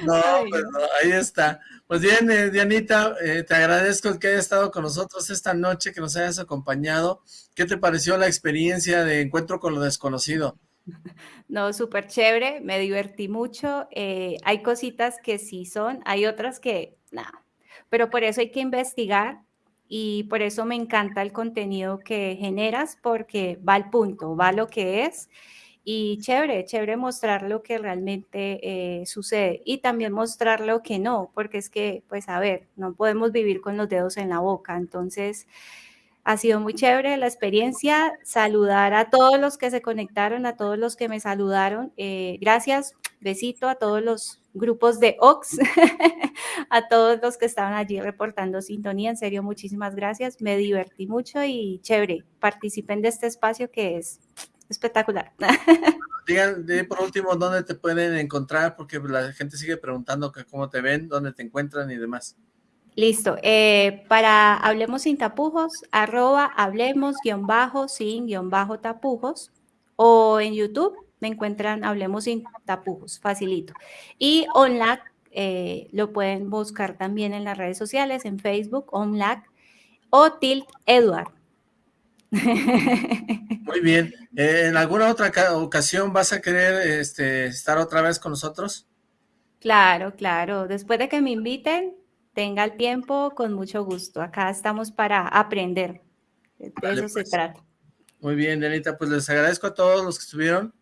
No, pues ahí está. Pues bien, eh, Dianita, eh, te agradezco que hayas estado con nosotros esta noche, que nos hayas acompañado. ¿Qué te pareció la experiencia de encuentro con lo desconocido? [LAUGHS] No, súper chévere, me divertí mucho. Eh, hay cositas que sí son, hay otras que nada, pero por eso hay que investigar y por eso me encanta el contenido que generas porque va al punto, va lo que es y chévere, chévere mostrar lo que realmente eh, sucede y también mostrar lo que no, porque es que, pues a ver, no podemos vivir con los dedos en la boca, entonces ha sido muy chévere la experiencia. Saludar a todos los que se conectaron, a todos los que me saludaron. Eh, gracias. Besito a todos los grupos de Ox, [LAUGHS] a todos los que estaban allí reportando sintonía. En serio, muchísimas gracias. Me divertí mucho y chévere. Participen de este espacio que es espectacular. [LAUGHS] Digan, por último, ¿dónde te pueden encontrar? Porque la gente sigue preguntando cómo te ven, dónde te encuentran y demás. Listo. Eh, para Hablemos sin tapujos, arroba hablemos guion bajo sin guion bajo tapujos o en YouTube me encuentran Hablemos sin tapujos, facilito. Y OnLac eh, lo pueden buscar también en las redes sociales, en Facebook, OnLac o Tilt Edward. [LAUGHS] Muy bien. ¿En alguna otra ocasión vas a querer este, estar otra vez con nosotros? Claro, claro. Después de que me inviten, tenga el tiempo, con mucho gusto. Acá estamos para aprender. De eso se pues. trata. Muy bien, Dianita, pues les agradezco a todos los que estuvieron.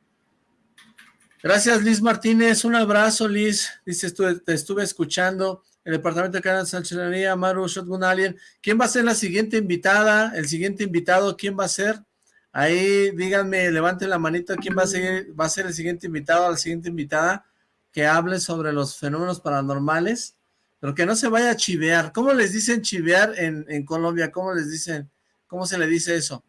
Gracias, Liz Martínez. Un abrazo, Liz. Dice, te estuve escuchando. El departamento de Canal Sanchonería, Maru Shotgun Alien. ¿Quién va a ser la siguiente invitada? El siguiente invitado, ¿quién va a ser? Ahí díganme, levanten la manita, ¿quién va a ser, va a ser el siguiente invitado, la siguiente invitada que hable sobre los fenómenos paranormales? Pero que no se vaya a chivear. ¿Cómo les dicen chivear en, Colombia? ¿Cómo les dicen? ¿Cómo se le dice eso?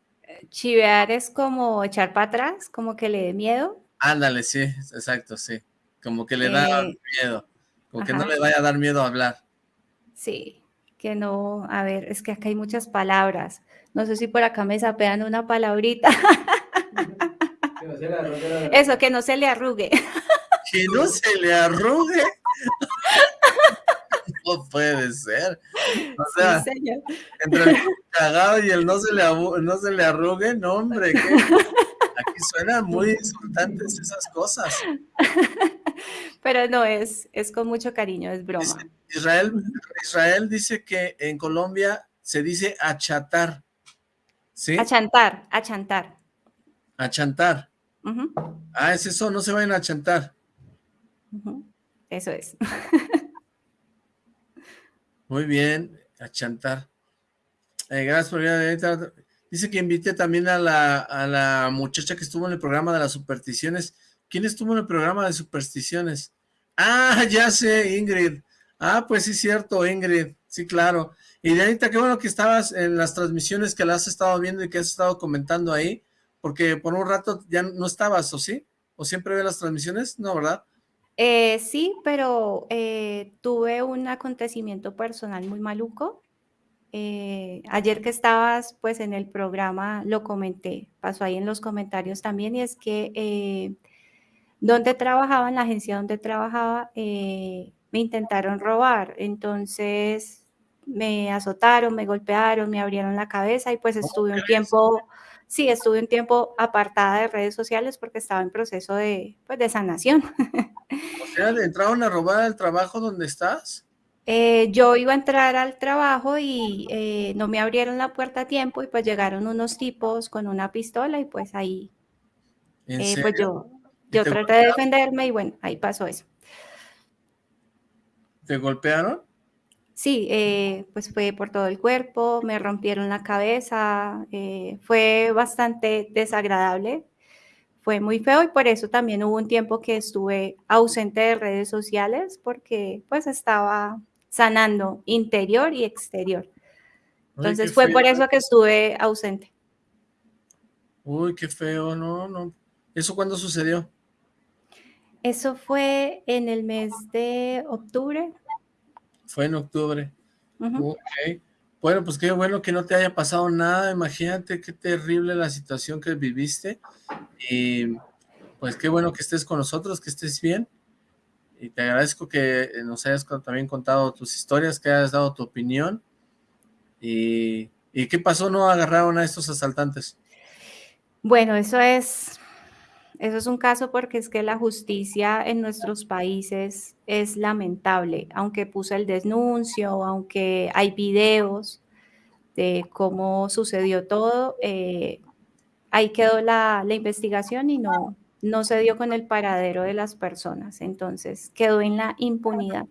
Chivear es como echar para atrás, como que le dé miedo. Ándale, sí, exacto, sí. Como que le da eh, miedo, como que no le vaya a dar miedo a hablar. Sí, que no, a ver, es que acá hay muchas palabras. No sé si por acá me sapean una palabrita. Eso, que no se le arrugue. Que no se le arrugue. No puede ser. O sea, entre el cagado y el no se le, no se le arrugue, no hombre, aquí suenan muy insultantes esas cosas. Pero no, es, es con mucho cariño, es broma. Israel, Israel dice que en Colombia se dice achatar. ¿Sí? Achantar, achantar. Achantar. Ah, es eso, no se vayan a achantar. Eso es. [LAUGHS] Muy bien, a chantar. Eh, gracias por Dice que invite también a la, a la muchacha que estuvo en el programa de las supersticiones. ¿Quién estuvo en el programa de supersticiones? Ah, [LAUGHS] ya sé, Ingrid. Ah, pues sí, cierto, Ingrid. Sí, claro. Y Dianita, qué bueno que estabas en las transmisiones que las has estado viendo y que has estado comentando ahí, porque por un rato ya no estabas, ¿o sí? ¿O siempre ve las transmisiones? No, ¿verdad? Eh, sí, pero eh, tuve un acontecimiento personal muy maluco. Eh, ayer que estabas pues en el programa lo comenté, pasó ahí en los comentarios también, y es que donde trabajaba, en la agencia donde trabajaba, me intentaron robar. Entonces me azotaron, me golpearon, me abrieron la cabeza y pues estuve un tiempo, sí, estuve un tiempo apartada de redes sociales porque estaba en proceso de, pues, de sanación. O sea, ¿le entraron a robar al trabajo donde estás? Eh, yo iba a entrar al trabajo y eh, no me abrieron la puerta a tiempo y pues llegaron unos tipos con una pistola y pues ahí, eh, pues yo, yo traté de defenderme y bueno, ahí pasó eso. ¿Te golpearon? Sí, pues fue por todo el cuerpo, me rompieron la cabeza, fue bastante desagradable fue muy feo y por eso también hubo un tiempo que estuve ausente de redes sociales porque pues estaba sanando interior y exterior. Entonces fue por eso que estuve ausente. Uy, qué feo, no, no. ¿Eso cuándo sucedió? Eso fue en el mes de octubre. Fue en octubre. Bueno, pues qué bueno que no te haya pasado nada, imagínate qué terrible la situación que viviste. Y pues qué bueno que estés con nosotros, que estés bien. Y te agradezco que nos hayas también contado tus historias, que hayas dado tu opinión. Y, y qué pasó, ¿no agarraron a estos asaltantes? Bueno, eso es, eso es un caso porque es que la justicia en nuestros países es lamentable, aunque puse el denuncio, aunque hay videos de cómo sucedió todo, eh, ahí quedó la, investigación y no, no se dio con el paradero de las personas, entonces quedó en la impunidad.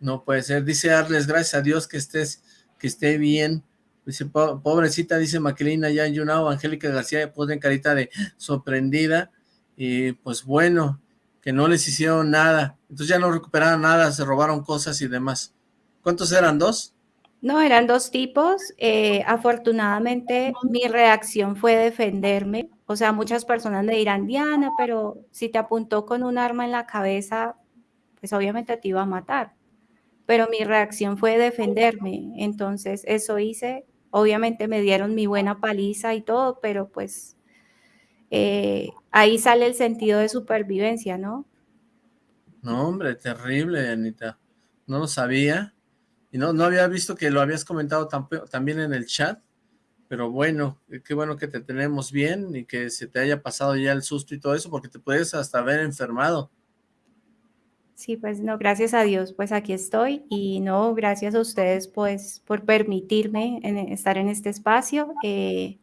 No puede ser, dice Arles, gracias a Dios que estés, que esté bien, dice, pobrecita, dice Maquilina, ya Yunao, Angélica García puso en carita de sorprendida, y pues bueno, que no les hicieron nada, entonces ya no recuperaron nada, se robaron cosas y demás. ¿Cuántos eran? ¿Dos? No, eran dos tipos. Eh, afortunadamente mi reacción fue defenderme. O sea, muchas personas me dirán, Diana, pero si te apuntó con un arma en la cabeza, pues obviamente te iba a matar. Pero mi reacción fue defenderme. Entonces eso hice. Obviamente me dieron mi buena paliza y todo, pero pues eh, ahí sale el sentido de supervivencia, ¿no? No, hombre, terrible, Anita. No lo sabía. Y no, no había visto que lo habías comentado también en el chat. Pero bueno, qué bueno que te tenemos bien y que se te haya pasado ya el susto y todo eso, porque te puedes hasta haber enfermado. Sí, pues no, gracias a Dios, pues aquí estoy y no, gracias a ustedes pues por permitirme estar en este espacio. Eh,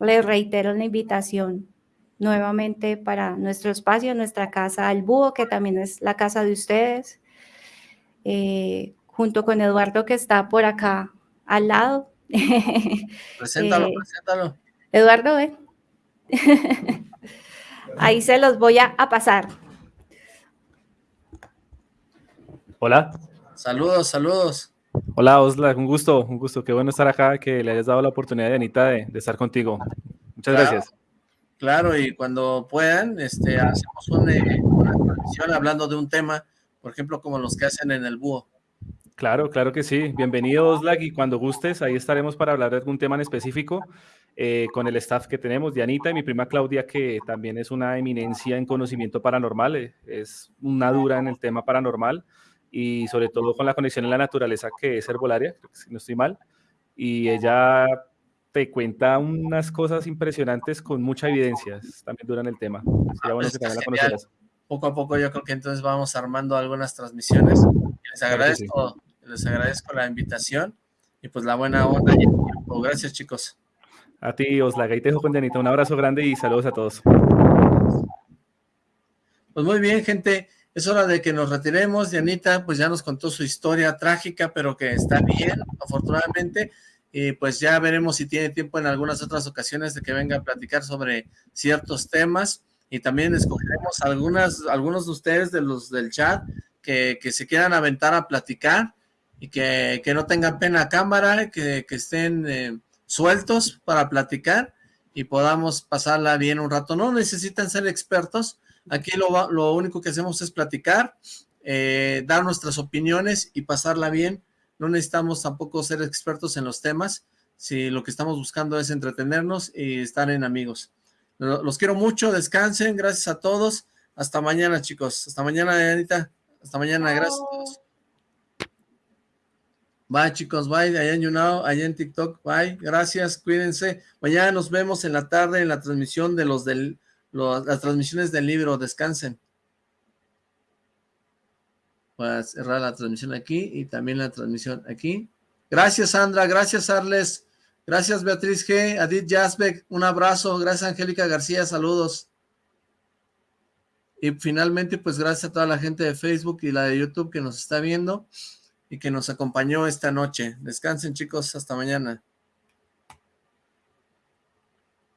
les reitero la invitación nuevamente para nuestro espacio, nuestra casa El Búho, que también es la casa de ustedes, eh, junto con Eduardo que está por acá al lado. [LAUGHS] Preséntalo, eh, preséntalo. Eduardo, ¿eh? [LAUGHS] Ahí se los voy a, pasar. Hola. Saludos, saludos. Hola, Osla, un gusto, un gusto. Qué bueno estar acá, que le hayas dado la oportunidad, Anita, de, de estar contigo. Muchas gracias. Claro, y cuando puedan, este, hacemos una, una transmisión hablando de un tema, por ejemplo, como los que hacen en el búho. Claro, claro que sí. Bienvenido, Oslag, y cuando gustes, ahí estaremos para hablar de algún tema en específico eh, con el staff que tenemos, Dianita y mi prima Claudia, que también es una eminencia en conocimiento paranormal, eh, es una dura en el tema paranormal y sobre todo con la conexión en la naturaleza que es herbolaria, si no estoy mal, y ella te cuenta unas cosas impresionantes con mucha evidencia, también duran el tema. Poco a poco yo creo que entonces vamos armando algunas transmisiones. Les agradezco, les agradezco la invitación y pues la buena onda y Gracias chicos. A ti, Oslaga, y te dejo con Dianita. Un abrazo grande y saludos a todos. Pues muy bien, gente. Es hora de que nos retiremos. Dianita, pues ya nos contó su historia trágica, pero que está bien, afortunadamente y pues ya veremos si tiene tiempo en algunas otras ocasiones de que venga a platicar sobre ciertos temas y también escogeremos algunas, algunos de ustedes de los del chat que, se quieran aventar a platicar y que, no tengan pena a cámara, que, estén eh, sueltos para platicar y podamos pasarla bien un rato. No necesitan ser expertos, aquí lo, lo único que hacemos es platicar, eh, dar nuestras opiniones y pasarla bien. No necesitamos tampoco ser expertos en los temas, si lo que estamos buscando es entretenernos y estar en amigos. Los quiero mucho, descansen, gracias a todos. Hasta mañana, chicos. Hasta mañana, Anita. Hasta mañana, gracias a todos. Bye, chicos, bye. Allá en YouNow, allá en TikTok, bye. Gracias, cuídense. Mañana nos vemos en la tarde en la transmisión de los del, las transmisiones del libro. Descansen. Voy a cerrar la transmisión aquí y también la transmisión aquí. Gracias, Sandra. Gracias, Arles. Gracias, Beatriz G. Adit Jasbeck, un abrazo. Gracias, Angélica García, saludos. Y finalmente, pues gracias a toda la gente de Facebook y la de YouTube que nos está viendo y que nos acompañó esta noche. Descansen, chicos. Hasta mañana.